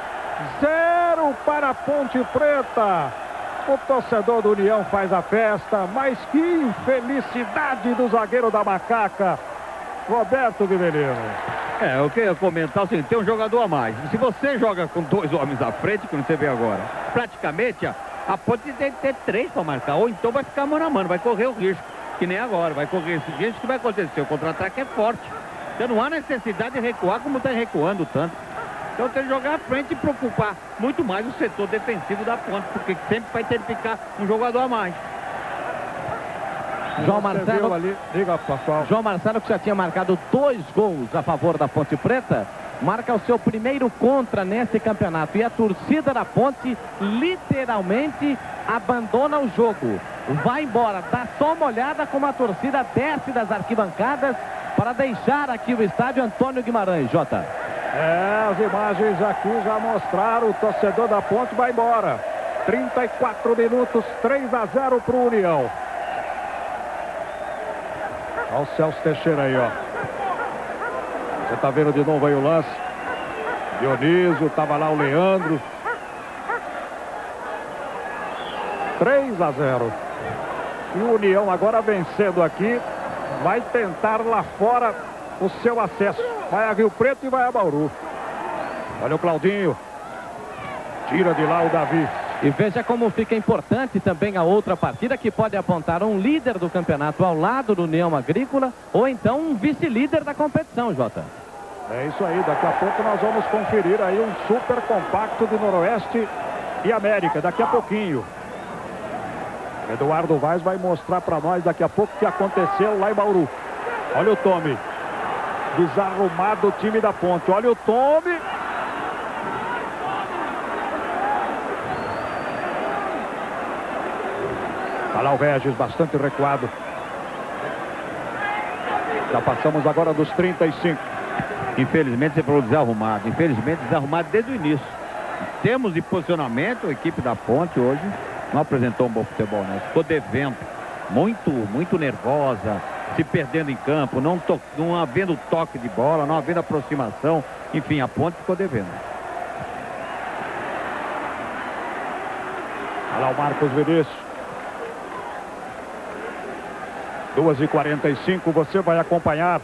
0 para a Ponte Preta. O torcedor do União faz a festa, mas que infelicidade do zagueiro da Macaca, Roberto Guilherme. É, eu queria comentar assim, tem um jogador a mais. Se você joga com dois homens à frente, como você vê agora, praticamente a Ponte tem que ter três para marcar, ou então vai ficar mano a mano, vai correr o risco, que nem agora, vai correr esse risco que vai acontecer. O contra-ataque é forte. Então não há necessidade de recuar como está recuando tanto. Então tem que jogar à frente e preocupar muito mais o setor defensivo da ponte, porque sempre vai ter que ficar um jogador a mais. João Marcelo, ali, diga, pessoal. João Marcelo que já tinha marcado dois gols a favor da Ponte Preta, marca o seu primeiro contra nesse campeonato. E a torcida da Ponte literalmente abandona o jogo. Vai embora, dá só uma olhada como a torcida desce das arquibancadas para deixar aqui o estádio Antônio Guimarães, Jota. É, as imagens aqui já mostraram, o torcedor da ponte vai embora. 34 minutos, 3 a 0 para o União. Olha o Celso Teixeira aí, ó. Você tá vendo de novo aí o lance. Dionísio, tava lá o Leandro. 3 a 0. E o União agora vencendo aqui, vai tentar lá fora o seu acesso. Vai a Rio Preto e vai a Bauru. Olha o Claudinho. Tira de lá o Davi. E veja como fica importante também a outra partida que pode apontar um líder do campeonato ao lado do União Agrícola ou então um vice-líder da competição, Jota. É isso aí, daqui a pouco nós vamos conferir aí um super compacto de Noroeste e América, daqui a pouquinho. Eduardo Vaz vai mostrar para nós daqui a pouco o que aconteceu lá em Bauru. Olha o Tome. Desarrumado o time da ponte. Olha o Tome. Lá o Regis, bastante recuado. Já passamos agora dos 35. Infelizmente você falou desarrumado. Infelizmente desarrumado desde o início. Em termos de posicionamento, a equipe da Ponte hoje não apresentou um bom futebol, né? Ficou devendo. Muito, muito nervosa, se perdendo em campo, não, to não havendo toque de bola, não havendo aproximação. Enfim, a Ponte ficou devendo. Olha lá o Marcos Vinícius. 2 e 45 você vai acompanhar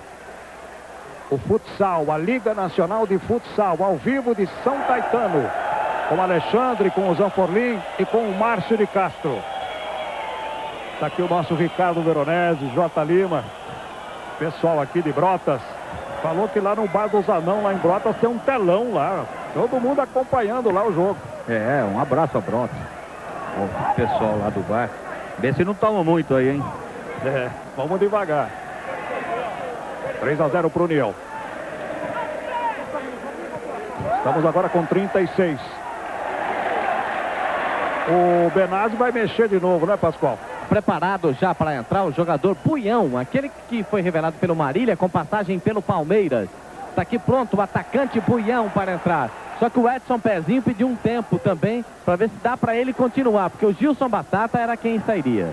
o futsal, a Liga Nacional de Futsal, ao vivo de São Caetano. Com Alexandre, com o Zanforlim e com o Márcio de Castro. Está aqui o nosso Ricardo Veronese, J. Lima. Pessoal aqui de Brotas. Falou que lá no Bar do Zanão, lá em Brotas, tem um telão lá. Todo mundo acompanhando lá o jogo. É, um abraço a Brotas. O pessoal lá do bar. Vê se não toma muito aí, hein? É, vamos devagar. 3 a 0 para o União. Estamos agora com 36. O Benazzi vai mexer de novo, né, Pascoal? Preparado já para entrar o jogador Buião, aquele que foi revelado pelo Marília com passagem pelo Palmeiras. Está aqui pronto o atacante Buião para entrar. Só que o Edson Pezinho pediu um tempo também para ver se dá para ele continuar, porque o Gilson Batata era quem sairia.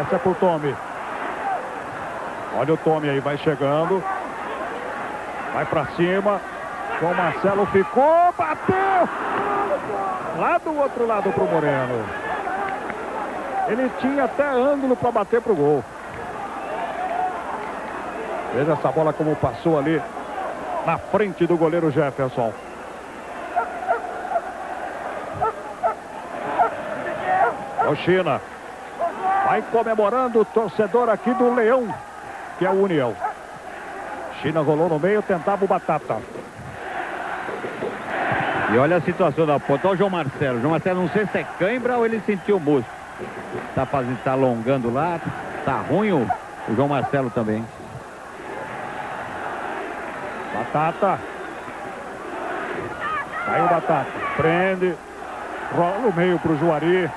Essa é pro Tome. Olha o Tome aí, vai chegando. Vai para cima. O Marcelo ficou, bateu! Lá do outro lado pro Moreno. Ele tinha até ângulo para bater pro gol. Veja essa bola como passou ali na frente do goleiro Jefferson. O China. Vai comemorando o torcedor aqui do Leão, que é o União. China rolou no meio, tentava o Batata. E olha a situação da ponta. Olha o João Marcelo. O João Marcelo não sei se é cãibra ou ele sentiu o músculo. Tá, fazendo, tá alongando lá. Tá ruim o, o João Marcelo também. Batata. Caiu o Batata. Prende. Rola o meio pro Juari.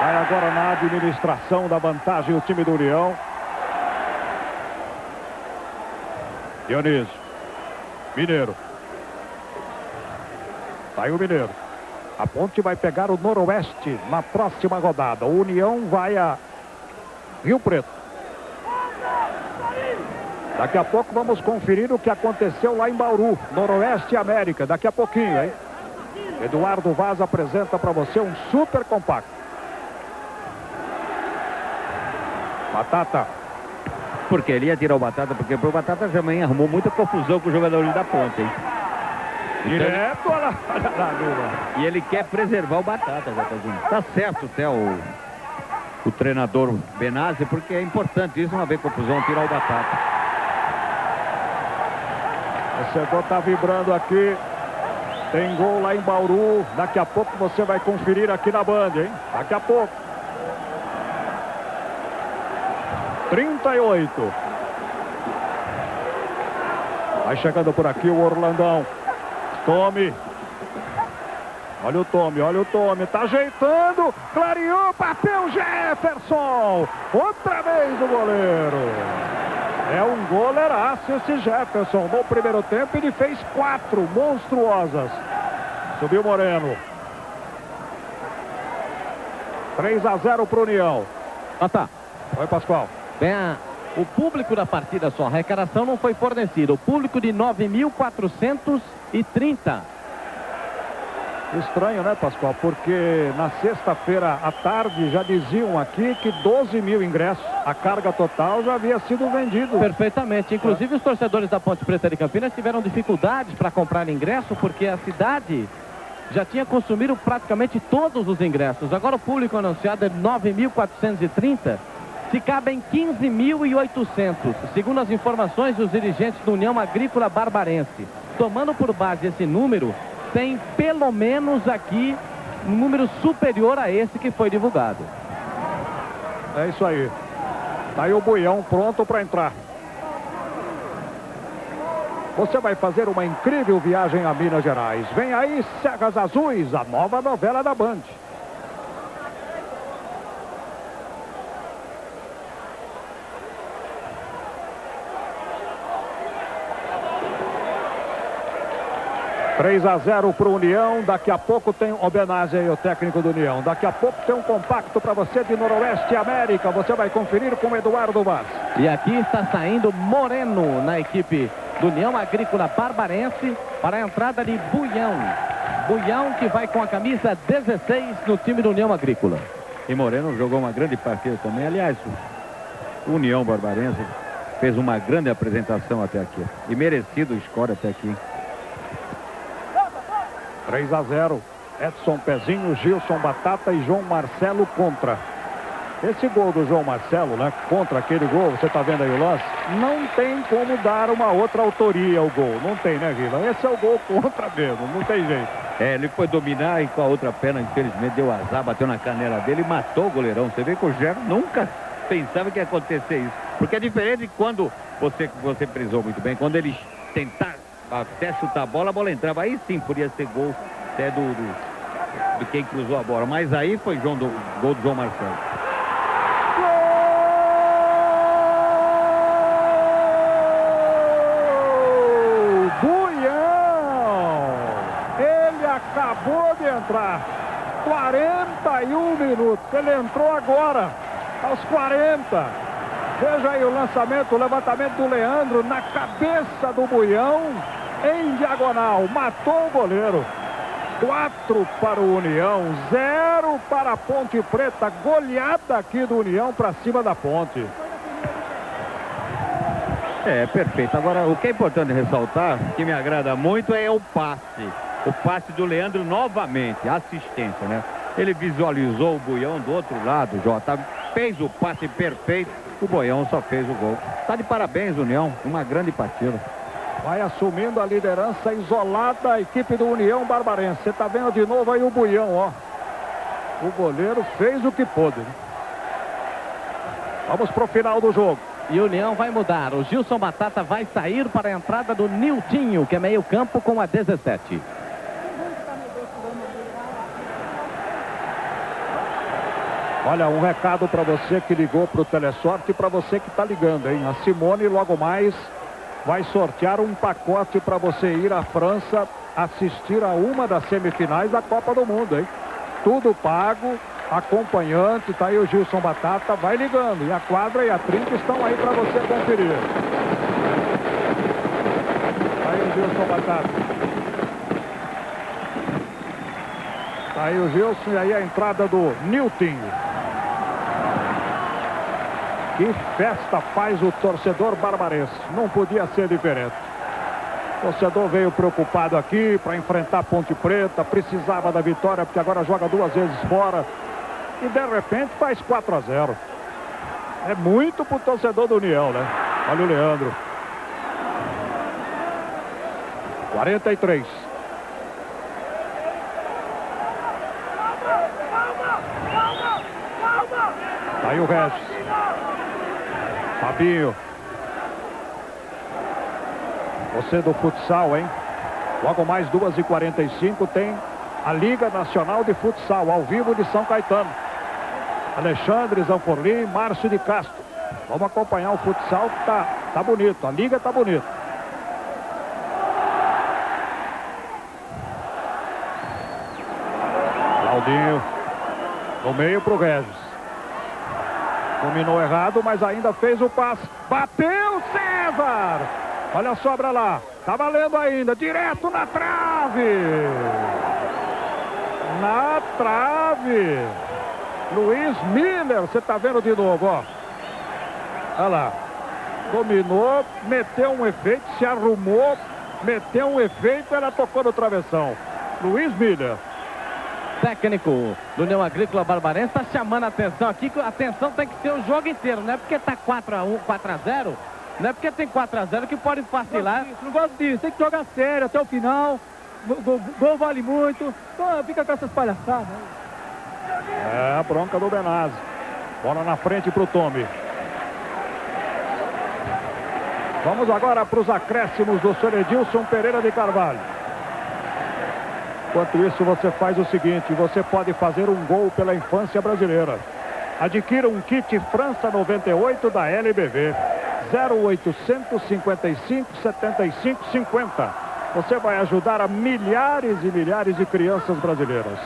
Vai agora na administração da vantagem o time do União. Dionísio. Mineiro. Sai o Mineiro. A Ponte vai pegar o Noroeste na próxima rodada. O União vai a Rio Preto. Daqui a pouco vamos conferir o que aconteceu lá em Bauru, Noroeste América. Daqui a pouquinho, hein? Eduardo Vaz apresenta para você um super compacto. Batata. Porque ele ia tirar o Batata, porque o Batata também arrumou muita confusão com os jogadores da ponta, hein? Direto, olha lá, lá. E ele quer preservar o Batata, Jatazinho. Tá certo até o, o treinador Benazzi, porque é importante isso, não haver confusão, tirar o Batata. O setor tá vibrando aqui. Tem gol lá em Bauru. Daqui a pouco você vai conferir aqui na Band, hein? Daqui a pouco. 38. Vai chegando por aqui o Orlandão. Tome. Olha o Tome, olha o Tome. Tá ajeitando. Clareou, bateu Jefferson. Outra vez o goleiro. É um goleiraço esse Jefferson. No primeiro tempo ele fez quatro monstruosas. Subiu Moreno. 3 a 0 para o União. Ah, tá. Oi, Pascoal. Bem, o público da partida só, a arrecadação não foi fornecida. O público de 9.430. Estranho, né, Pascoal? Porque na sexta-feira à tarde já diziam aqui que 12 mil ingressos, a carga total já havia sido vendido. Perfeitamente. Inclusive os torcedores da Ponte Preta de Campinas tiveram dificuldades para comprar ingresso porque a cidade já tinha consumido praticamente todos os ingressos. Agora o público anunciado é 9.430. Se cabem 15.800, segundo as informações dos dirigentes da União Agrícola Barbarense. Tomando por base esse número, tem pelo menos aqui um número superior a esse que foi divulgado. É isso aí. Tá aí o Buião pronto para entrar. Você vai fazer uma incrível viagem a Minas Gerais. Vem aí Cegas Azuis, a nova novela da Band. Três a 0 para o União. Daqui a pouco tem homenagem aí o técnico do União. Daqui a pouco tem um compacto para você de Noroeste América. Você vai conferir com o Eduardo Vaz. E aqui está saindo Moreno na equipe do União Agrícola Barbarense para a entrada de Buião. Buião que vai com a camisa 16 no time do União Agrícola. E Moreno jogou uma grande partida também. Aliás, o União Barbarense fez uma grande apresentação até aqui. E merecido o score até aqui. 3 a 0. Edson Pezinho, Gilson Batata e João Marcelo contra. Esse gol do João Marcelo, né? Contra aquele gol, você tá vendo aí o lance? Não tem como dar uma outra autoria ao gol. Não tem, né, Vila? Esse é o gol contra mesmo, não tem jeito. É, ele foi dominar e com a outra perna, infelizmente, deu azar, bateu na canela dele e matou o goleirão. Você vê que o Gerson nunca pensava que ia acontecer isso. Porque é diferente de quando você, você prisou muito bem, quando eles tentar até chutar a bola, a bola entrava. Aí sim podia ser gol até do, do, quem cruzou a bola. Mas aí foi João do, gol do João Marcelo. Acabou de entrar. 41 minutos. Ele entrou agora, aos 40. Veja aí o lançamento, o levantamento do Leandro na cabeça do Buião, em diagonal. Matou o goleiro. 4 para o União, 0 para a Ponte Preta. Goleada aqui do União para cima da Ponte. É, perfeito. Agora, o que é importante ressaltar, que me agrada muito, é o passe. O passe do Leandro novamente, assistência, né? Ele visualizou o Buião do outro lado, Jota. Fez o passe perfeito, o Boião só fez o gol. Tá de parabéns, União. Uma grande partida. Vai assumindo a liderança isolada a equipe do União Barbarense. Você tá vendo de novo aí o Buião, ó. O goleiro fez o que pôde. Vamos pro final do jogo. E o União vai mudar. O Gilson Batata vai sair para a entrada do Niltinho, que é meio campo com a 17. Olha, um recado para você que ligou para o Telesorte e para você que está ligando, hein? A Simone logo mais vai sortear um pacote para você ir à França assistir a uma das semifinais da Copa do Mundo, hein? Tudo pago, acompanhante, tá aí o Gilson Batata, vai ligando. E a quadra e a trinca estão aí para você conferir. Tá aí o Gilson Batata. Tá aí o Gilson e aí a entrada do Nilton. Que festa faz o torcedor barbarense. Não podia ser diferente. O torcedor veio preocupado aqui para enfrentar Ponte Preta, precisava da vitória porque agora joga duas vezes fora. E de repente faz 4 a 0. É muito pro torcedor do União, né? Olha o Leandro. 43. Tá aí o Regis. Fabinho. Você do futsal, hein? Logo mais 2h45 tem a Liga Nacional de Futsal, ao vivo de São Caetano. Alexandre Zanforli, Márcio de Castro. Vamos acompanhar o futsal está Tá bonito, a liga tá bonita. Claudinho. No meio pro Regis. Dominou errado, mas ainda fez o passe. Bateu César! Olha a sobra lá. Tá valendo ainda. Direto na trave. Na trave. Luiz Miller. Você tá vendo de novo, ó. Olha lá. Dominou, meteu um efeito, se arrumou, meteu um efeito, ela tocou no travessão. Luiz Miller técnico do União Agrícola Barbarense está chamando a atenção aqui, que a atenção tem que ser o jogo inteiro, não é porque está 4x1, 4x0, não é porque tem 4x0 que pode vacilar. Não, não gosto disso, tem que jogar sério até o final, gol, gol vale muito, então fica com essas palhaçadas. É, a bronca do Benazzi. Bola na frente para o Tommy. Vamos agora para os acréscimos do Sr. Edilson Pereira de Carvalho. Enquanto isso, você faz o seguinte, você pode fazer um gol pela infância brasileira. Adquira um kit França 98 da LBV. 0855 75 50. Você vai ajudar a milhares e milhares de crianças brasileiras.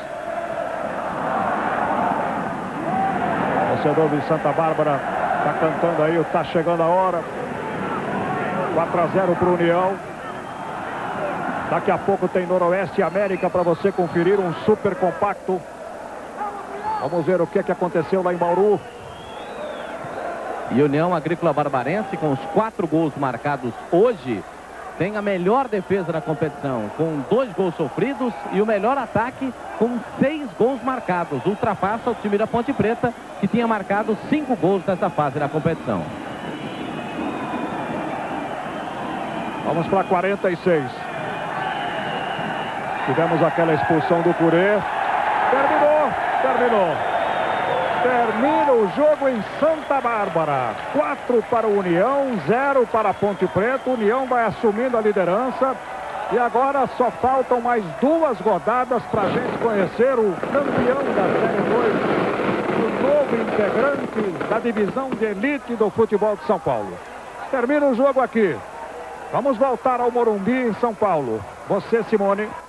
O torcedor de Santa Bárbara está cantando aí, está chegando a hora. 4 a 0 para o União. Daqui a pouco tem Noroeste América para você conferir um super compacto. Vamos ver o que, é que aconteceu lá em Bauru. E União Agrícola Barbarense, com os quatro gols marcados hoje, tem a melhor defesa da competição, com dois gols sofridos e o melhor ataque com seis gols marcados. Ultrapassa o time da Ponte Preta, que tinha marcado cinco gols nessa fase da competição. Vamos para 46. Tivemos aquela expulsão do Curê. Terminou, terminou. Termina o jogo em Santa Bárbara. 4 para o União, 0 para a Ponte Preta. União vai assumindo a liderança. E agora só faltam mais duas rodadas para a gente conhecer o campeão da Série 2, o novo integrante da divisão de elite do futebol de São Paulo. Termina o jogo aqui. Vamos voltar ao Morumbi, em São Paulo. Você, Simone.